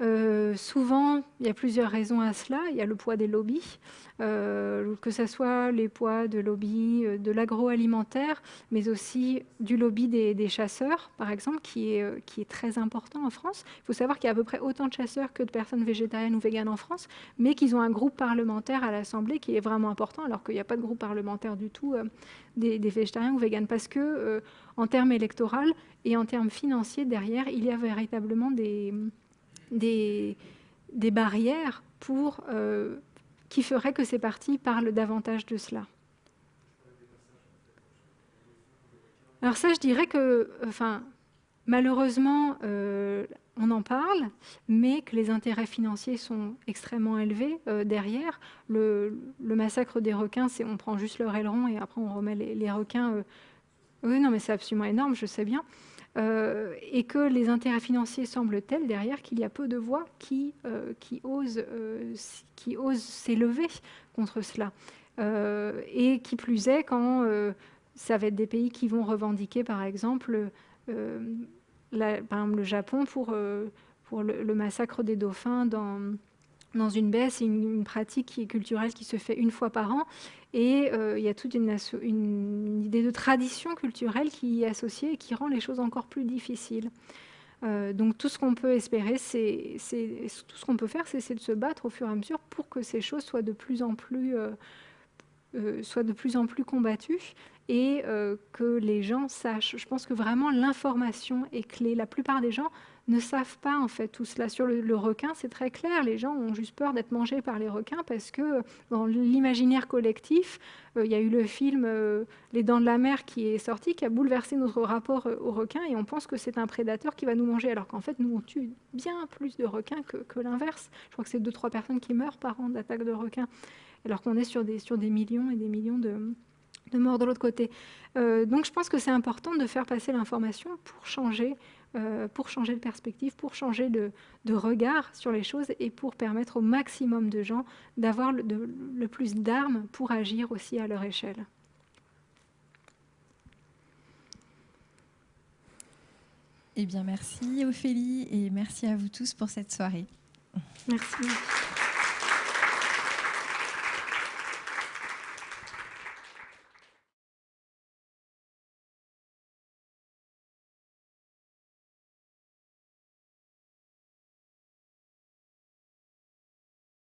Euh, souvent, il y a plusieurs raisons à cela. Il y a le poids des lobbies, euh, que ce soit les poids de lobby de l'agroalimentaire, mais aussi du lobby des, chasseurs, par exemple, qui est, qui est très important en France. Il faut savoir qu'il y a à peu près autant de chasseurs que de personnes végétariennes ou véganes en France, mais qu'ils ont un groupe parlementaire à l'Assemblée qui est vraiment important, alors qu'il n'y a pas de groupe parlementaire du tout des, végétariens ou véganes, parce que en termes électoraux et en termes financiers, derrière, il y a véritablement des, des, barrières pour, euh, qui feraient que ces partis parlent davantage de cela. Alors ça, je dirais que, enfin, malheureusement, euh, on en parle, mais que les intérêts financiers sont extrêmement élevés euh, derrière. Le, massacre des requins, c'est on prend juste leur aileron et après on remet les, requins oui, non, mais c'est absolument énorme, je sais bien. et que les intérêts financiers semblent tels derrière qu'il y a peu de voix qui osent s'élever contre cela. et qui plus est, quand ça va être des pays qui vont revendiquer, par exemple, par exemple le Japon pour, pour le, massacre des dauphins dans, dans une baie, c'est une, pratique qui est culturelle qui se fait une fois par an. Et euh, il y a toute une, une, idée de tradition culturelle qui y est associée et qui rend les choses encore plus difficiles. Euh, donc tout ce qu'on peut espérer, c'est tout ce qu'on peut faire, c'est de se battre au fur et à mesure pour que ces choses soient de plus en plus, euh, soient de plus en plus combattues et que les gens sachent. Je pense que vraiment l'information est clé. La plupart des gens ne savent pas en fait tout cela. Sur le, requin, c'est très clair, les gens ont juste peur d'être mangés par les requins parce que dans l'imaginaire collectif, euh, il y a eu le film euh, Les Dents de la Mer qui est sorti, qui a bouleversé notre rapport euh, aux requins et on pense que c'est un prédateur qui va nous manger alors qu'en fait nous on tue bien plus de requins que, l'inverse. Je crois que c'est deux trois personnes qui meurent par an d'attaques de requins alors qu'on est sur des, sur des millions et des millions de, de morts de l'autre côté. donc je pense que c'est important de faire passer l'information pour changer euh, pour changer de perspective, pour changer de, regard sur les choses et pour permettre au maximum de gens d'avoir le, plus d'armes pour agir aussi à leur échelle. Eh bien, merci Ophélie et merci à vous tous pour cette soirée. Merci.